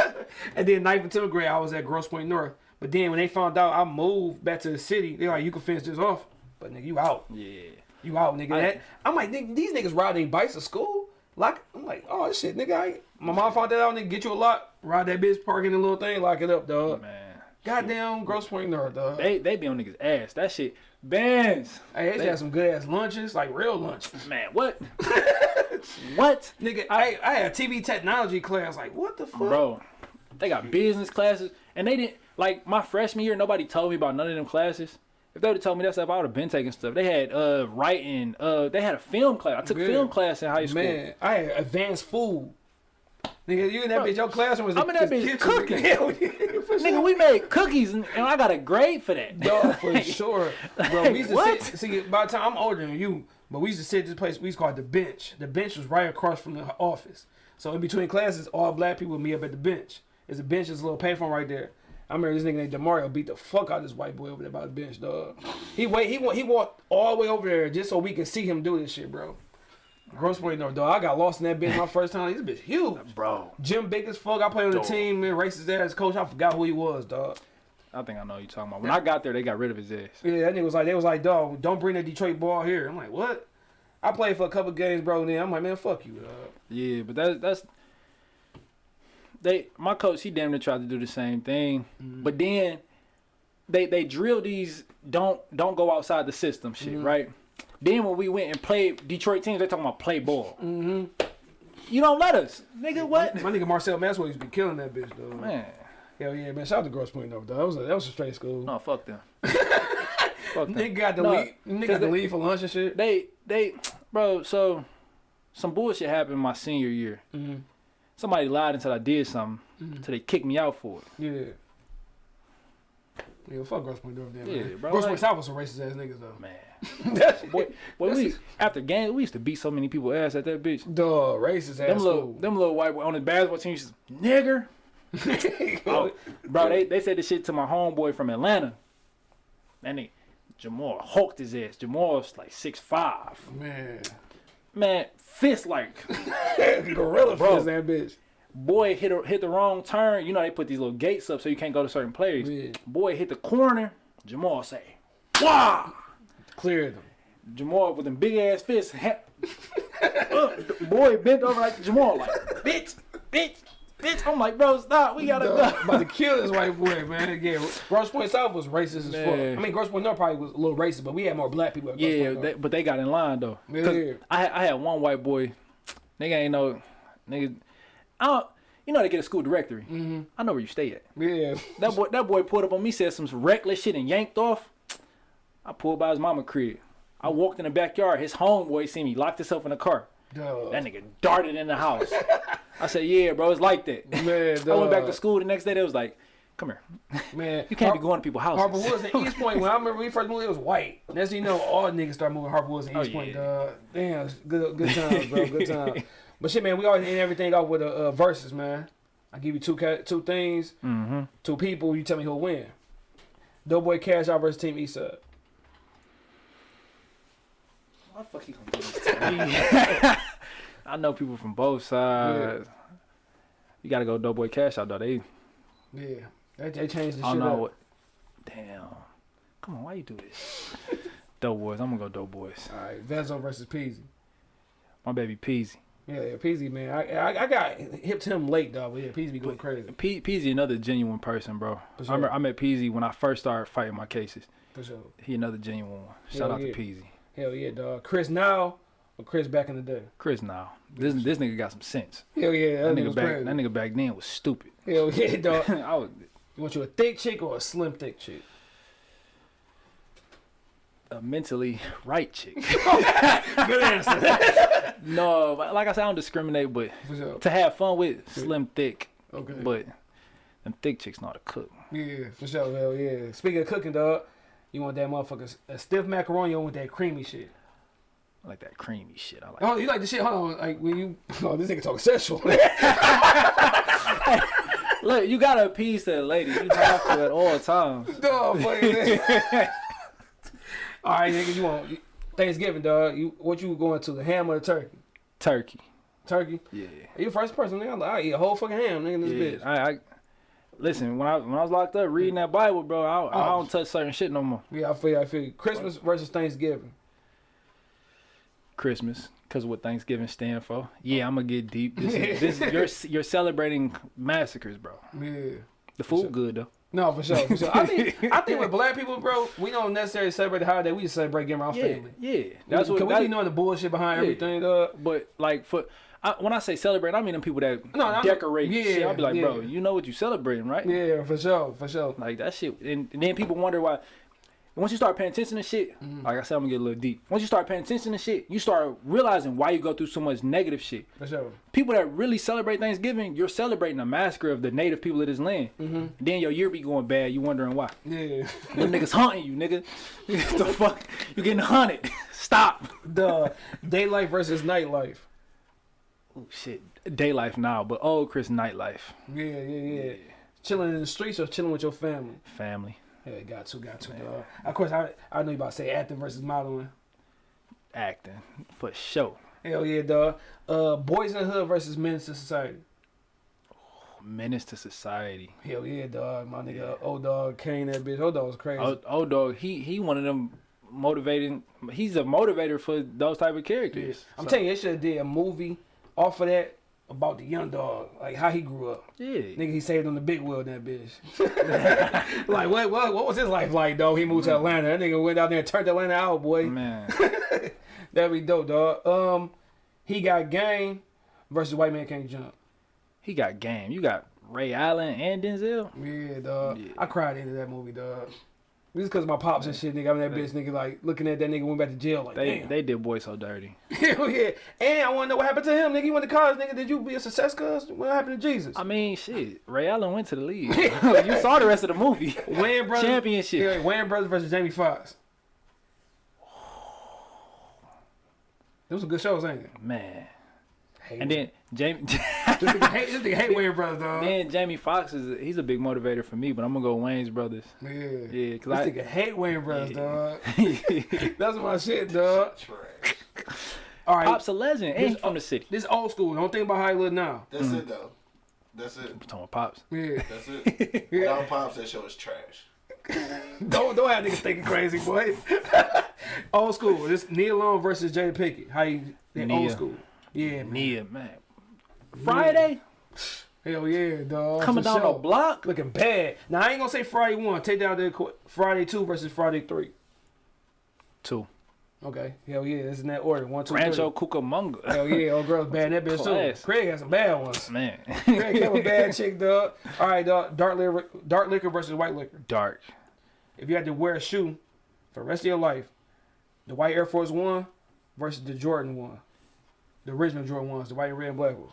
Speaker 2: and then ninth and tenth grade I was at Grosse Pointe North. But then when they found out I moved back to the city, they like, you can finish this off, but nigga, you out.
Speaker 3: yeah.
Speaker 2: You out, nigga.
Speaker 3: I-
Speaker 2: That- I'm like, nigga, these niggas riding bikes to school. Like, I'm like, oh shit, nigga. I, my mom found that out, nigga. Get you a lot, ride that bitch, park in the little thing, lock it up, dog.
Speaker 3: Man.
Speaker 2: Goddamn, Grosse Pointe North, dog.
Speaker 3: They they be on niggas ass. That shit. Bands.
Speaker 2: hey, they,
Speaker 3: they-
Speaker 2: had some good ass lunches, like real lunch.
Speaker 3: Man, what? what?
Speaker 2: Nigga, I, I had TV technology class. Like, what the fuck?
Speaker 3: Bro, they got business classes, and they didn't like my freshman year. Nobody told me about none of them classes. If they would have told me that stuff, I would have been taking stuff. They had uh writing. Uh, they had a film class. I took
Speaker 2: Yeah.
Speaker 3: film class in high school.
Speaker 2: Man, I had advanced food. Nigga, you in that
Speaker 3: Bro,
Speaker 2: bitch? Your classroom was
Speaker 3: I'm in that bitch cooking.
Speaker 2: nigga. Hell yeah, for
Speaker 3: Nigga,
Speaker 2: sure.
Speaker 3: we made cookies, and, and I got a grade for that.
Speaker 2: Dog, for sure. Bro, we used to
Speaker 3: What?
Speaker 2: sit. See, by the time I'm older than you, but we used to sit at this place. We used to call it the bench. The bench was right across from the office. So in between classes, all black people would meet up at the bench. There's a bench. There's a little payphone right there. I remember this nigga named Demario beat the fuck out of this white boy over there by the bench, dog. He wait. He wa- he walked all the way over there just so we can see him do this shit, bro. Grosse Pointe North, dog. I got lost in that bench my first time. This bitch huge.
Speaker 3: Bro,
Speaker 2: gym big as fuck. I played on the
Speaker 3: Dog.
Speaker 2: team, man. Racist ass coach. I forgot who he was, dog.
Speaker 3: I think I know what you're talking about. When I got there, they got rid of his ass.
Speaker 2: Yeah, that nigga was like, they was like, dog, don't bring the Detroit ball here. I'm like, what? I played for a couple games, bro. And then I'm like, man, fuck you, dog.
Speaker 3: Yeah, but that, that's they. My coach, he damn near tried to do the same thing,
Speaker 2: Mm-hmm.
Speaker 3: but then they they drill these don't don't go outside the system shit,
Speaker 2: Mm-hmm.
Speaker 3: right? Then when we went and played Detroit teams, they talking about play ball. Mm-hmm. You don't let us, nigga. What?
Speaker 2: My nigga Marcel Maxwell used to be killing that bitch, though.
Speaker 3: Man,
Speaker 2: Hell yeah, man. Shout out to Grosse Pointe, though. That was a, that was a straight school.
Speaker 3: no, fuck them. fuck them.
Speaker 2: Nigga got to
Speaker 3: No,
Speaker 2: leave. Nigga got to leave for lunch and shit.
Speaker 3: They they, bro. So some bullshit happened my senior year.
Speaker 2: Mhm.
Speaker 3: Somebody lied and said I did something,
Speaker 2: Mm-hmm.
Speaker 3: so they kicked me out for it.
Speaker 2: Yeah. Yeah, fuck Grosse Pointe, though. Damn,
Speaker 3: Yeah,
Speaker 2: man.
Speaker 3: bro,
Speaker 2: Gross
Speaker 3: like-
Speaker 2: Point South was some racist ass niggas, though.
Speaker 3: Man.
Speaker 2: That
Speaker 3: Boy, boy
Speaker 2: That's
Speaker 3: we, after games, we used to beat so many people ass at that bitch.
Speaker 2: Dog, racist ass
Speaker 3: Them little,
Speaker 2: school.
Speaker 3: them little white boy on the basketball team, used to, nigger. Oh, bro, they, they said this shit to my homeboy from Atlanta. And they, Jamal hulked his ass. Jamal's like six five.
Speaker 2: Man.
Speaker 3: Man, fist like,
Speaker 2: Gorilla
Speaker 3: Bro.
Speaker 2: fist that bitch.
Speaker 3: Boy hit a, hit the wrong turn. You know they put these little gates up so you can't go to certain places.
Speaker 2: Yeah.
Speaker 3: Boy hit the corner. Jamal say, "Wow!"
Speaker 2: Clear them.
Speaker 3: Jamal with them big ass fists. ha- Up. boy bent over like Jamal, like bitch, bitch, bitch. I'm like, bro, stop. We gotta
Speaker 2: Dog,
Speaker 3: go.
Speaker 2: about to kill this white boy, man. Again, Grosse Pointe South was racist as fuck. I mean, Grosse Pointe North probably was a little racist, but we had more black people.
Speaker 3: Yeah, they, but they got in line though.
Speaker 2: Yeah.
Speaker 3: I had, I had one white boy. Nigga ain't no nigga. I don't. You know they get a school directory. Mm-hmm. I know where you stay at.
Speaker 2: yeah.
Speaker 3: That boy, that boy pulled up on me, said some reckless shit and yanked off. I pulled by his mama crib. I walked in the backyard. His homeboy seen me, locked himself in the car.
Speaker 2: Dog.
Speaker 3: That nigga darted in the house. I said, "Yeah, bro, it's like that."
Speaker 2: Man,
Speaker 3: I went back to school the next day. They was like, "Come here,
Speaker 2: Man,
Speaker 3: you can't be going to people's houses."
Speaker 2: Harper Woods and Eastpointe. When I remember we first moved, it was white. Next thing you know, all niggas start moving Harper Woods and
Speaker 3: Oh,
Speaker 2: Eastpointe.
Speaker 3: yeah.
Speaker 2: Dog. Damn, good, good times, bro. Good times. But shit, man, we always end everything off with a uh, versus, man. I give you two two things,
Speaker 3: Mm-hmm.
Speaker 2: two people. You tell me who'll win. Doughboy Cash Out versus Team Eastside.
Speaker 3: Why the fuck he gonna do this? I know people from both sides. You gotta go Doughboy Cash out though. They,
Speaker 2: Yeah, they, they changed the
Speaker 3: I
Speaker 2: shit
Speaker 3: don't know
Speaker 2: up.
Speaker 3: what. Damn. Come on, why you do this? Doughboys. I'm gonna go Doughboys.
Speaker 2: All right, Vezzo versus Peezy.
Speaker 3: My baby Peezy.
Speaker 2: Yeah, yeah, Peezy, man. I, I I got hip to him late, dog. But yeah, Peezy be going crazy
Speaker 3: Pe- Peezy another genuine person, bro.
Speaker 2: For
Speaker 3: I,
Speaker 2: sure.
Speaker 3: remember, I met Peezy when I first started fighting my cases.
Speaker 2: for sure.
Speaker 3: He another genuine one. Shout
Speaker 2: Hell
Speaker 3: out
Speaker 2: yeah.
Speaker 3: to Peezy.
Speaker 2: Hell yeah, dog. Chris now or Chris back in the day.
Speaker 3: Chris now. This this nigga got some sense.
Speaker 2: Hell yeah,
Speaker 3: That
Speaker 2: that,
Speaker 3: nigga back
Speaker 2: crazy.
Speaker 3: that nigga back then was stupid.
Speaker 2: Hell yeah, dog.
Speaker 3: I was
Speaker 2: You want you a thick chick or a slim thick chick?
Speaker 3: a mentally right chick.
Speaker 2: Good answer.
Speaker 3: no, but like I said, I don't discriminate, but to have fun with slim thick,
Speaker 2: Okay.
Speaker 3: but them thick chicks know how to cook.
Speaker 2: yeah, for sure. Hell yeah. Speaking of cooking, dog, you want that motherfucker a stiff macaroni or with that creamy shit?
Speaker 3: I like that creamy shit. I like.
Speaker 2: Oh, you like the shit? Hold on, like when you. Oh, this nigga talking sexual.
Speaker 3: Look, you gotta appease that lady. You have to at all times.
Speaker 2: dog, nigga. All right, nigga, you want Thanksgiving, dog? You what you going to? The ham or the turkey?
Speaker 3: Turkey.
Speaker 2: Turkey.
Speaker 3: Yeah.
Speaker 2: You first person, nigga. I eat a whole fucking ham, nigga. This
Speaker 3: Yeah.
Speaker 2: bitch.
Speaker 3: I, I listen when I when I was locked up reading that Bible, bro. I, I
Speaker 2: Oh.
Speaker 3: don't touch certain shit no more.
Speaker 2: Yeah, I feel you. I feel you. Christmas versus Thanksgiving.
Speaker 3: Christmas, cause of what Thanksgiving stand for. Yeah, I'm gonna get deep. This, this you're you're celebrating massacres, bro.
Speaker 2: Yeah.
Speaker 3: The food good though.
Speaker 2: No, for sure, for sure. I think I think with black people, bro, we don't necessarily celebrate the holiday. We just celebrate getting around
Speaker 3: Yeah,
Speaker 2: family.
Speaker 3: yeah. That's what.
Speaker 2: Can we
Speaker 3: that-
Speaker 2: be knowing the bullshit behind
Speaker 3: Yeah.
Speaker 2: everything, dog?
Speaker 3: But like for I, when I say celebrate, I mean them people that
Speaker 2: No,
Speaker 3: decorate.
Speaker 2: yeah,
Speaker 3: shit. I'll be like, bro, you know what you celebrating, right?
Speaker 2: Yeah, for sure, for sure.
Speaker 3: Like that shit, and, and then people wonder why. Once you start paying attention to shit,
Speaker 2: Mm-hmm.
Speaker 3: like I said, I'm gonna get a little deep. Once you start paying attention to shit, you start realizing why you go through so much negative shit.
Speaker 2: For sure.
Speaker 3: People that really celebrate Thanksgiving, you're celebrating a massacre of the native people of this land.
Speaker 2: Mm-hmm.
Speaker 3: Then your year be going bad. You wondering why?
Speaker 2: Yeah.
Speaker 3: Them niggas haunting you, nigga. the fuck? You getting hunted? Stop.
Speaker 2: the daylight versus nightlife.
Speaker 3: Oh shit. Day life now, but old Chris nightlife.
Speaker 2: Yeah, yeah, yeah. Chilling in the streets or chilling with your family.
Speaker 3: Family.
Speaker 2: Yeah, got to, got to, dog. Of course, I I know you about to say acting versus modeling.
Speaker 3: Acting. For sure.
Speaker 2: Hell yeah, dog. Uh, boys in the hood versus men in society.
Speaker 3: Menace to society.
Speaker 2: Hell yeah, dog. My nigga, old dog, Caine, that bitch. Old dog was crazy.
Speaker 3: Old, old dog, he he one of them motivating. He's a motivator for those type of characters.
Speaker 2: I'm
Speaker 3: So,
Speaker 2: telling you, they should have did a movie off of that about the young dog, like how he grew up.
Speaker 3: Yeah.
Speaker 2: Nigga, he saved on the big wheel, that bitch. like, what, what, what was his life like, though? He moved to Atlanta. That nigga went out there and turned Atlanta out, boy.
Speaker 3: Man,
Speaker 2: That'd be dope, dog. Um, he got game versus white man can't jump.
Speaker 3: he got game. You got Ray Allen and Denzel.
Speaker 2: Yeah, dog.
Speaker 3: Yeah.
Speaker 2: I cried into that movie, dog. Just cause my pops and shit, nigga. I'm that bitch, nigga. Like looking at that nigga went back to jail, like
Speaker 3: They
Speaker 2: damn.
Speaker 3: they did boy so dirty.
Speaker 2: Hell yeah. And I want to know what happened to him, nigga. He went to college, nigga. Did you be a success, cuz? What happened to Jesus?
Speaker 3: I mean, shit. Ray Allen went to the league. you saw the rest of the movie.
Speaker 2: Wayans brothers.
Speaker 3: Championship.
Speaker 2: Yeah, Wayans brothers versus Jamie Foxx. Those were good shows, ain't they?
Speaker 3: Man.
Speaker 2: Hate
Speaker 3: And then Jamie.
Speaker 2: This nigga hate, this nigga hate Wayans brothers, dog.
Speaker 3: then Jamie Foxx is he's a big motivator for me, but I'm gonna go Wayans brothers.
Speaker 2: Yeah.
Speaker 3: Yeah,
Speaker 2: This
Speaker 3: cause I.
Speaker 2: nigga hate Wayans brothers,
Speaker 3: Yeah.
Speaker 2: dog. That's my shit, dog. All right.
Speaker 3: Pop's a legend,
Speaker 2: This-
Speaker 3: he's from the city.
Speaker 2: This old school. Don't think about how he look now.
Speaker 4: That's mm-hmm. it though. That's it.
Speaker 3: I'm talking about pops.
Speaker 2: Yeah.
Speaker 4: That's it. Without pops, that show is trash.
Speaker 2: don't don't have niggas thinking crazy, boy. old school. This Nia Long versus Jay Pinkett. How you that old school? Yeah, man.
Speaker 3: Nia, man. Friday
Speaker 2: Hell yeah, dog.
Speaker 3: coming
Speaker 2: For
Speaker 3: down
Speaker 2: sure.
Speaker 3: the block.
Speaker 2: Looking bad. Now I ain't gonna say Friday one. Take down the qu- Friday two versus Friday three.
Speaker 3: Two.
Speaker 2: Okay. Hell yeah. This is in that order. One, two, three.
Speaker 3: Rancho Cucamonga.
Speaker 2: Hell yeah. Old girl's bad that bitch
Speaker 3: Class.
Speaker 2: too. Craig has some bad ones.
Speaker 3: Man.
Speaker 2: Craig have a bad chick, dog. All right, dog. Dark liquor, dark liquor versus white liquor.
Speaker 3: Dark.
Speaker 2: If you had to wear a shoe for the rest of your life, the white Air Force One versus the Jordan One, the original Jordan ones, the white, red, and black ones.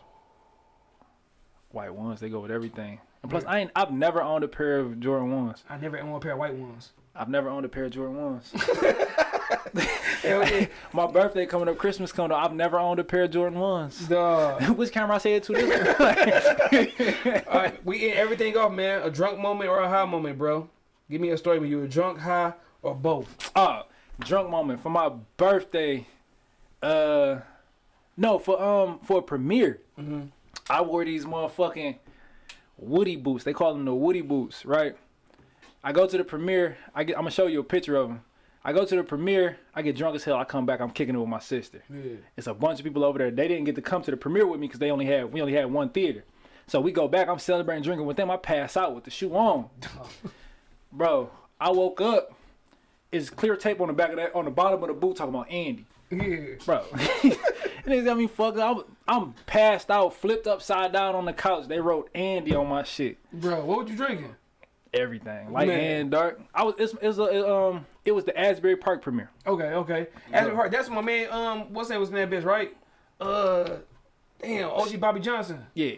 Speaker 3: White ones, they go with everything. And plus, I ain't. I've never owned a pair of Jordan ones.
Speaker 2: I never owned a pair of white ones.
Speaker 3: I've never owned a pair of Jordan ones. My birthday coming up, Christmas coming up. I've never owned a pair of Jordan ones.
Speaker 2: dog.
Speaker 3: Which camera I say it to this?
Speaker 2: All right, we end everything off, man. A drunk moment or a high moment, bro. Give me a story when you were drunk, high, or both.
Speaker 3: uh, drunk moment for my birthday. Uh, no, for um for a premiere. I wore these motherfucking Woody boots. They call them the Woody boots, right? I go to the premiere. I get. I'm gonna show you a picture of them. I go to the premiere. I get drunk as hell. I come back. I'm kicking it with my sister.
Speaker 2: Yeah.
Speaker 3: It's a bunch of people over there. They didn't get to come to the premiere with me because they only had we only had one theater. So we go back. I'm celebrating drinking with them. I pass out with the shoe on. Bro, I woke up. It's clear tape on the back of that on the bottom of the boot talking about Andy.
Speaker 2: Yeah.
Speaker 3: Bro. Niggas got me fucked up. I'm, I'm passed out, flipped upside down on the couch. They wrote Andy on my shit.
Speaker 2: Bro, what were you drinking?
Speaker 3: Everything. Light
Speaker 2: Man.
Speaker 3: and dark. I was it's, it's a, it, um it was the Asbury Park premiere.
Speaker 2: Okay, okay. As we heard, that's my man. Um, what's that? Was that bitch right? Uh, damn, OG Bobby Johnson.
Speaker 3: Yeah.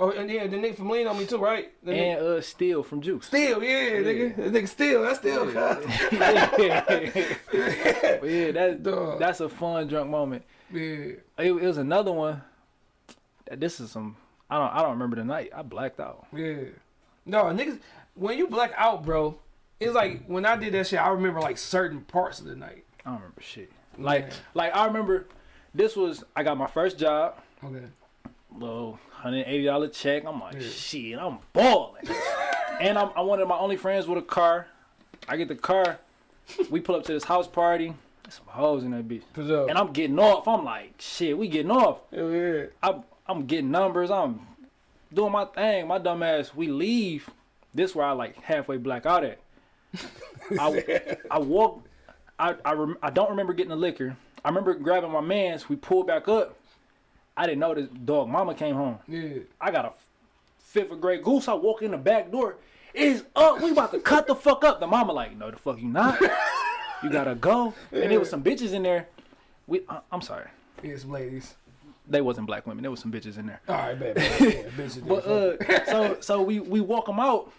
Speaker 2: Oh, and yeah, the nigga from Lean on me too, right? The nigga-
Speaker 3: And uh Steel from Juice.
Speaker 2: Still, yeah, nigga. The nigga still, that's still.
Speaker 3: But yeah, that,
Speaker 2: Dog.
Speaker 3: that's a fun drunk moment.
Speaker 2: Yeah.
Speaker 3: It, it was another one. This is some. I don't. I don't remember the night. I blacked out.
Speaker 2: Yeah. No, niggas, when you black out, bro, it's like when I did that shit, I remember like certain parts of the night.
Speaker 3: I don't remember shit. Like,
Speaker 2: Yeah.
Speaker 3: like I remember. This was. I got my first job.
Speaker 2: Okay.
Speaker 3: Little hundred eighty dollar check. I'm like, shit. I'm balling. and I'm, I'm one of my only friends with a car. I get the car. We pull up to this house party. There's some hoes in that bitch. And I'm getting off. I'm like, shit. We getting off.
Speaker 2: Hell yeah.
Speaker 3: I'm I'm getting numbers. I'm doing my thing. My dumb ass. We leave. This where I like halfway black out at. I I walk. I I, rem, I don't remember getting the liquor. I remember grabbing my man's. We pulled back up. I didn't know this dog mama came home.
Speaker 2: Yeah.
Speaker 3: I got a fifth of Grey Goose. I walk in the back door. It's up. We about to cut the fuck up. The mama like, no, the fuck you not. You gotta go. And there was some bitches in there. We, I, I'm sorry.
Speaker 2: Yeah, some ladies.
Speaker 3: They wasn't black women. There was some bitches in there.
Speaker 2: All right, bad, bad. Yeah, bitches.
Speaker 3: But uh, so so we we walk them out.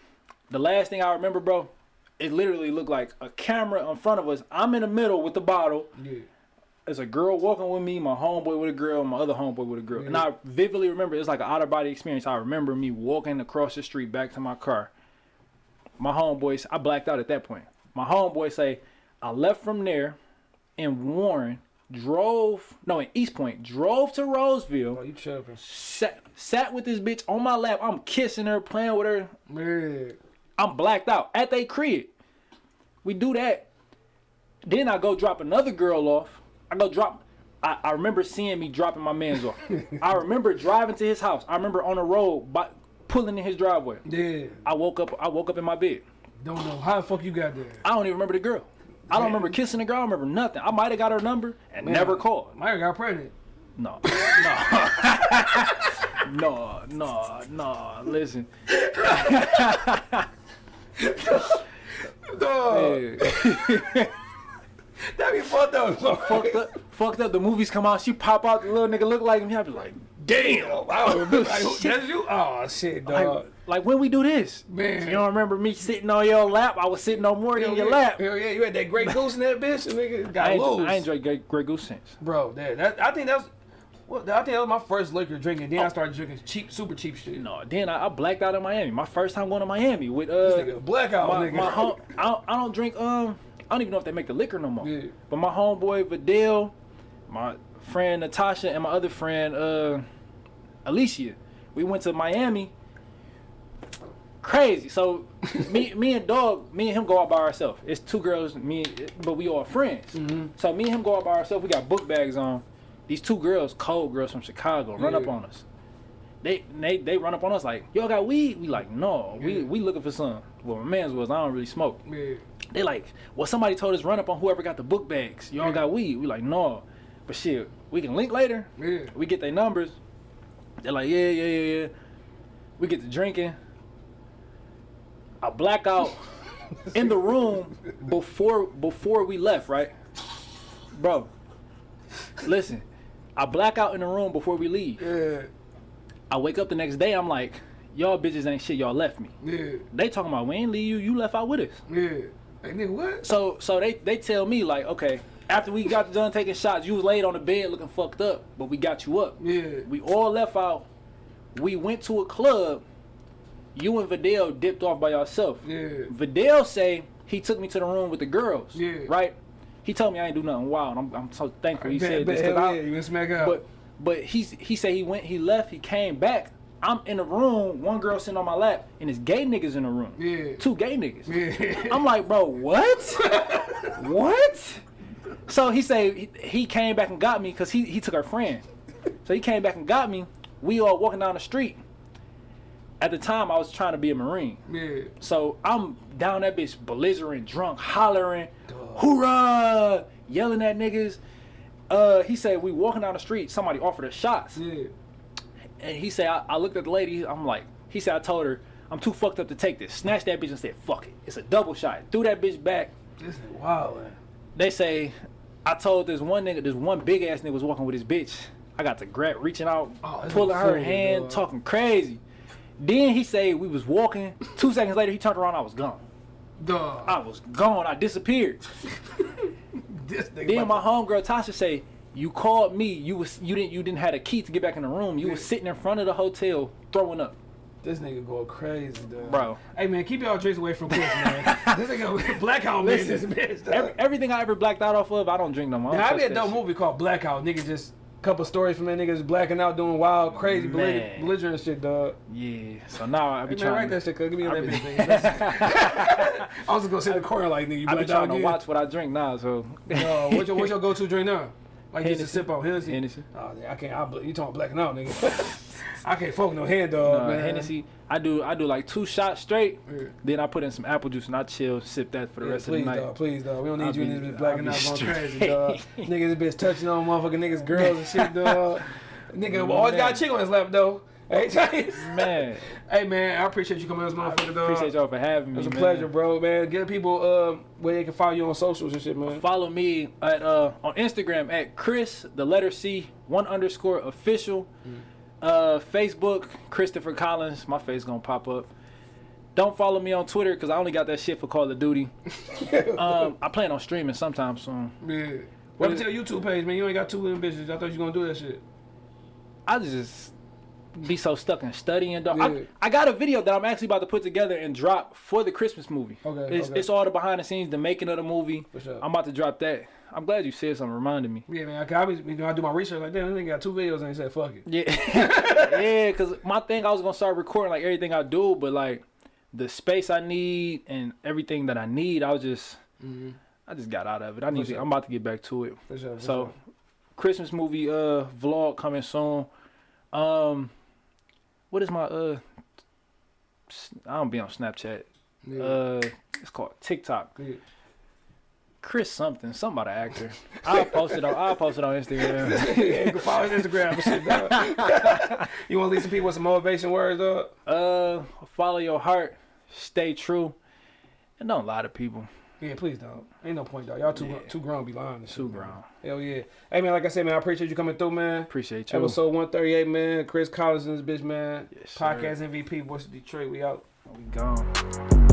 Speaker 3: The last thing I remember, bro, it literally looked like a camera in front of us. I'm in the middle with the bottle.
Speaker 2: yeah.
Speaker 3: There's a girl walking with me, my homeboy with a girl, my other homeboy with a girl. And I vividly remember it's like an out of body experience. I remember me walking across the street back to my car. My homeboys, I blacked out at that point. My homeboy say, I left from there and Warren, drove no in Eastpointe, drove to Roseville
Speaker 2: Oh, you tripping.
Speaker 3: sat sat with this bitch on my lap. I'm kissing her, playing with her.
Speaker 2: Yeah.
Speaker 3: I'm blacked out at they crib. We do that. Then I go drop another girl off. I go drop. I, I remember seeing me dropping my man's off. I remember driving to his house. I remember on the road, by, pulling in his driveway.
Speaker 2: Yeah.
Speaker 3: I woke up. I woke up in my bed.
Speaker 2: Don't know how the fuck you got there.
Speaker 3: I don't even remember the girl. I don't remember kissing the girl. I remember nothing. I might have got her number and never called.
Speaker 2: Maya got pregnant.
Speaker 3: No, no, no, no, no. Listen,
Speaker 2: Dog. That be fucked up.
Speaker 3: fucked up. Fucked up. The movies come out. She pop out. The little nigga look like me. I be like,
Speaker 2: Damn. I don't remember. Like, that's you? Oh, shit,
Speaker 3: like,
Speaker 2: dog.
Speaker 3: like when we do this,
Speaker 2: Man.
Speaker 3: You don't remember me sitting on your lap? I was sitting on more than your
Speaker 2: yeah.
Speaker 3: lap.
Speaker 2: Hell yeah, you had that Grey Goose in that bitch, and nigga
Speaker 3: I
Speaker 2: got
Speaker 3: ain't,
Speaker 2: lose.
Speaker 3: I ain't drank Grey, Grey Goose since.
Speaker 2: Bro, that, that I think that was, well, I think that was my first liquor drinking. Then I started drinking cheap, super cheap shit.
Speaker 3: No, then I, I blacked out in Miami. My first time going to Miami with
Speaker 2: This
Speaker 3: uh
Speaker 2: nigga blackout,
Speaker 3: my,
Speaker 2: nigga.
Speaker 3: my home. I don't, I don't drink um. I don't even know if they make the liquor no more.
Speaker 2: Yeah.
Speaker 3: But my homeboy Vidal, my friend Natasha, and my other friend uh Alicia, we we went to Miami. Crazy. So me, me and dog, me and him go out by ourselves. It's two girls, me, but we all friends.
Speaker 2: Mm-hmm.
Speaker 3: So me and him go out by ourselves. We got book bags on. These two girls, cold girls from Chicago, run up on us. They they they run up on us like, y'all got weed? We like, no, we
Speaker 2: Yeah.
Speaker 3: we looking for some. Well, my man's was I don't really smoke.
Speaker 2: Yeah.
Speaker 3: They like, well, somebody told us run up on whoever got the book bags. Y'all
Speaker 2: Yeah.
Speaker 3: got weed? We like, no, but shit, we can link later.
Speaker 2: Yeah.
Speaker 3: We get their numbers. They're like, yeah, yeah, yeah, yeah. We get to drinking. I black out in the room before before we left, right? Bro, listen. I black out in the room before we leave.
Speaker 2: Yeah.
Speaker 3: I wake up the next day, I'm like, y'all bitches ain't shit, y'all left me.
Speaker 2: Yeah.
Speaker 3: They talking about we ain't leave you, you left out with us.
Speaker 2: Yeah. Hey, nigga, what?
Speaker 3: So so they they tell me like, okay, after we got done taking shots, you was laid on the bed looking fucked up, but we got you up.
Speaker 2: Yeah.
Speaker 3: We all left out. We went to a club. You and Vidal dipped off by yourself.
Speaker 2: Yeah.
Speaker 3: Vidal say he took me to the room with the girls.
Speaker 2: Yeah.
Speaker 3: Right? He told me I ain't do nothing wild. I'm, I'm so thankful he
Speaker 2: Bet-
Speaker 3: said
Speaker 2: bet
Speaker 3: this.
Speaker 2: hell
Speaker 3: I-
Speaker 2: yeah, you smack out.
Speaker 3: but but he he said he went, he left, he came back. I'm in the room, one girl sitting on my lap, and it's gay niggas in the room.
Speaker 2: Yeah.
Speaker 3: Two gay niggas.
Speaker 2: Yeah.
Speaker 3: I'm like, bro, what? what? So he said he, he came back and got me because he, he took her friend. So he came back and got me. We all walking down the street. At the time, I was trying to be a Marine.
Speaker 2: yeah.
Speaker 3: So I'm down that bitch, belligerent, drunk, hollering, hoorah, yelling at niggas. Uh, he said we walking down the street. Somebody offered us shots,
Speaker 2: Yeah.
Speaker 3: and he said I, I looked at the lady. I'm like, he said I told her I'm too fucked up to take this. Snatched that bitch and said fuck it. It's a double shot. Threw that bitch back.
Speaker 2: This is wild, man.
Speaker 3: They say I told this one nigga, this one big ass nigga was walking with his bitch. I got to grab, reaching out,
Speaker 2: Oh,
Speaker 3: pulling her hand,
Speaker 2: dog.
Speaker 3: talking crazy. Then he say we was walking. Two seconds later, he turned around. I was gone.
Speaker 2: Dog.
Speaker 3: I was gone. I disappeared.
Speaker 2: this.
Speaker 3: Then my homegirl Tasha say, "You called me. You was you didn't you didn't have a key to get back in the room. You was sitting in front of the hotel throwing up,
Speaker 2: this nigga going crazy, dog.
Speaker 3: bro.
Speaker 2: Hey man, keep y'all drinks away from Chris, man. this nigga blackout man, this bitch.
Speaker 3: Every, everything I ever blacked out off of, I don't drink no more. I
Speaker 2: I be a dope movie called Blackout. Nigga just a couple stories from that niggas blacking out doing wild, crazy, belligerent, belligerent shit, dog.
Speaker 3: Yeah. So now I be
Speaker 2: Hey, man,
Speaker 3: trying.
Speaker 2: write
Speaker 3: to-
Speaker 2: that shit. Give me
Speaker 3: be-
Speaker 2: bitch. I was just gonna sit in the corner like, nigga, you
Speaker 3: I be trying to
Speaker 2: again.
Speaker 3: watch what I drink now. So.
Speaker 2: No, what's your, what's your go-to drink now? Like just to
Speaker 3: Hennessy.
Speaker 2: sip on Hennessy?
Speaker 3: Hennessy.
Speaker 2: Oh, I can't. I, you talking blacking out, nigga? I can't fuck no hand dog,
Speaker 3: Uh,
Speaker 2: man.
Speaker 3: Hennessy. I do I do like two shots straight.
Speaker 2: Yeah.
Speaker 3: Then I put in some apple juice and I chill, sip that for the
Speaker 2: Yeah,
Speaker 3: rest
Speaker 2: please,
Speaker 3: of the night.
Speaker 2: dog. Please, dog. We don't need
Speaker 3: I'll
Speaker 2: you in
Speaker 3: be-
Speaker 2: this bitch blacking out
Speaker 3: on
Speaker 2: crazy, dog. Niggas this bitch touching on motherfucking niggas, girls and shit, dog. Nigga always got a chick on his lap, though. Hey,
Speaker 3: Man,
Speaker 2: hey, man, I appreciate you coming on this motherfucker, dog.
Speaker 3: appreciate y'all for having me.
Speaker 2: It's a
Speaker 3: man.
Speaker 2: pleasure, bro, man. Give people uh, where they can follow you on socials and shit, man.
Speaker 3: Follow me at uh on Instagram at Chris the letter C one underscore official.
Speaker 2: Mm.
Speaker 3: Uh, Facebook Christopher Collins. My face gonna pop up. Don't follow me on Twitter because I only got that shit for Call of Duty. um, I plan on streaming sometime soon.
Speaker 2: Yeah.
Speaker 3: What is-
Speaker 2: to your YouTube page, man? You ain't got two them. I thought you was gonna do that shit.
Speaker 3: I just be so stuck in studying. Dog.
Speaker 2: Yeah.
Speaker 3: I, I got a video that I'm actually about to put together and drop for the Christmas movie.
Speaker 2: Okay,
Speaker 3: It's,
Speaker 2: okay.
Speaker 3: it's all the behind the scenes, the making of the movie.
Speaker 2: For sure.
Speaker 3: I'm about to drop that. I'm glad you said something, reminded me.
Speaker 2: Yeah, man. I, I, you know, I do my research like that. This nigga got two videos and he said, "Fuck it."
Speaker 3: Yeah, yeah. Cause my thing, I was gonna start recording like everything I do, but like the space I need and everything that I need, I was just, I just got out of it. I need.
Speaker 2: Mm-hmm.
Speaker 3: To. I'm about to get back to it.
Speaker 2: For sure. For
Speaker 3: So,
Speaker 2: sure.
Speaker 3: Christmas movie uh vlog coming soon. Um, what is my uh? I don't be on Snapchat.
Speaker 2: yeah.
Speaker 3: Uh, it's called TikTok.
Speaker 2: yeah.
Speaker 3: Chris something, some about an actor. I'll post it on. I'll post it on Instagram.
Speaker 2: yeah, you can follow his Instagram and shit, dog. you want to leave some people with some motivation words, dog?
Speaker 3: Uh, follow your heart, stay true, and don't lie to people.
Speaker 2: Yeah, please don't. Ain't no point, dog. Y'all too
Speaker 3: Yeah.
Speaker 2: too grown to be lying. and shit,
Speaker 3: Too
Speaker 2: man.
Speaker 3: grown.
Speaker 2: Hell yeah. Hey man, like I said, man, I appreciate you coming through, man.
Speaker 3: Appreciate you.
Speaker 2: Episode one thirty eight, man. Chris Collins and this bitch, man.
Speaker 3: Yes, sir.
Speaker 2: Podcast MVP, Voice of Detroit. We out.
Speaker 3: We gone.